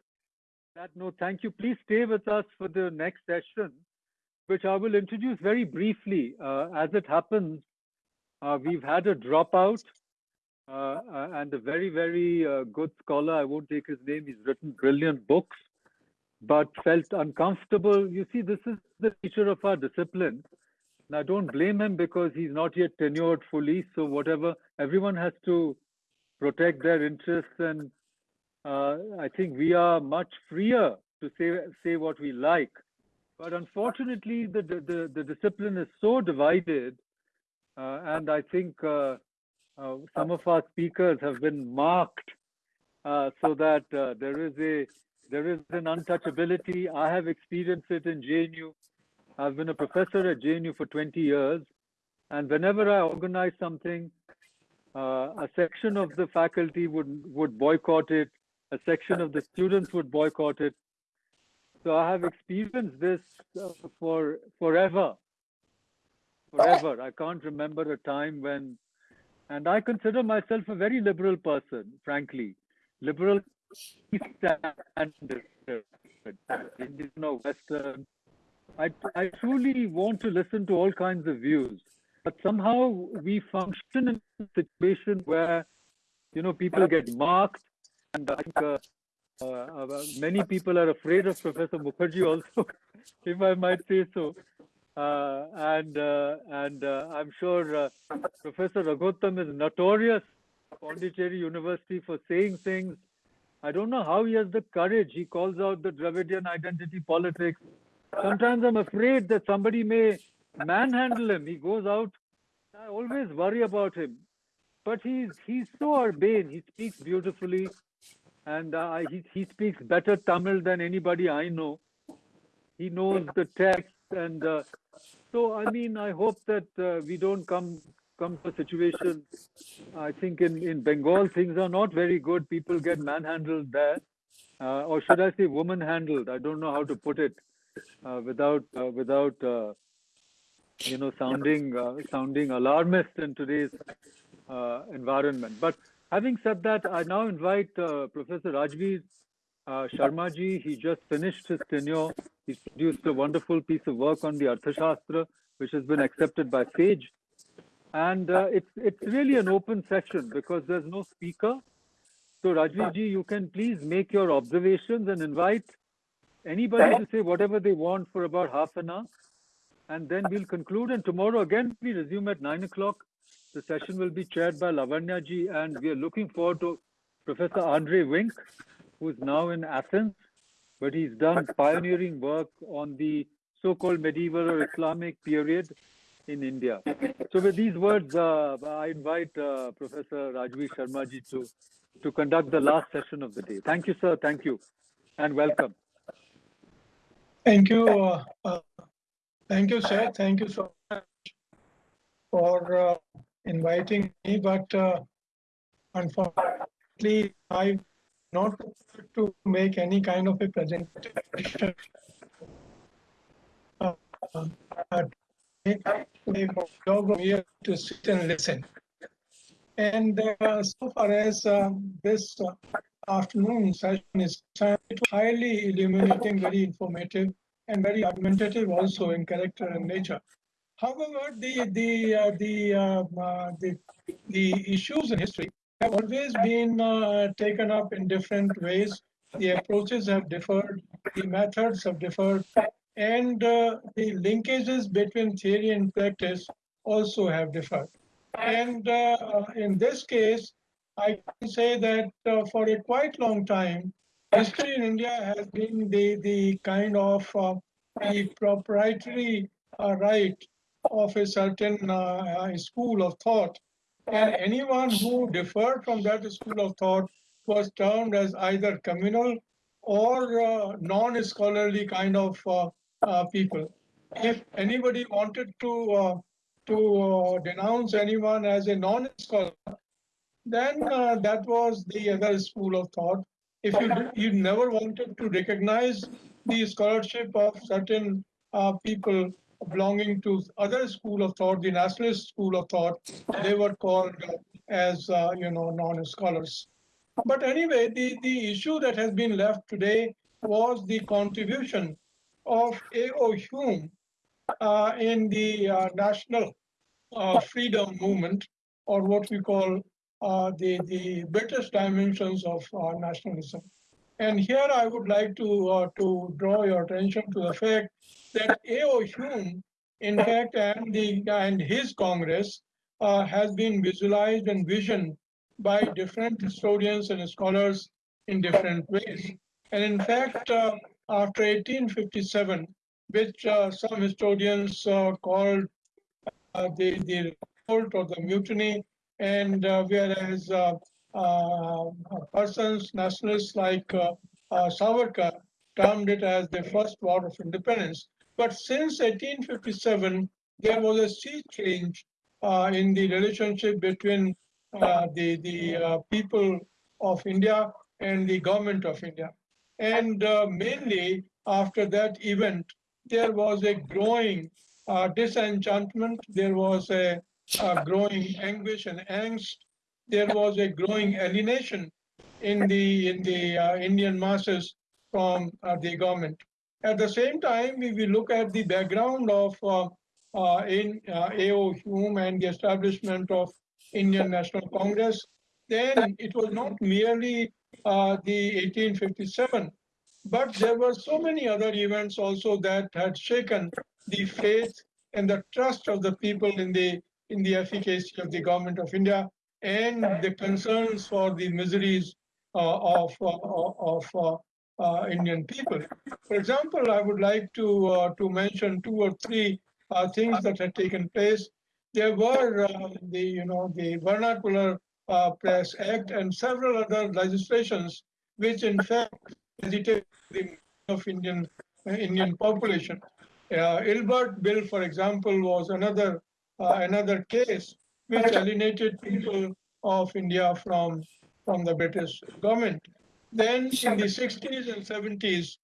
That note, thank you. Please stay with us for the next session, which I will introduce very briefly. Uh, as it happens, uh, we've had a dropout, uh, uh, and a very, very uh, good scholar. I won't take his name. He's written brilliant books, but felt uncomfortable. You see, this is the nature of our discipline. I don't blame him because he's not yet tenured fully. So whatever, everyone has to protect their interests and uh, I think we are much freer to say say what we like. But unfortunately, the the, the, discipline is so divided, uh, and I think uh, uh, some of our speakers have been marked uh, so that there is a there is an untouchability. I have experienced it in JNU. I've been a professor at JNU for 20 years, and whenever I organize something, uh, a section of the faculty would would boycott it a section of the students would boycott it. So i have experienced this uh, for forever. Forever. I can't remember a time when and i consider myself a very liberal person frankly. Liberal or western. I, I truly want to listen to all kinds of views but somehow we function in a situation where you know people get marked and I think uh, uh, uh, many people are afraid of Professor Mukherjee also, if I might say so. Uh, and uh, and uh, I'm sure Professor Raghotham is notorious Pondicherry University for saying things. I don't know how he has the courage. He calls out the Dravidian identity politics. Sometimes I'm afraid that somebody may manhandle him. He goes out. I always worry about him but he's he's so urbane. He speaks beautifully, and uh, he he speaks better Tamil than anybody I know. He knows the text, and uh, so I mean, I hope that uh, we don't come come to a situation. I think in in Bengal things are not very good. People get manhandled there, uh, or should I say, woman handled? I don't know how to put it uh, without uh, without you know sounding sounding alarmist in today's environment. But having said that, I now invite uh, Professor Rajveer uh, Sharma ji. He just finished his tenure. He's produced a wonderful piece of work on the Arthashastra, which has been accepted by SAGE. And uh, it's it's really an open session because there's no speaker. So Rajveer ji, you can please make your observations and invite anybody to say whatever they want for about half an hour. And then we'll conclude. And tomorrow again, we resume at nine o'clock. The session will be chaired by Lavanya ji, and we are looking forward to Professor Andre Wink, who is now in Athens, but he's done pioneering work on the so-called medieval or Islamic period in India. So with these words, uh, I invite uh, Professor Rajveer Sharma ji to to conduct the last session of the day. Thank you, sir. Thank you. And welcome. Thank you. Uh, uh, thank you, sir. Thank you so much for uh, inviting me. But uh, unfortunately, I'm not to make any kind of a presentation. Uh, uh, job from here to sit and listen. And uh, so far as uh, this uh, afternoon session is concerned, highly illuminating, very informative, and very argumentative also in character and nature. However, the the uh, the, uh, uh, the the issues in history have always been uh, taken up in different ways. The approaches have differed, the methods have differed, and uh, the linkages between theory and practice also have differed. And in this case, I can say that for a quite long time, history in India has been the, the kind of the proprietary uh, right of a certain uh, uh, school of thought. And anyone who differed from that school of thought was termed as either communal or uh, non-scholarly kind of uh, uh, people. If anybody wanted to uh, to denounce anyone as a non-scholar, then that was the other school of thought. If you you never wanted to recognize the scholarship of certain people belonging to other school of thought, the nationalist school of thought, they were called as uh, you know non-scholars. But anyway, the, the issue that has been left today was the contribution of A.O. Hume uh, in the uh, national uh, freedom movement, or what we call uh, the, the British dimensions of uh, nationalism. And here I would like to, uh, to draw your attention to the fact that A.O. Hume, in fact, and, the, and his Congress uh, has been visualized and visioned by different historians and scholars in different ways. And in fact, uh, after 1857, which uh, some historians uh, called uh, the, the revolt or the mutiny, and whereas persons, nationalists like uh, uh, Savarkar termed it as the first war of independence. But since 1857, there was a sea change uh, in the relationship between uh, the, the uh, people of India and the government of India. And uh, mainly after that event, there was a growing uh, disenchantment, there was a, a growing anguish and angst, there was a growing alienation in the, in the uh, Indian masses from uh, the government. At the same time, if we look at the background of uh, uh, in uh, A.O. Hume and the establishment of Indian National Congress, then it was not merely uh, the 1857, but there were so many other events also that had shaken the faith and the trust of the people in the in the efficacy of the government of India and the concerns for the miseries uh, of uh, of uh, uh, Indian people. For example, I would like to uh, to mention two or three uh, things that had taken place. There were the you know the vernacular press act and several other legislations which in fact agitated the of Indian Indian population. Ilbert Bill, for example, was another another case which alienated people of India from from the British government. Then in the 60s and 70s,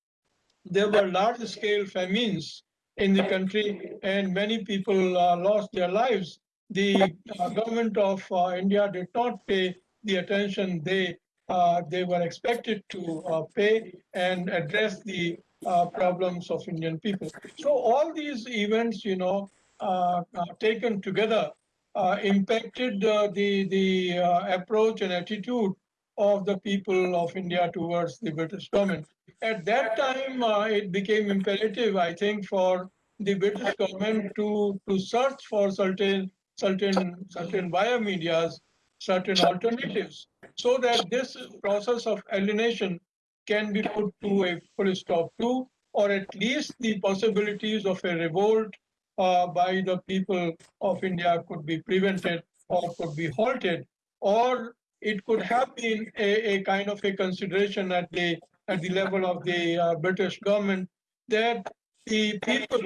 there were large scale famines in the country and many people uh, lost their lives. The uh, government of uh, India did not pay the attention they uh, they were expected to uh, pay and address the uh, problems of Indian people. So all these events, you know, uh, uh, taken together, impacted uh, the the uh, approach and attitude of the people of India towards the British government. At that time, uh, it became imperative, I think, for the British government to to search for certain certain certain via medias, certain alternatives, so that this process of alienation can be put to a full stop to, or at least the possibilities of a revolt uh, by the people of India could be prevented or could be halted, or it could have been a, a kind of a consideration at the at the level of the uh, British government that the people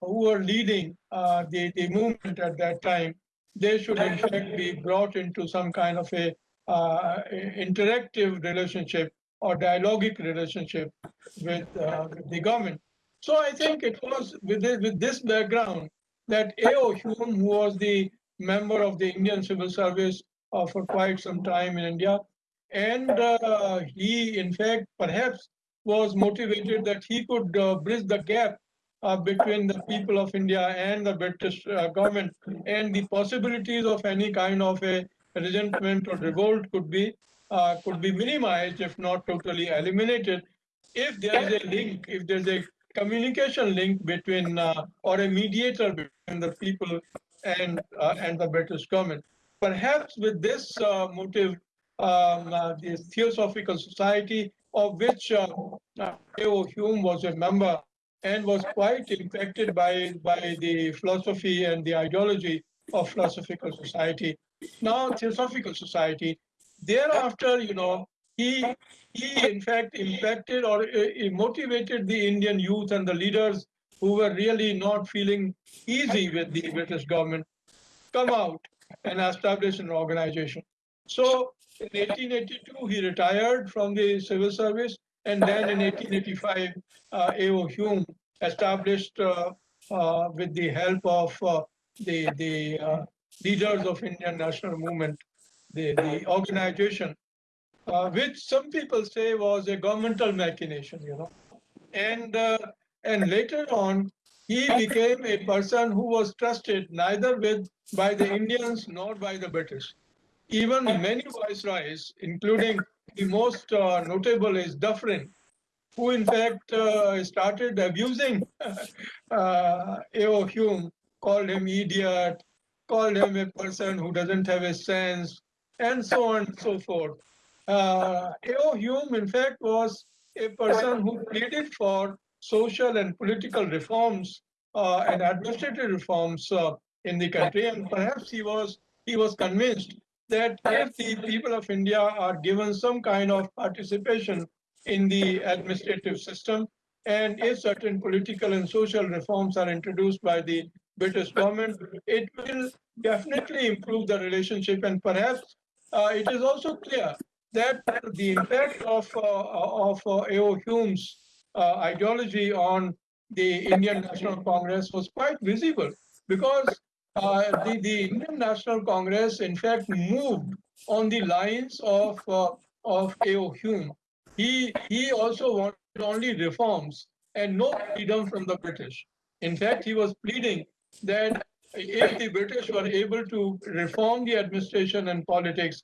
who were leading uh, the, the movement at that time, they should in fact be brought into some kind of a uh, interactive relationship or dialogic relationship with, uh, with the government. So I think it was with this, with this background that A.O. Hume, who was the member of the Indian Civil Service uh, for quite some time in India, and uh, he, in fact, perhaps was motivated that he could uh, bridge the gap uh, between the people of India and the British uh, government, and the possibilities of any kind of a resentment or revolt could be uh, could be minimized, if not totally eliminated, if there is a link, if there's a communication link between uh, or a mediator between the people and uh, and the British government. Perhaps with this uh, motive, um, uh, the Theosophical Society, of which uh, Hume was a member and was quite infected by by the philosophy and the ideology of Philosophical Society. Now, Theosophical Society. Thereafter, you know, he he in fact impacted or uh, motivated the Indian youth and the leaders who were really not feeling easy with the British government come out and establish an organization. So in 1882, he retired from the civil service, and then in 1885, uh, A.O. Hume established, uh, uh, with the help of uh, the, the uh, leaders of Indian national movement, the, the organization uh, which some people say was a governmental machination, you know. And, uh, and later on, he became a person who was trusted neither with by the Indians nor by the British. Even many viceroys, including the most uh, notable is Dufferin, who in fact uh, started abusing uh, A.O. Hume, called him idiot, called him a person who doesn't have a sense, and so on and so forth. Uh, A.O. Hume, in fact, was a person who pleaded for social and political reforms uh, and administrative reforms uh, in the country, and perhaps he was he was convinced that if the people of India are given some kind of participation in the administrative system, and if certain political and social reforms are introduced by the British government, it will definitely improve the relationship, and perhaps uh, it is also clear that the impact of, uh, of uh, A.O. Hume's uh, ideology on the Indian National Congress was quite visible because uh, the, the Indian National Congress, in fact, moved on the lines of, uh, of A.O. Hume. He, he also wanted only reforms and no freedom from the British. In fact, he was pleading that if the British were able to reform the administration and politics,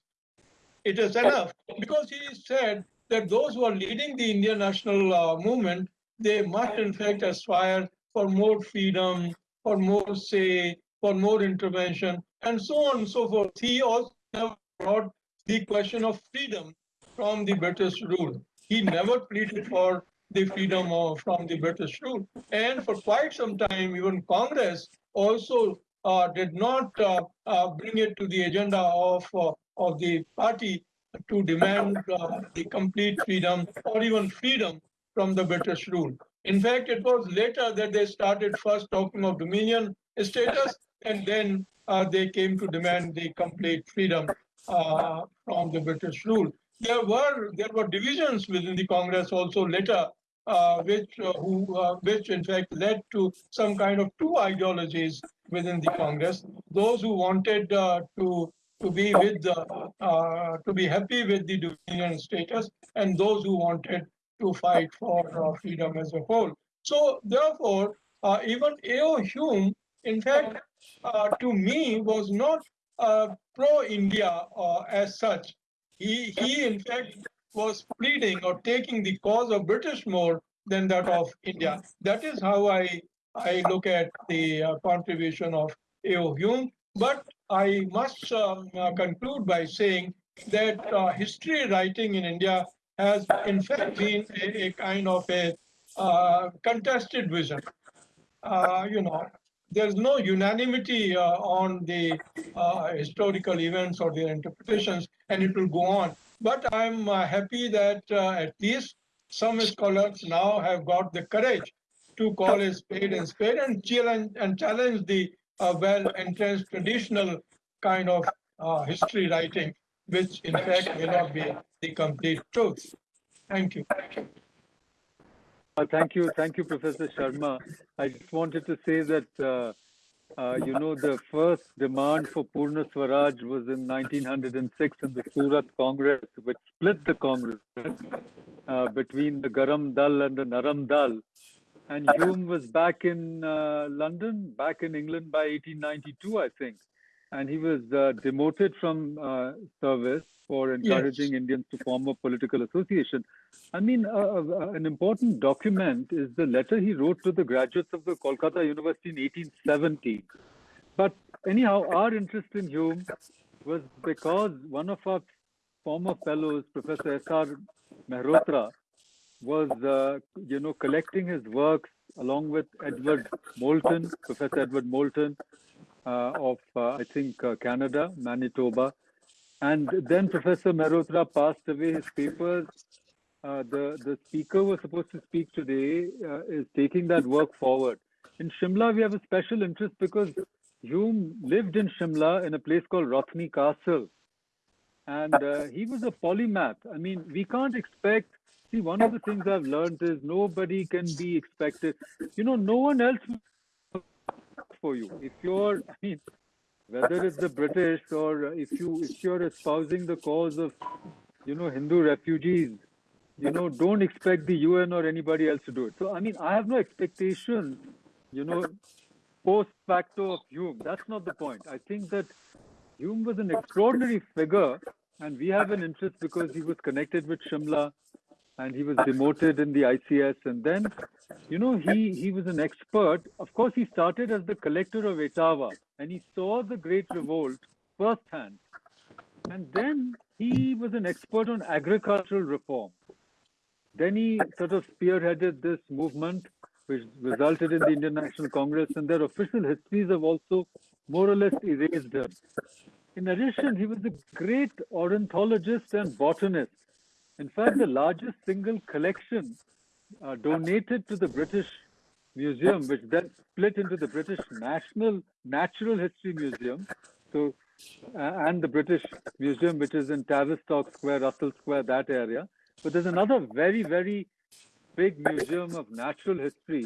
it is enough because he said that those who are leading the Indian national uh, movement, they must in fact aspire for more freedom, for more say, for more intervention, and so on and so forth. He also brought the question of freedom from the British rule. He never pleaded for the freedom of, from the British rule. And for quite some time, even Congress also uh, did not uh, uh, bring it to the agenda of uh, of the party to demand uh, the complete freedom or even freedom from the British rule. In fact, it was later that they started first talking of dominion status, and then uh, they came to demand the complete freedom uh, from the British rule. There were there were divisions within the Congress also later, uh, which uh, who uh, which in fact led to some kind of two ideologies within the Congress. Those who wanted to to be with the, uh, to be happy with the dominion status and those who wanted to fight for uh, freedom as a whole. So therefore, uh, even A.O. Hume, in fact, uh, to me was not uh, pro-India uh, as such. He, he in fact was pleading or taking the cause of British more than that of India. That is how I, I look at the contribution of A.O. Hume. But I must um, uh, conclude by saying that uh, history writing in India has in fact been a, a kind of a uh, contested vision. Uh, you know, there's no unanimity uh, on the uh, historical events or their interpretations, and it will go on. But I'm happy that at least some scholars now have got the courage to call a spade and spade and challenge and challenge the uh, well-entrenched traditional kind of uh, history writing, which in fact may not be the complete truth. Thank you. Uh, thank you, thank you, Professor Sharma. I just wanted to say that uh, uh, you know the first demand for Purna Swaraj was in 1906 in the Surat Congress, which split the Congress uh, between the Garam Dal and the Naram Dal. And Hume was back in uh, London, back in England by 1892, I think. And he was uh, demoted from service for encouraging yes. Indians to form a political association. I mean, uh, uh, an important document is the letter he wrote to the graduates of the Kolkata University in 1870. But anyhow, our interest in Hume was because one of our former fellows, Professor S.R. Mehrotra, was, uh, you know, collecting his works along with Edward Moulton, Professor Edward Moulton uh, of, uh, I think, uh, Canada, Manitoba. And then Professor Mehrotra passed away. His papers, uh, the, the speaker was supposed to speak today, is taking that work forward. In Shimla, we have a special interest because Hume lived in Shimla in a place called Rothney Castle. And uh, he was a polymath. I mean, we can't expect, see, one of the things I've learned is nobody can be expected. You know, no one else for you. If you're, I mean, whether it's the British or if you if you're espousing the cause of you know Hindu refugees, you know, don't expect the UN or anybody else to do it. So I mean, I have no expectation, you know, post facto of Hume. That's not the point. I think that Hume was an extraordinary figure, and we have an interest because he was connected with Shimla and he was demoted in the ICS. And then, you know, he, he was an expert. Of course, he started as the collector of Etawah and he saw the Great Revolt firsthand. And then he was an expert on agricultural reform. Then he sort of spearheaded this movement, which resulted in the Indian National Congress, and their official histories have also more or less erased him. In addition, he was a great ornithologist and botanist. In fact, the largest single collection uh, donated to the British Museum, which then split into the British National Natural History Museum, so uh, and the British Museum, which is in Tavistock Square, Russell Square, that area. But there's another very, very big museum of natural history,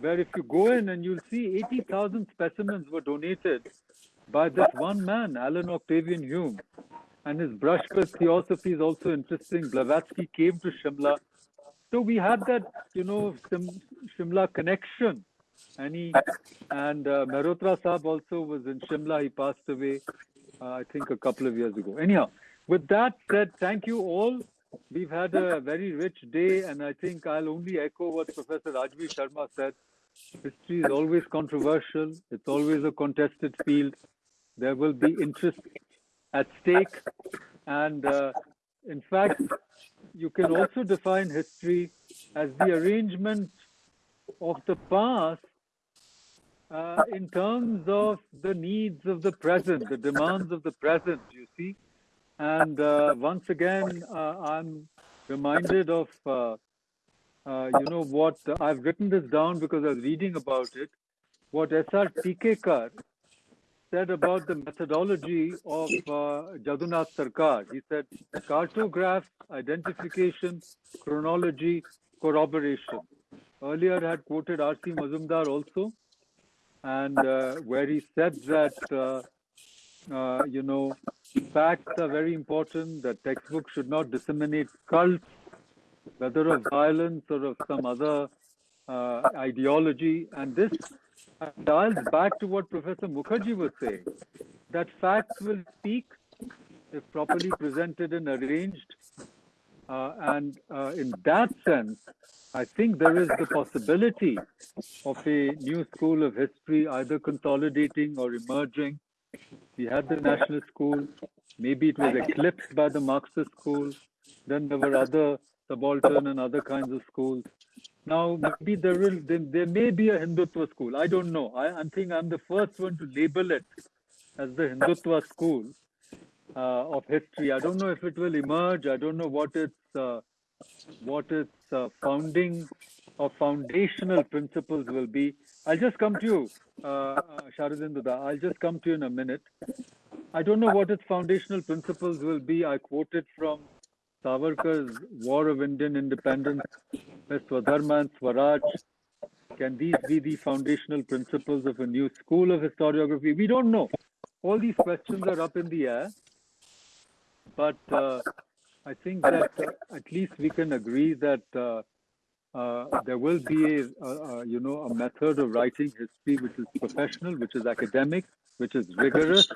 where if you go in and you'll see 80,000 specimens were donated by this one man, Allan Octavian Hume and his brush with theosophy is also interesting. Blavatsky came to Shimla. So we had that, you know, Shimla connection. And he, and uh, also was in Shimla. He passed away, uh, I think, a couple of years ago. Anyhow, with that said, thank you all. We've had a very rich day, and I think I'll only echo what Professor Rajveer Sharma said. History is always controversial. It's always a contested field. There will be interest at stake. And uh, in fact, you can also define history as the arrangement of the past uh, in terms of the needs of the present, the demands of the present, you see. And uh, once again, uh, I'm reminded of, uh, uh, you know, what I've written this down because I was reading about it, what S.R. Tikekar, said about the methodology of uh, Jadunath Sarkar. He said cartograph, identification, chronology, corroboration. Earlier I had quoted R.C. Majumdar also, and uh, where he said that, uh, uh, you know, facts are very important, that textbooks should not disseminate cults, whether of violence or of some other uh, ideology. And this dials back to what Professor Mukherjee was saying, that facts will speak if properly presented and arranged. Uh, and uh, in that sense, I think there is the possibility of a new school of history either consolidating or emerging. We had the national school, maybe it was eclipsed by the Marxist school. Then there were other subaltern and other kinds of schools. Now, maybe there will there, there may be a Hindutva school. I don't know. I, I think I'm the first one to label it as the Hindutva school uh, of history. I don't know if it will emerge. I don't know what its uh, what its uh, founding or foundational principles will be. I'll just come to you, uh, uh, Sharadinduda. I'll just come to you in a minute. I don't know what its foundational principles will be. I quoted from Savarkar's War of Indian Independence, Swadharma and Swaraj. Can these be the foundational principles of a new school of historiography? We don't know. All these questions are up in the air. But uh, I think that uh, at least we can agree that uh, uh, there will be a, a, you know a method of writing history which is professional, which is academic, which is rigorous,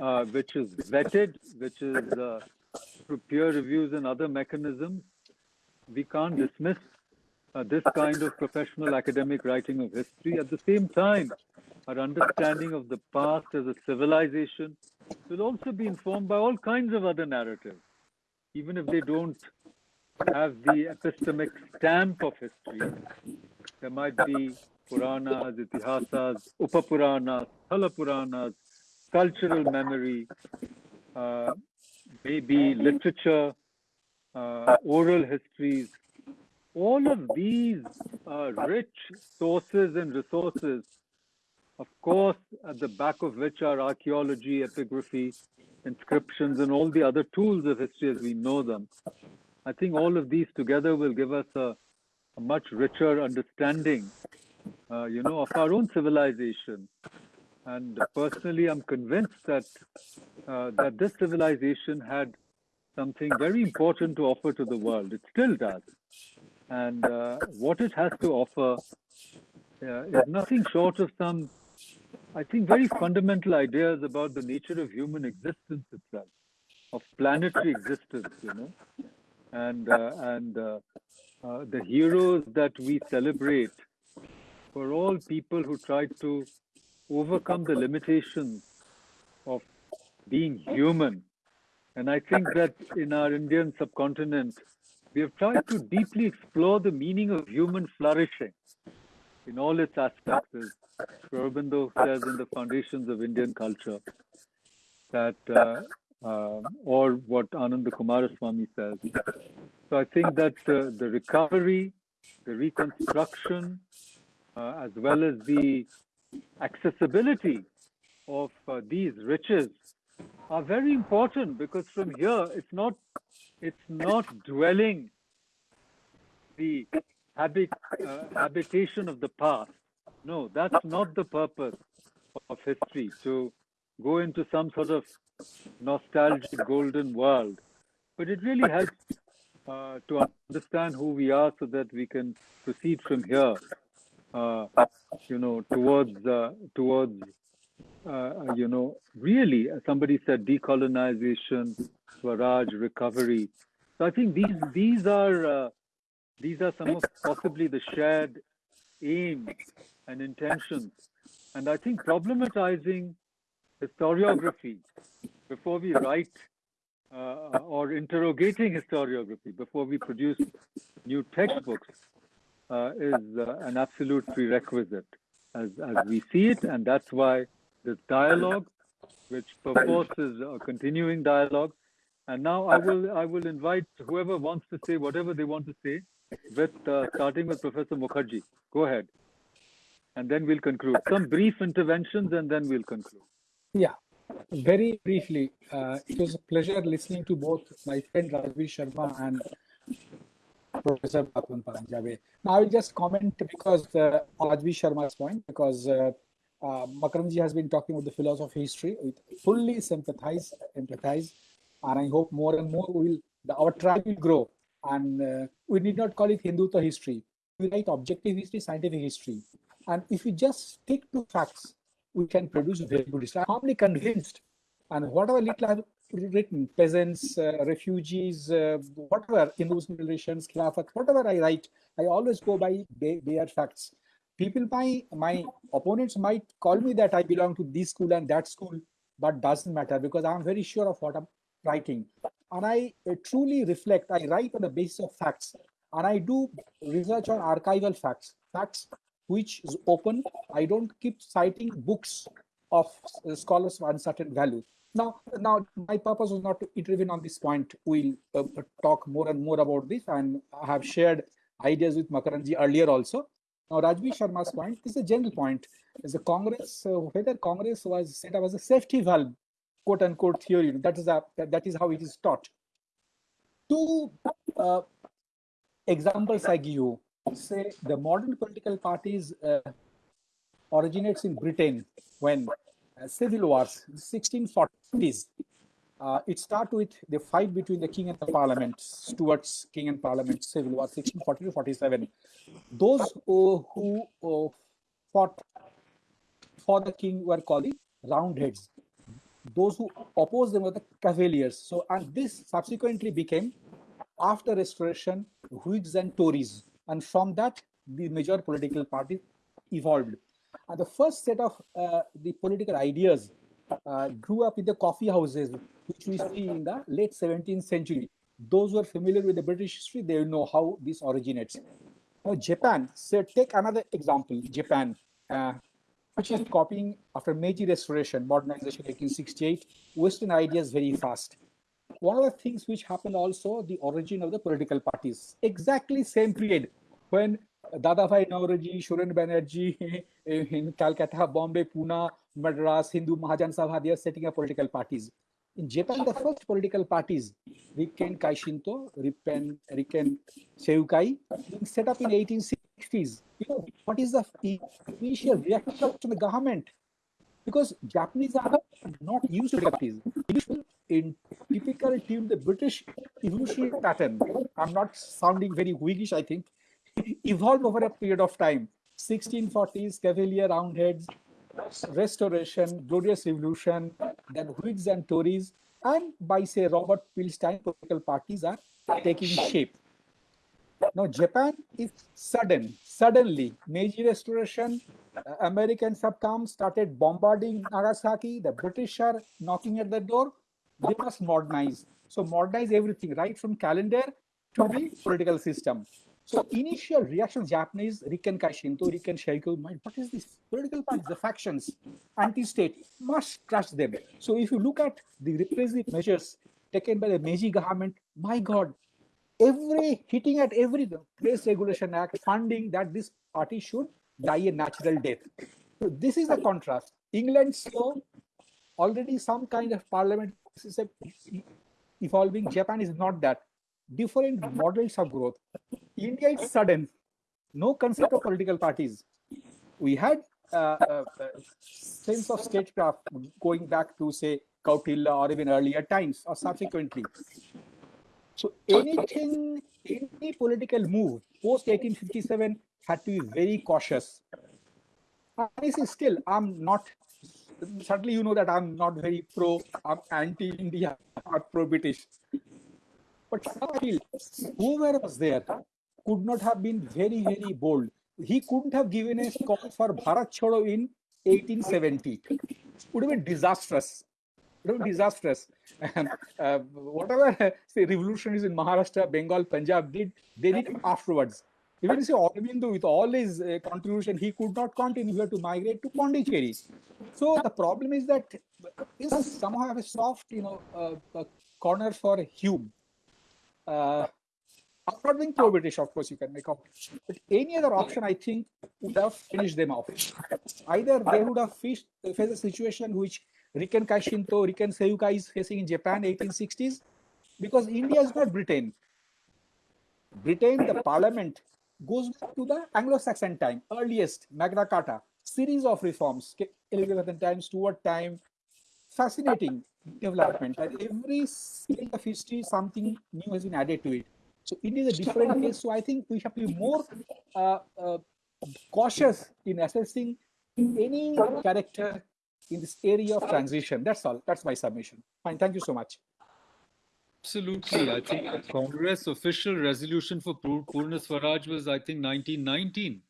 uh, which is vetted, which is uh, through peer reviews and other mechanisms. We can't dismiss uh, this kind of professional academic writing of history. At the same time, our understanding of the past as a civilization will also be informed by all kinds of other narratives, even if they don't have the epistemic stamp of history. There might be Puranas, Itihasas, Upapuranas, Thalapuranas, cultural memory, uh, maybe literature, uh, oral histories. All of these are rich sources and resources, of course, at the back of which are archaeology, epigraphy, inscriptions, and all the other tools of history as we know them. I think all of these together will give us a, a much richer understanding, uh, you know, of our own civilization. And personally, I'm convinced that uh, that this civilization had something very important to offer to the world. It still does, and uh, what it has to offer uh, is nothing short of some, I think, very fundamental ideas about the nature of human existence itself, of planetary existence. You know and uh, and uh, uh, the heroes that we celebrate were all people who tried to overcome the limitations of being human. And I think that in our Indian subcontinent, we have tried to deeply explore the meaning of human flourishing in all its aspects, as Aurobindo says in the foundations of Indian culture, that uh, uh, or what Ananda Coomaraswamy says. So I think that uh, the recovery, the reconstruction, uh, as well as the accessibility of uh, these riches are very important because from here it's not it's not dwelling the habit uh, habitation of the past. No, that's not the purpose of history to go into some sort of nostalgic golden world. But it really helps uh, to understand who we are so that we can proceed from here, uh, you know, towards, uh, towards uh, you know, really, somebody said decolonization, Swaraj, recovery. So I think these, these are, uh, these are some of possibly the shared aims and intentions. And I think problematizing historiography before we write uh, or interrogating historiography, before we produce new textbooks, uh, is uh, an absolute prerequisite as, as we see it. And that's why this dialogue, which purports is a continuing dialogue. And now I will I will invite whoever wants to say whatever they want to say, with uh, starting with Professor Mukherjee. Go ahead. And then we'll conclude. Some brief interventions and then we'll conclude. Yeah, very briefly, uh, it was a pleasure listening to both my friend Rajveer Sharma and Professor Paranjape. Now, I will just comment because uh, Rajveer Sharma's point, because uh, uh, Makarandji has been talking about the philosophy history. We fully sympathize, empathize, and I hope more and more will the, our tribe will grow. And uh, we need not call it Hindutva history. We write objective history, scientific history. And if we just stick to facts, we can produce very good history. I'm firmly convinced, and whatever little I've written, peasants, uh, refugees, uh, whatever, Hindus, relations, Khilafat, whatever I write, I always go by bare facts. People, my my opponents might call me that I belong to this school and that school, but doesn't matter because I'm very sure of what I'm writing. And I uh, truly reflect, I write on the basis of facts. and I do research on archival facts, facts which is open. I don't keep citing books of scholars of uncertain value. Now, now my purpose was not to intervene on this point. We'll uh, talk more and more about this, and I have shared ideas with Makaranji earlier also. Now, Rajveer Sharma's point is a general point. Is the Congress uh, whether Congress was set up as a safety valve, quote unquote theory? That is a that, is how it is taught. Two uh, examples I give you. Say the modern political parties uh, originates in Britain when civil wars, 1640s. Uh, it started with the fight between the king and the parliament, Stuart's king and parliament, civil war, 1640 to 47. Those who, who uh, fought for the king were called the roundheads. Those who opposed them were the cavaliers. So, and this subsequently became, after restoration, Whigs and Tories. And from that, the major political parties evolved. And the first set of uh, the political ideas uh, grew up in the coffee houses, which we see in the late 17th century. Those who are familiar with the British history, they know how this originates. Now, Japan, so take another example, Japan, uh, which is copying after Meiji Restoration, modernization 1868, Western ideas very fast. One of the things which happened also, the origin of the political parties, exactly same period when दादा भाई नवरजी सुरेंद्र बैनर्जी कलकत्ता, बॉम्बे पूना मद्रास, हिंदू महाजन सभा दिया setting of political parties. In Japan the first political parties, Rikken Kaishinto, ripen, Rikken Seiyukai set up in 1860s you know what is the initial reaction of the government because Japanese are not used to parties in typical team the british evolutionary pattern. I'm not sounding very whiggish i think. Evolved over a period of time. 1640s, Cavalier Roundheads, Restoration, Glorious Revolution, then Whigs and Tories, and by say Robert Peel's time, political parties are taking shape. Now, Japan is sudden, suddenly, Meiji Restoration, uh, Americans have come, started bombarding Nagasaki, the British are knocking at the door, they must modernize. So modernize everything, right from calendar to the political system. So initial reaction Japanese, Rikken Kaishinto, Rikken Sheiko, what is this? Political parties, the factions, anti-state, must crush them. So if you look at the repressive measures taken by the Meiji government, my God, every hitting at every Place Regulation Act, funding that this party should die a natural death. So this is the contrast. England saw already some kind of parliament evolving. Japan is not that. Different models of growth. India is sudden, no concept of political parties. We had uh, uh, sense of statecraft going back to say Kautilya or even earlier times or subsequently. So anything, any political move post 1857 had to be very cautious. I say still, I'm not, certainly you know that I'm not very pro, I'm anti-India, not pro-British. But still, whoever was there could not have been very, very bold. He couldn't have given a call for Bharat Chodo in 1870. It would have been disastrous. It would disastrous. Uh, whatever say revolutionaries in Maharashtra, Bengal, Punjab did, they did afterwards. Even say Aurobindo, with all his uh, contribution, he could not continue here to migrate to Pondicherry. So the problem is that is somehow have a soft, you know, uh, corner for Hume. Uh, not being pro-British, of course, you can make up. But any other option, I think, would have finished them off. Either they would have faced, faced a situation which Rikken Kaishinto, Rikken Seiyukai is facing in Japan 1860s, because India is not Britain. Britain, the parliament, goes back to the Anglo-Saxon time, earliest Magna Carta, series of reforms, Elizabethan time, Stuart time, fascinating development. At every stage of history, something new has been added to it. So India is a different case. So I think we have to be more uh, uh, cautious in assessing any character in this area of transition. That's all. That's my submission. Fine. Thank you so much. Absolutely. I think the Congress official resolution for Purna Swaraj was, I think, 1919.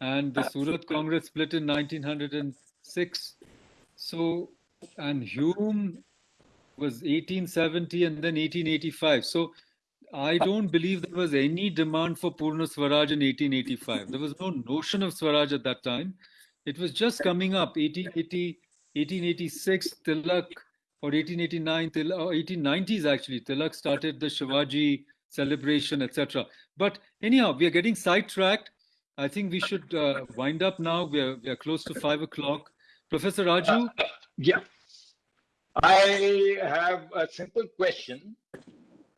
And the Surat Congress split in 1906. So, and Hume was 1870 and then 1885. So I don't believe there was any demand for Purna Swaraj in 1885. There was no notion of Swaraj at that time. It was just coming up 1880, 1886, Tilak, or 1889, till, or 1890s actually. Tilak started the Shivaji celebration, etc. But anyhow, we are getting sidetracked. I think we should uh, wind up now. We are, we are close to five o'clock. Professor Raju, Yeah. I have a simple question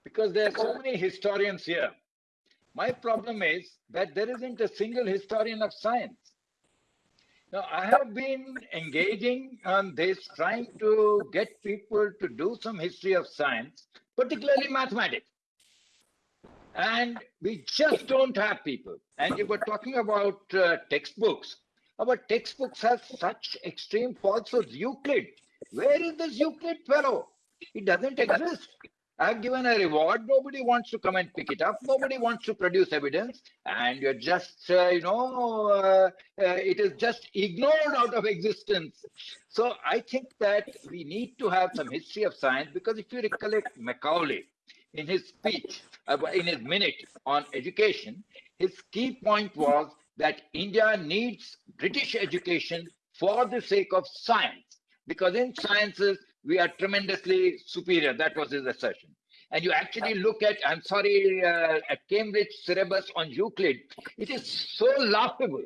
because there are so many historians here. My problem is that there isn't a single historian of science. Now, I have been engaging on this, trying to get people to do some history of science, particularly mathematics. And we just don't have people. And you were talking about uh, textbooks. Our textbooks have such extreme falsehoods. Euclid, where is this Euclid fellow? It doesn't exist. I've given a reward. Nobody wants to come and pick it up. Nobody wants to produce evidence. And you're just, uh, you know, uh, uh, it is just ignored out of existence. So I think that we need to have some history of science because if you recollect Macaulay in his speech, uh, in his minute on education, his key point was that India needs British education for the sake of science because in sciences we are tremendously superior. That was his assertion. And you actually look at, I'm sorry, uh, at Cambridge syllabus on Euclid, it is so laughable.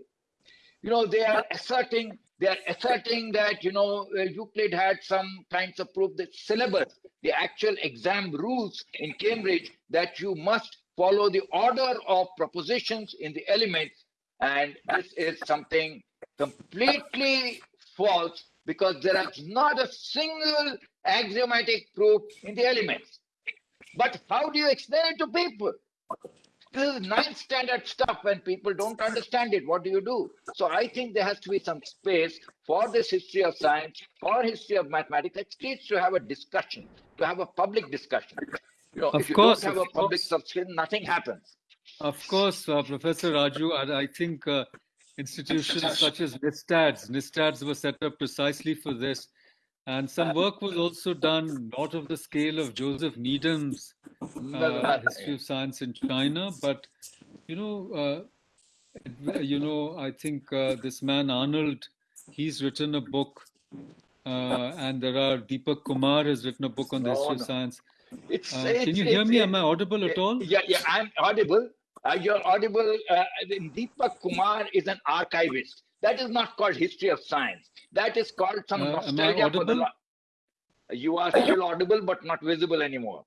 You know, they are asserting, they are asserting that, you know, uh, Euclid had some kinds of proof that syllabus, the actual exam rules in Cambridge, that you must follow the order of propositions in the elements. And this is something completely false because there is not a single axiomatic proof in the elements. But how do you explain it to people? This is ninth standard stuff when people don't understand it. What do you do? So I think there has to be some space for this history of science, for history of mathematics, at least to have a discussion, to have a public discussion. You know, Of if you course, don't have a public course. subscription, nothing happens. Of course, uh, Professor Raju, and I think uh, institutions such as NISTADS, NISTADS were set up precisely for this. And some work was also done, not of the scale of Joseph Needham's uh, History of Science in China, but, you know, uh, you know, I think uh, this man Arnold, he's written a book, uh, and there are Deepak Kumar has written a book on the history of science. It's, Uh, it's- can you hear me? Am I audible at all? Yeah, yeah, I'm audible. Uh, you're audible. Uh, Deepak Kumar is an archivist. That is not called history of science. That is called some Uh, nostalgia for the. You are still audible, but not visible anymore.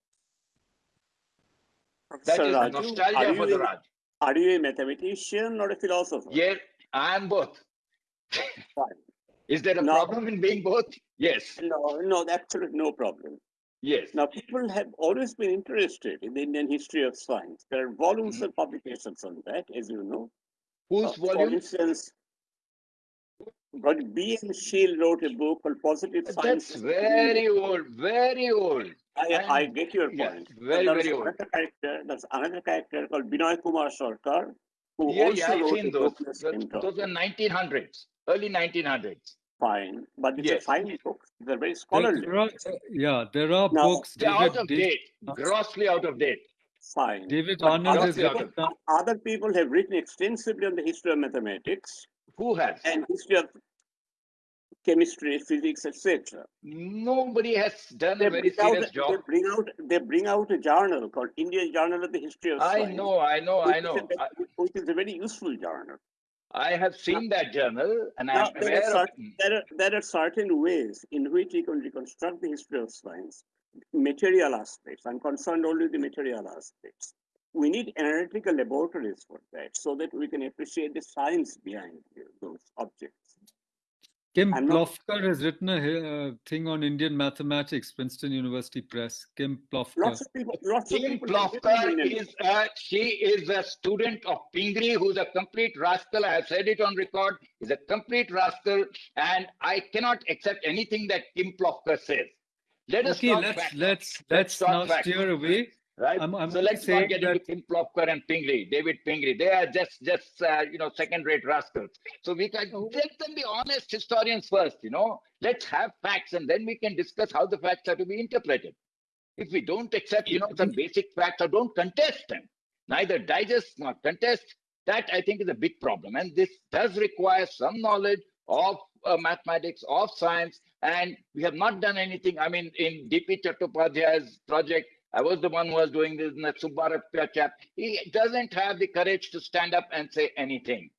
That Professor is Raju, nostalgia are for you, the a, Raj. are you a mathematician or a philosopher? Yes, I am both. Is there a No. problem in being both? Yes, No, no, absolutely no problem. Yes. Now, people have always been interested in the Indian history of science. There are volumes of publications on that, as you know. Whose Uh, For volume? instance, but B. N. Seal wrote a book called Positive Science. That's very old, very old. I, I get your point. Very, very old. another Character, there's another character called Binoy Kumar Sarkar, who Yeah, also yeah, I've wrote seen a those. book on the Those same those topic. are 1900s, early 1900s. Fine, but it's a fine book. They're very scholarly. there are, yeah, there are Now, books. They're out David, of David, date, grossly out of date. Fine. David But Arnold other has people- written down- Other people have written extensively on the history of mathematics Who has? and history of chemistry, physics, etc. Nobody has done They a very bring out serious they bring out they bring out a journal called Indian Journal of the History of I Science. know, I know, I which is know. a- I, which is a very useful journal. I have uh, seen that journal and Now, I'm there, are aware of certain, there, are, there are certain ways in which you can reconstruct the history of science, material aspects. I'm concerned only with the material aspects. We need analytical laboratories for that so that we can appreciate the science behind those objects. Kim I'm not- Plofker has written a uh, thing on Indian mathematics, Princeton University Press. Kim Plofker. Lots of people, lots of Kim people. Plofker in it. is a, she is a student of Pingree who's a complete rascal. I have said it on record. He's a complete rascal and I cannot accept anything that Kim Plofker says. Let us Okay, talk let's let's Let's let's talk now steer away. Right? I'm- I'm so let's not get into that- Kim Plofker and Pingree, David Pingree. They are just just uh, you know second-rate rascals. So we can Oh. let them be honest historians first. You know, let's have facts and then we can discuss how the facts are to be interpreted. If we don't accept, you know, some basic facts or don't contest them, neither digest nor contest, that I think is a big problem. And this does require some knowledge of uh, mathematics, of science, and we have not done anything. I mean, in DP Chattopadhyay's project, I was the one who was doing this in the Subbarayappa chap. He doesn't have the courage to stand up and say anything.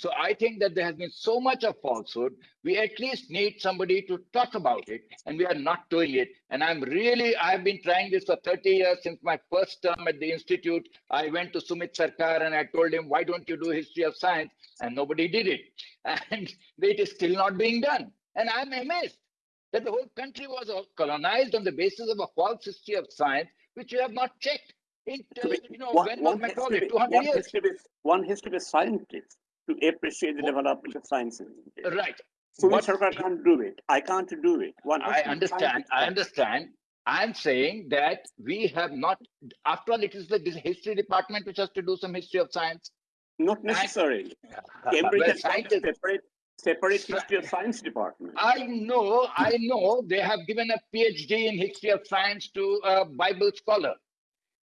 So I think that there has been so much of falsehood. We at least need somebody to talk about it, and we are not doing it. And I'm really, I've been trying this for 30 years since my first term at the institute. I went to Sumit Sarkar and I told him, why don't you do history of science? And nobody did it. And it is still not being done. And I'm amazed that the whole country was colonized on the basis of a false history of science, which you have not checked. In, uh, you know, One, when was one, has to Macaulay? 200 one, years. to be, one be a scientist to appreciate the development of science. Right. Sumit What- Sarkar can't do it. I can't do it. One I understand, I understand. I'm saying that we have not, after all, it is the history department which has to do some history of science. Not necessarily. Cambridge Well, has got a scientists- separate, separate history of science department. I know, I know, they have given a PhD in history of science to a Bible scholar.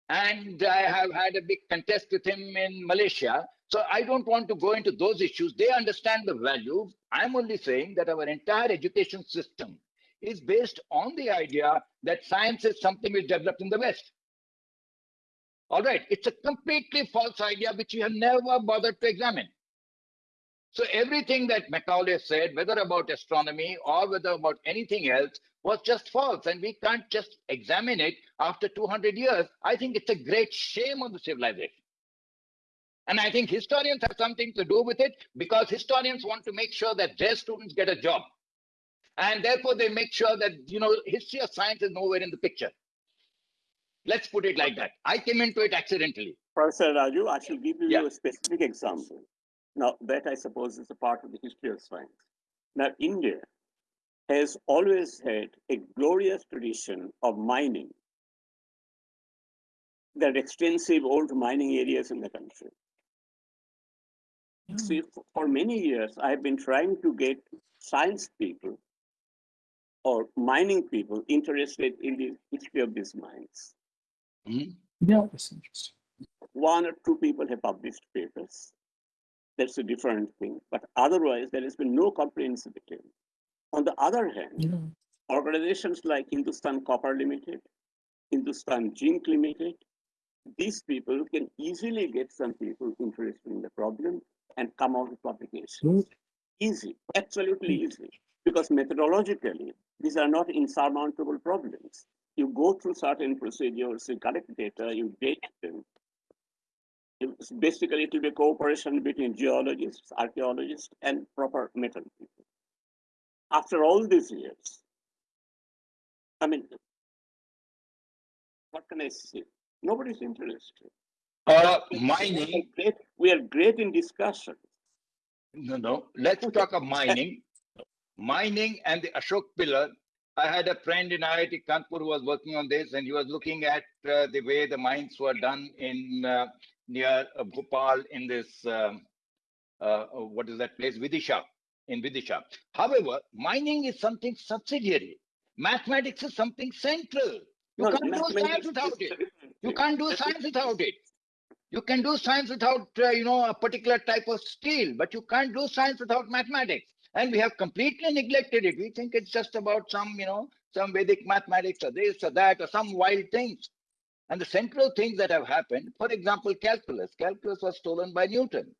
And I have had a big contest with him in Malaysia. So I don't want to go into those issues. They understand the value. I'm only saying that our entire education system is based on the idea that science is something we developed in the West. All right, it's a completely false idea which we have never bothered to examine. So everything that Macaulay said, whether about astronomy or whether about anything else, was just false. And we can't just examine it after 200 years. I think it's a great shame on the civilization. And I think historians have something to do with it because historians want to make sure that their students get a job. And therefore, they make sure that, you know, history of science is nowhere in the picture. Let's put it like that. I came into it accidentally. Professor Raju, I shall give you Yeah. a specific example. Now, that I suppose is a part of the history of science. Now, India has always had a glorious tradition of mining. There are extensive old mining areas in the country. See, for many years, I've been trying to get science people or mining people interested in the history of these mines. Hmm? Yeah, that's interesting. one or two people have published papers. That's a different thing. But otherwise, there has been no comprehensive attempt. On the other hand, Yeah. organizations like Hindustan Copper Limited, Hindustan Zinc Limited, these people can easily get some people interested in the problem and come out with publications. Good. Easy, absolutely mm. easy. Because methodologically, these are not insurmountable problems. You go through certain procedures, you collect data, you date them. It's basically, it will be cooperation between geologists, archaeologists, and proper metal people. After all these years, I mean, what can I say? Nobody's interested. Uh, We are mining, great, we are great in discussion. no, no, let's talk of mining. Mining and the Ashok pillar. I had a friend in IIT Kanpur who was working on this and he was looking at uh, the way the mines were done in uh, near uh, Bhopal in this, um, uh, uh, what is that place? Vidisha, in Vidisha. However, mining is something subsidiary. Mathematics is something central. You No, can't do science without it. You can't do science without it. You can do science without, uh, you know, a particular type of steel, but you can't do science without mathematics. And we have completely neglected it. We think it's just about some, you know, some Vedic mathematics or this or that or some wild things. And the central things that have happened, for example, calculus. Calculus was stolen by Newton.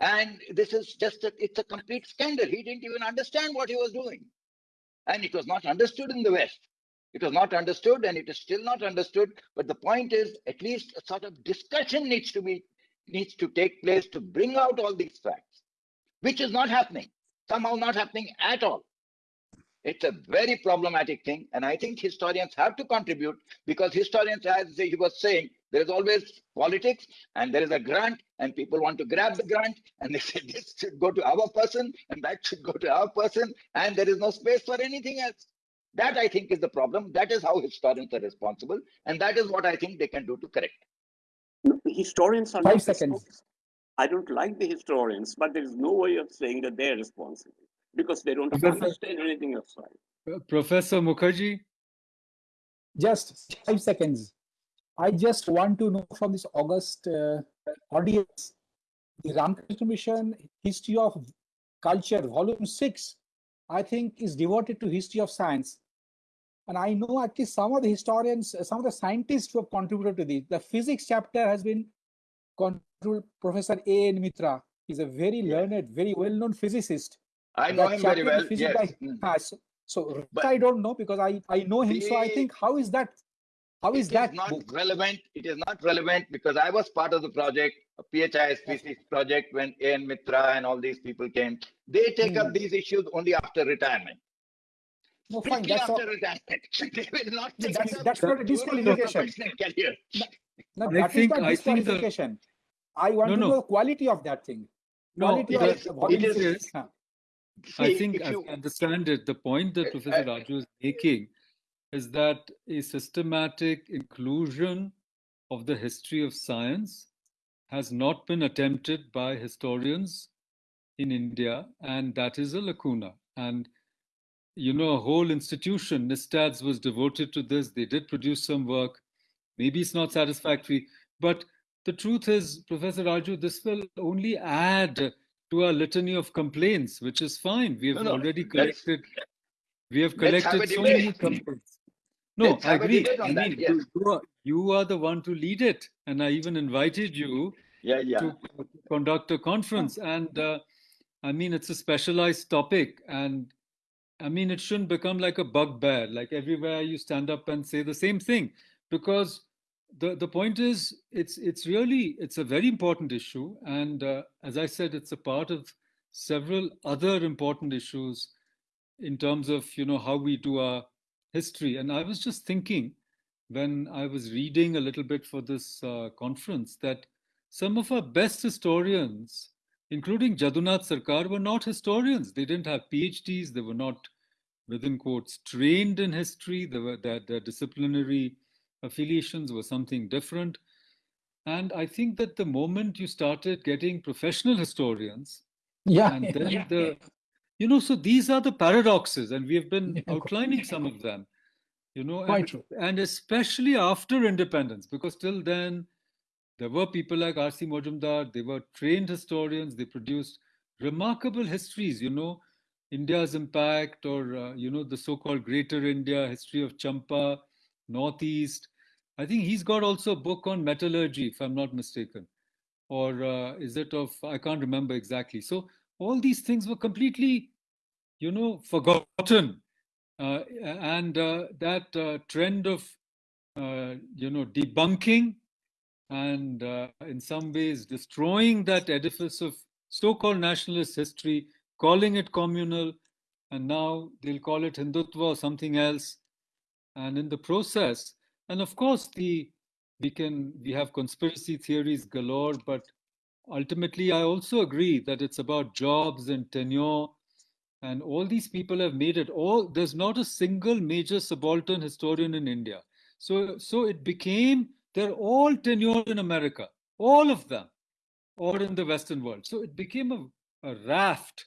And this is just, a, it's a complete scandal. He didn't even understand what he was doing. And it was not understood in the West. It was not understood and it is still not understood. But the point is, at least a sort of discussion needs to be, needs to take place to bring out all these facts, which is not happening, somehow not happening at all. It's a very problematic thing. And I think historians have to contribute because historians, as he was saying, there is always politics and there is a grant and people want to grab the grant and they say this should go to our person and that should go to our person and there is no space for anything else. That I think is the problem. That is how historians are responsible. And that is what I think they can do to correct. Historians are Five not seconds. I don't like the historians, but there is no way of saying that they're responsible because they don't Professor- understand anything of science. Uh, Professor Mukherjee, just five seconds. I just want to know from this August uh, audience, the Ramakrishna Mission History of Culture, Volume 6, I think is devoted to history of science. And I know at least some of the historians, some of the scientists who have contributed to this. The physics chapter has been contributed Professor A. N. Mitra. He's a very learned, very well-known physicist. I know him very well. Yes. by- Mm. So, so But- I don't know because I, I know him. So I think how is that? How is It that is not book? relevant. It is not relevant because I was part of the project, a PHISPC project when A.N. Mitra and all these people came. They take up Hmm. these issues only after retirement. No, fine. Strictly That's all. after retirement. They will not take that's- up that's not a disqualification. professional career. No, I that is think- not I think the- disqualification. I want No, to no. know the quality of that thing. No, Quality it of is- the it volume is- six. Huh. I think if I understand it. The point that Professor uh, Raju is making is that a systematic inclusion of the history of science has not been attempted by historians in India, and that is a lacuna. And you know, a whole institution, NISTADS, was devoted to this. They did produce some work. Maybe it's not satisfactory, but the truth is, Professor Raju, this will only add to our litany of complaints, which is fine. We have No, no, already collected. We have let's have collected so many complaints. No, I agree. I that, yes. you, you are, you are the one to lead it, and I even invited you Yeah, yeah. to conduct a conference. And uh, I mean, it's a specialized topic. And I mean, it shouldn't become like a bugbear, like everywhere you stand up and say the same thing. Because the, the point is, it's, it's really, it's a very important issue. And uh, as I said, it's a part of several other important issues in terms of, you know, how we do our history. And I was just thinking when I was reading a little bit for this uh, conference that some of our best historians, including Jadunath Sarkar, were not historians. They didn't have PhDs. They were not, within quotes, trained in history. They were, their, their disciplinary affiliations were something different. And I think that the moment you started getting professional historians, Yeah. and then yeah. the, you know, so these are the paradoxes, and we have been Yeah, outlining some of them, you know, Quite and, true. and especially after independence, because till then there were people like R.C. Majumdar, they were trained historians, they produced remarkable histories, you know, India's impact or, uh, you know, the so-called Greater India, history of Champa, Northeast. I think he's got also a book on metallurgy, if I'm not mistaken. Or uh, is it of, I can't remember exactly. So all these things were completely, you know, forgotten. Uh, and uh, that uh, trend of, uh, you know, debunking and uh, in some ways destroying that edifice of so-called nationalist history, calling it communal, and now they'll call it Hindutva or something else. And in the process, and of course, the we can we have conspiracy theories galore, but ultimately, I also agree that it's about jobs and tenure, and all these people have made it. All there's not a single major subaltern historian in India. So so it became they're all tenured in America, all of them, or in the Western world. So it became a, a raft.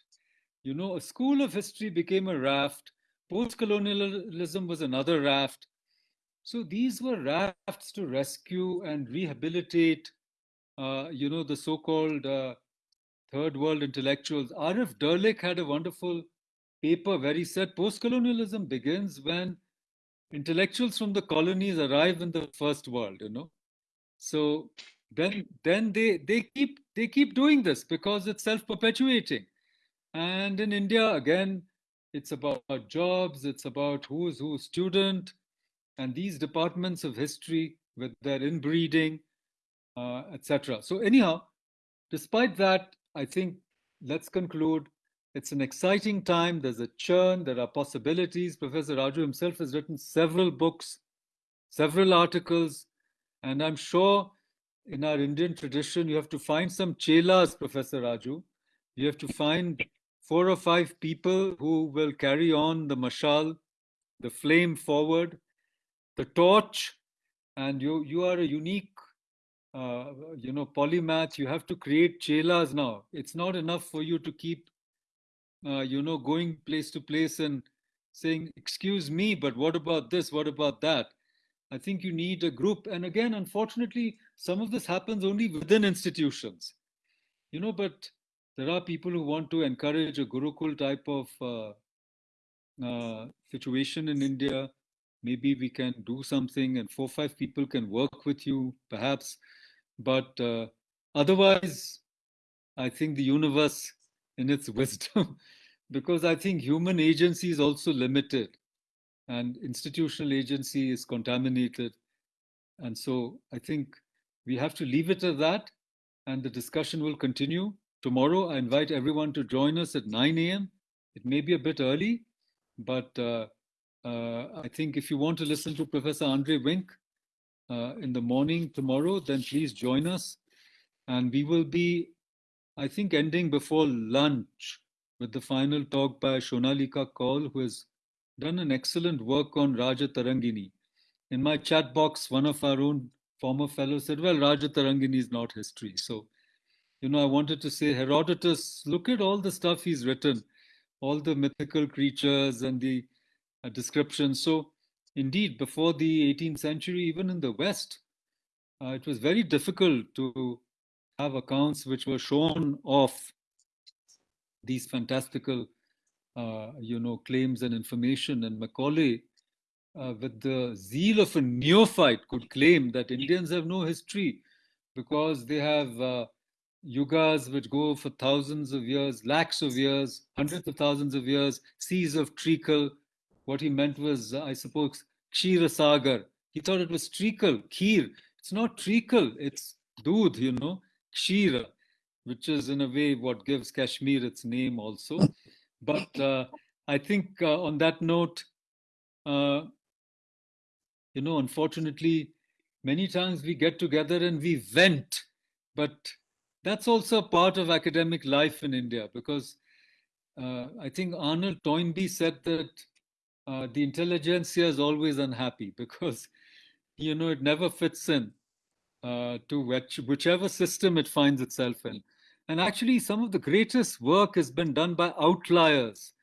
You know, a school of history became a raft. Post colonialism was another raft. So these were rafts to rescue and rehabilitate, uh, you know, the so called uh, third world intellectuals. Arif Dirlik had a wonderful paper where he said post colonialism begins when intellectuals from the colonies arrive in the first world, you know. So then then they they keep they keep doing this because it's self-perpetuating. And in India, again, it's about jobs, it's about who's who's student, and these departments of history with their inbreeding, uh, etc. So anyhow, despite that, I think let's conclude. It's an exciting time. There's a churn. There are possibilities. Professor Raju himself has written several books, several articles, and I'm sure in our Indian tradition, you have to find some chelas, Professor Raju. You have to find four or five people who will carry on the mashal, the flame forward, the torch, and you you are a unique, uh, you know, polymath. You have to create chelas now. It's not enough for you to keep, uh, you know, going place to place and saying, "Excuse me, but what about this? What about that?" I think you need a group. And again, unfortunately, some of this happens only within institutions. You know, but there are people who want to encourage a Gurukul type of uh, uh, situation in India. Maybe we can do something and four, five people can work with you, perhaps. But uh, otherwise, I think the universe in its wisdom, because I think human agency is also limited and institutional agency is contaminated. And so I think we have to leave it at that and the discussion will continue. Tomorrow, I invite everyone to join us at 9 a.m. It may be a bit early, but uh, I think if you want to listen to Professor Andre Wink uh, in the morning tomorrow, then please join us. And we will be, I think, ending before lunch with the final talk by Shonaleeka Kaul, who has done an excellent work on Raja Tarangini. In my chat box, one of our own former fellows said, well, Raja Tarangini is not history. So, you know, I wanted to say, Herodotus, look at all the stuff he's written, all the mythical creatures and the descriptions. So, indeed, before the 18th century, even in the West, uh, it was very difficult to have accounts which were shown off these fantastical uh, you know, claims and information. And Macaulay, uh, with the zeal of a neophyte, could claim that Indians have no history because they have uh, yugas which go for thousands of years, lakhs of years, hundreds of thousands of years, seas of treacle. What he meant was, I suppose, Kshira Sagar. He thought it was treacle, kheer. It's not treacle, it's doodh, you know, kshira, which is in a way what gives Kashmir its name also. But uh, I think uh, on that note, uh, you know, unfortunately, many times we get together and we vent, but that's also part of academic life in India because uh, I think Arnold Toynbee said that uh, the intelligentsia is always unhappy because, you know, it never fits in uh, to which, whichever system it finds itself in. And actually, some of the greatest work has been done by outliers.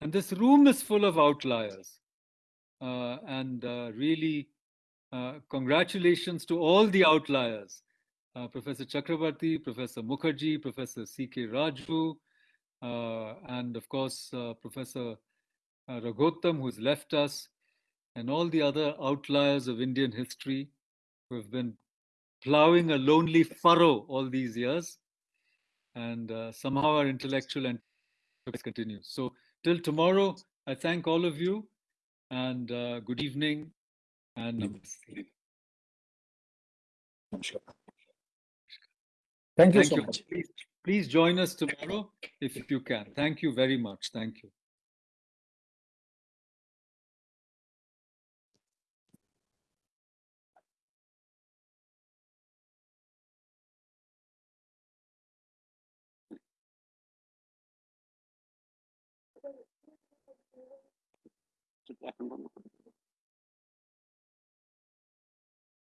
And this room is full of outliers. Uh, and uh, really, uh, congratulations to all the outliers. Uh, Professor Chakrabarti, Professor Mukherjee, Professor C.K. Raju, and of course, Professor Raghotham, who's left us, and all the other outliers of Indian history who have been plowing a lonely furrow all these years and uh, somehow our intellectual and continues. So till tomorrow, I thank all of you and uh, good evening and namaste. Thank you Thank so you. much. Please, please join us tomorrow if you can. Thank you very much. Thank you. Should happen on the-